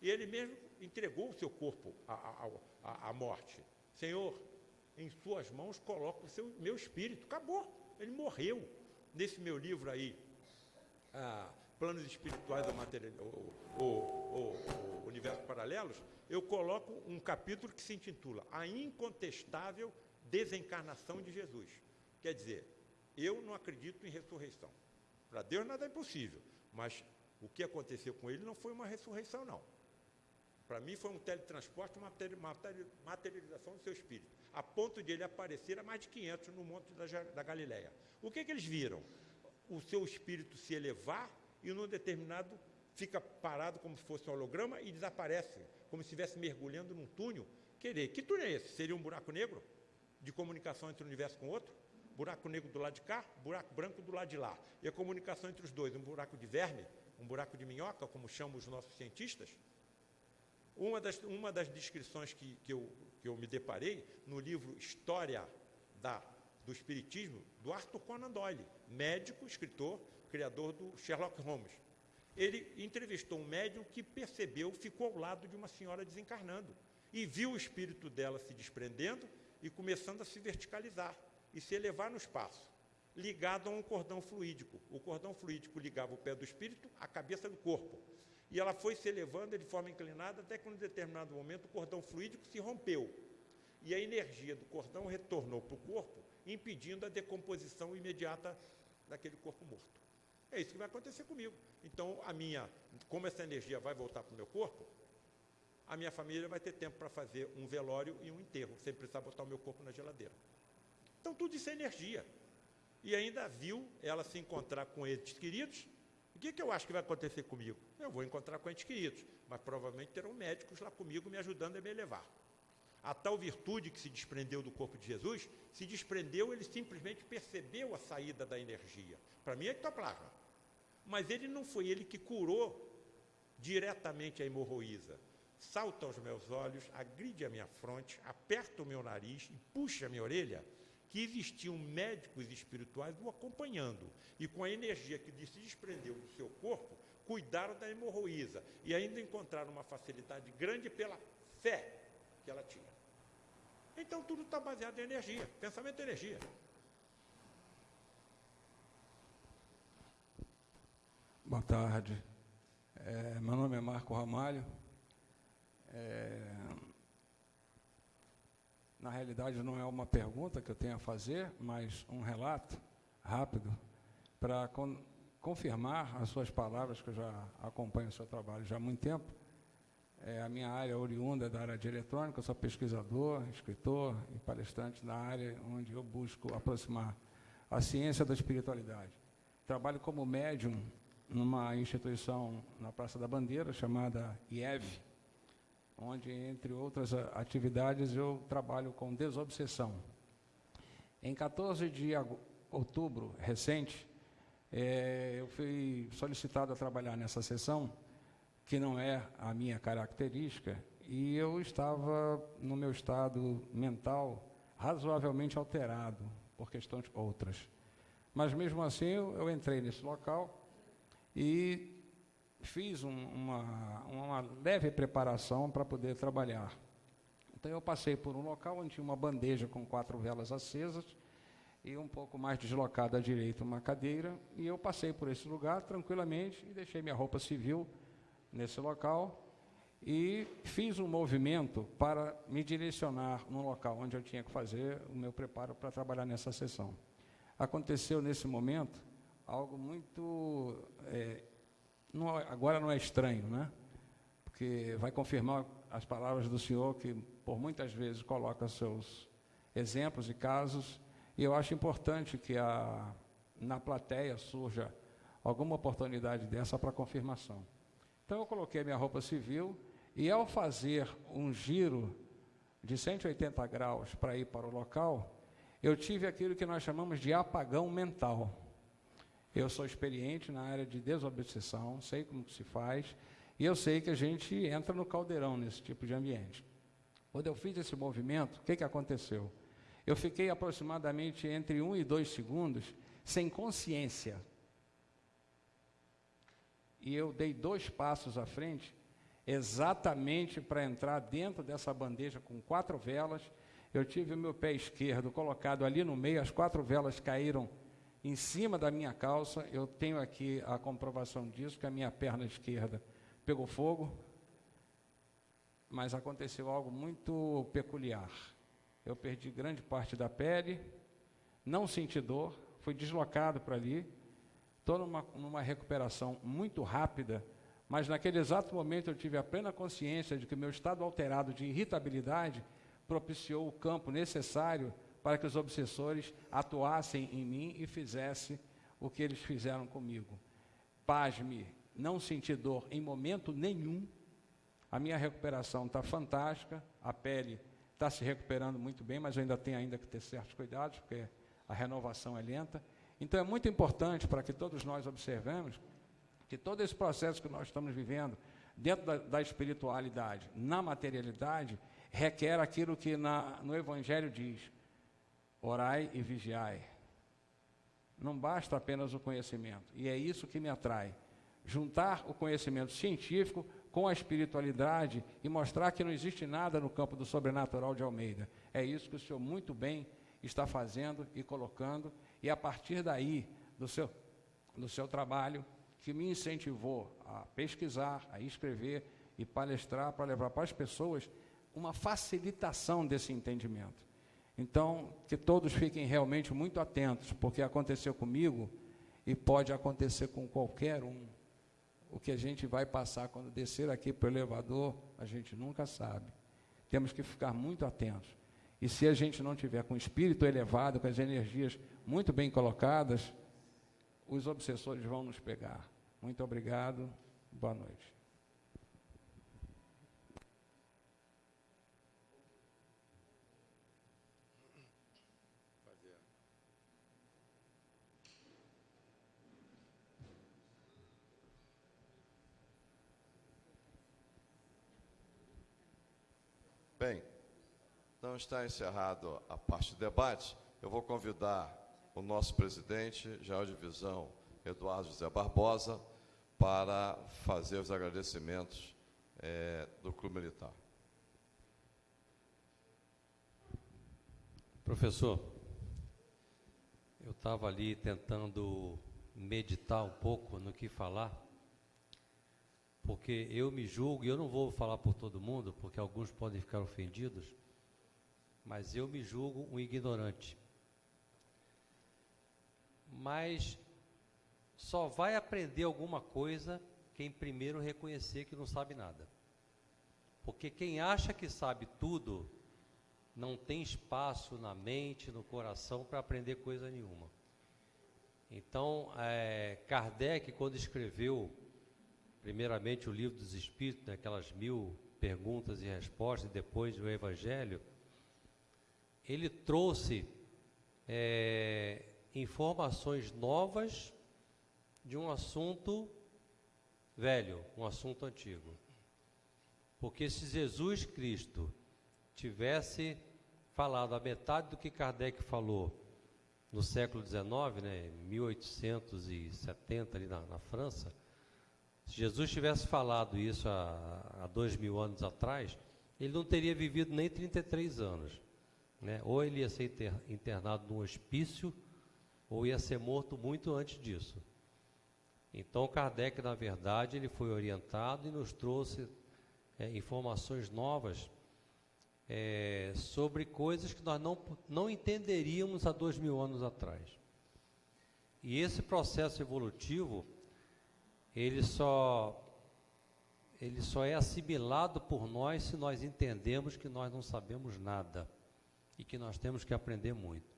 E ele mesmo entregou o seu corpo à, à, à morte. Senhor, em suas mãos coloco o seu, meu espírito. Acabou. Ele morreu. Nesse meu livro aí, ah, Planos Espirituais do Material, o, o, o, o Universo Paralelos, eu coloco um capítulo que se intitula A Incontestável Desencarnação de Jesus. Quer dizer, eu não acredito em ressurreição. Para Deus nada é impossível, mas o que aconteceu com ele não foi uma ressurreição, não. Para mim foi um teletransporte, uma materialização do seu espírito, a ponto de ele aparecer a mais de 500 no monte da, da Galileia. O que, que eles viram? O seu espírito se elevar e num determinado fica parado como se fosse um holograma e desaparece, como se estivesse mergulhando num túnel. Querer, que túnel é esse? Seria um buraco negro de comunicação entre um universo com outro? Buraco negro do lado de cá, buraco branco do lado de lá. E a comunicação entre os dois, um buraco de verme, um buraco de minhoca, como chamam os nossos cientistas. Uma das, uma das descrições que, que, eu, que eu me deparei no livro História da, do Espiritismo, do Arthur Conan Doyle, médico, escritor, criador do Sherlock Holmes. Ele entrevistou um médium que percebeu, ficou ao lado de uma senhora desencarnando e viu o espírito dela se desprendendo e começando a se verticalizar e se elevar no espaço ligado a um cordão fluídico. O cordão fluídico ligava o pé do espírito à cabeça do corpo. E ela foi se elevando de forma inclinada até que, em determinado momento, o cordão fluídico se rompeu. E a energia do cordão retornou para o corpo, impedindo a decomposição imediata daquele corpo morto. É isso que vai acontecer comigo. Então, a minha, como essa energia vai voltar para o meu corpo, a minha família vai ter tempo para fazer um velório e um enterro, sem precisar botar o meu corpo na geladeira. Então, tudo isso é energia e ainda viu ela se encontrar com entes queridos. O que, que eu acho que vai acontecer comigo? Eu vou encontrar com entes queridos, mas provavelmente terão médicos lá comigo me ajudando a me elevar. A tal virtude que se desprendeu do corpo de Jesus, se desprendeu, ele simplesmente percebeu a saída da energia. Para mim é ectoplasma. Mas ele não foi ele que curou diretamente a hemorroísa. Salta aos meus olhos, agride a minha fronte, aperta o meu nariz e puxa a minha orelha que existiam médicos espirituais o acompanhando e com a energia que se desprendeu do seu corpo, cuidaram da hemorroísa e ainda encontraram uma facilidade grande pela fé que ela tinha. Então tudo está baseado em energia, pensamento é energia. Boa tarde. É, meu nome é Marco Ramalho. É, na realidade, não é uma pergunta que eu tenho a fazer, mas um relato rápido para con confirmar as suas palavras, que eu já acompanho o seu trabalho já há muito tempo. É, a minha área oriunda é da área de eletrônica, eu sou pesquisador, escritor e palestrante na área onde eu busco aproximar a ciência da espiritualidade. Trabalho como médium numa instituição na Praça da Bandeira, chamada IEV, onde, entre outras atividades, eu trabalho com desobsessão. Em 14 de outubro recente, é, eu fui solicitado a trabalhar nessa sessão, que não é a minha característica, e eu estava no meu estado mental razoavelmente alterado por questões outras. Mas mesmo assim eu, eu entrei nesse local e fiz um, uma, uma leve preparação para poder trabalhar. Então eu passei por um local onde tinha uma bandeja com quatro velas acesas e um pouco mais deslocada à direita uma cadeira, e eu passei por esse lugar tranquilamente e deixei minha roupa civil nesse local e fiz um movimento para me direcionar no local onde eu tinha que fazer o meu preparo para trabalhar nessa sessão. Aconteceu nesse momento algo muito. É, não, agora não é estranho, né? Porque vai confirmar as palavras do senhor, que por muitas vezes coloca seus exemplos e casos, e eu acho importante que a, na plateia surja alguma oportunidade dessa para confirmação. Então eu coloquei minha roupa civil e ao fazer um giro de 180 graus para ir para o local, eu tive aquilo que nós chamamos de apagão mental. Eu sou experiente na área de desobsessão, sei como se faz, e eu sei que a gente entra no caldeirão nesse tipo de ambiente. Quando eu fiz esse movimento, o que, que aconteceu? Eu fiquei aproximadamente entre um e dois segundos sem consciência. E eu dei dois passos à frente, exatamente para entrar dentro dessa bandeja com quatro velas. Eu tive o meu pé esquerdo colocado ali no meio, as quatro velas caíram em cima da minha calça. Eu tenho aqui a comprovação disso, que a minha perna esquerda pegou fogo. Mas aconteceu algo muito peculiar. Eu perdi grande parte da pele, não senti dor, fui deslocado para ali. Estou numa, numa recuperação muito rápida, mas naquele exato momento eu tive a plena consciência de que meu estado alterado de irritabilidade propiciou o campo necessário para que os obsessores atuassem em mim e fizessem o que eles fizeram comigo. Pasme, não senti dor em momento nenhum. A minha recuperação está fantástica, a pele está se recuperando muito bem, mas eu ainda tenho ainda que ter certos cuidados, porque a renovação é lenta. Então é muito importante para que todos nós observemos que todo esse processo que nós estamos vivendo, dentro da, da espiritualidade, na materialidade, requer aquilo que na, no Evangelho diz: orai e vigiai. Não basta apenas o conhecimento, e é isso que me atrai. Juntar o conhecimento científico com a espiritualidade e mostrar que não existe nada no campo do sobrenatural de Almeida. É isso que o senhor muito bem está fazendo e colocando, e a partir daí, do seu, do seu trabalho, que me incentivou a pesquisar, a escrever e palestrar para levar para as pessoas uma facilitação desse entendimento. Então, que todos fiquem realmente muito atentos, porque aconteceu comigo e pode acontecer com qualquer um. O que a gente vai passar quando descer aqui para o elevador, a gente nunca sabe. Temos que ficar muito atentos. E se a gente não tiver com o espírito elevado, com as energias muito bem colocadas, os obsessores vão nos pegar. Muito obrigado. Boa noite. Bem, então está encerrado a parte do debate. Eu vou convidar o nosso presidente, geral de divisão, Eduardo José Barbosa, para fazer os agradecimentos é, do Clube Militar. Professor, eu estava ali tentando meditar um pouco no que falar, porque eu me julgo, e eu não vou falar por todo mundo, porque alguns podem ficar ofendidos, mas eu me julgo um ignorante. Mas só vai aprender alguma coisa quem primeiro reconhecer que não sabe nada. Porque quem acha que sabe tudo, não tem espaço na mente, no coração para aprender coisa nenhuma. Então, é, Kardec, quando escreveu, primeiramente, o livro dos Espíritos, né, aquelas mil perguntas e respostas, e depois o Evangelho, ele trouxe é, informações novas de um assunto velho, um assunto antigo. Porque se Jesus Cristo tivesse falado a metade do que Kardec falou no século XIX, né, 1870, ali na, na França, se Jesus tivesse falado isso há, há dois mil anos atrás, ele não teria vivido nem 33 anos. Né? Ou ele ia ser internado num hospício, ou ia ser morto muito antes disso. Então, Kardec, na verdade, ele foi orientado e nos trouxe é, informações novas é, sobre coisas que nós não, não entenderíamos há dois mil anos atrás. E esse processo evolutivo, ele só, ele só é assimilado por nós se nós entendemos que nós não sabemos nada e que nós temos que aprender muito.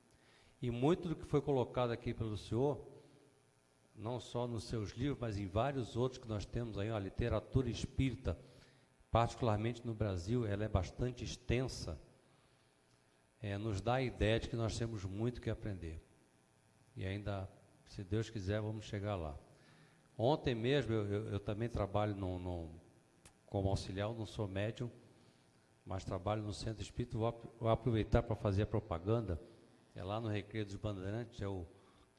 E muito do que foi colocado aqui pelo senhor, não só nos seus livros, mas em vários outros que nós temos aí, a literatura espírita, particularmente no Brasil, ela é bastante extensa, é, nos dá a ideia de que nós temos muito que aprender. E ainda, se Deus quiser, vamos chegar lá. Ontem mesmo, eu, eu, eu também trabalho como auxiliar, não sou médium, mas trabalho no Centro Espírita, vou, vou aproveitar para fazer a propaganda, é lá no Recreio dos Bandeirantes, é o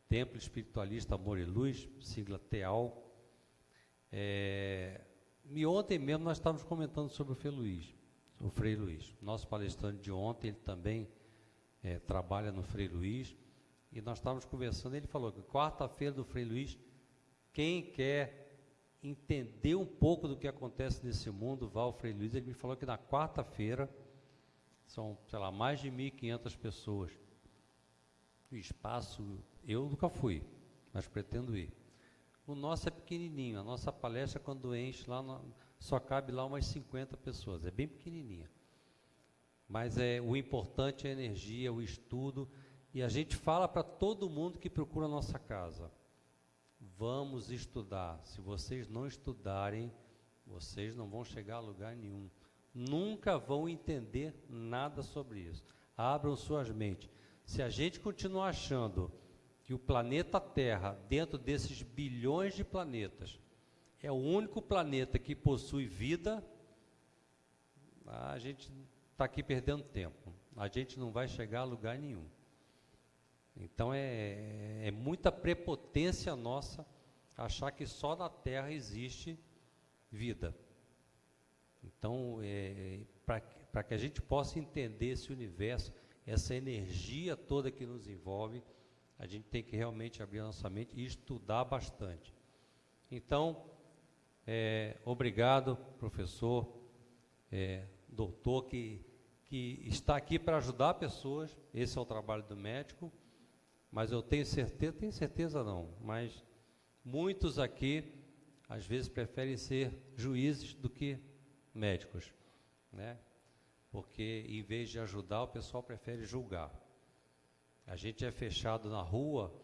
Templo Espiritualista Amor e Luz, sigla TEAL. É, e ontem mesmo nós estávamos comentando sobre o Frei Luiz, o Frei Luiz. Nosso palestrante de ontem, ele também é, trabalha no Frei Luiz. E nós estávamos conversando, ele falou que quarta-feira do Frei Luiz, quem quer entender um pouco do que acontece nesse mundo, Frei Luiz. Ele me falou que na quarta-feira são, sei lá, mais de 1.500 pessoas. O espaço, eu nunca fui, mas pretendo ir. O nosso é pequenininho, a nossa palestra quando enche lá, só cabe lá umas 50 pessoas, é bem pequenininha. Mas é o importante é a energia, o estudo, e a gente fala para todo mundo que procura a nossa casa. Vamos estudar. Se vocês não estudarem, vocês não vão chegar a lugar nenhum. Nunca vão entender nada sobre isso. Abram suas mentes. Se a gente continuar achando que o planeta Terra, dentro desses bilhões de planetas, é o único planeta que possui vida, a gente está aqui perdendo tempo. A gente não vai chegar a lugar nenhum. Então é, é muita prepotência nossa achar que só na Terra existe vida. Então, é, para que a gente possa entender esse universo, essa energia toda que nos envolve, a gente tem que realmente abrir a nossa mente e estudar bastante. Então, é, obrigado, professor, é, doutor, que, que está aqui para ajudar pessoas, esse é o trabalho do médico, mas eu tenho certeza, tenho certeza não, mas muitos aqui, às vezes, preferem ser juízes do que médicos, né? Porque, em vez de ajudar, o pessoal prefere julgar. A gente é fechado na rua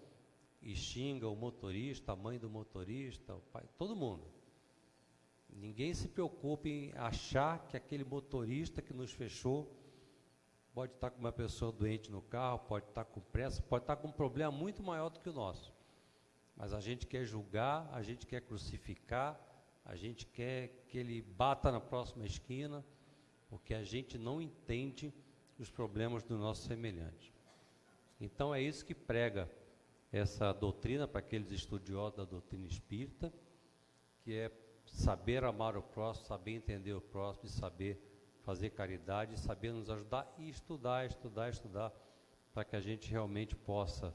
e xinga o motorista, a mãe do motorista, o pai, todo mundo. Ninguém se preocupa em achar que aquele motorista que nos fechou pode estar com uma pessoa doente no carro, pode estar com pressa, pode estar com um problema muito maior do que o nosso. Mas a gente quer julgar, a gente quer crucificar, a gente quer que ele bata na próxima esquina, porque a gente não entende os problemas do nosso semelhante. Então é isso que prega essa doutrina para aqueles estudiosos da doutrina espírita, que é saber amar o próximo, saber entender o próximo, saber fazer caridade, saber nos ajudar e estudar, estudar, estudar, para que a gente realmente possa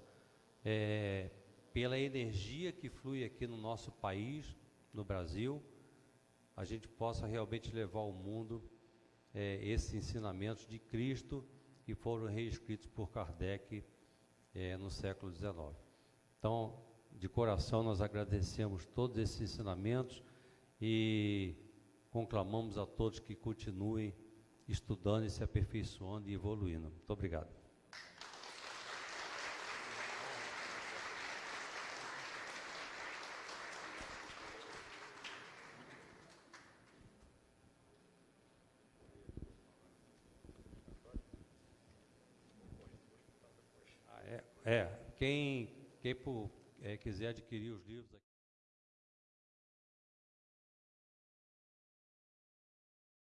é, pela energia que flui aqui no nosso país, no Brasil, a gente possa realmente levar ao mundo eh, esses ensinamentos de Cristo que foram reescritos por Kardec eh, no século XIX. Então, de coração, nós agradecemos todos esses ensinamentos e conclamamos a todos que continuem estudando e se aperfeiçoando e evoluindo. Muito obrigado. Ah, É, é, quem, quem por, é, quiser adquirir os livros aqui.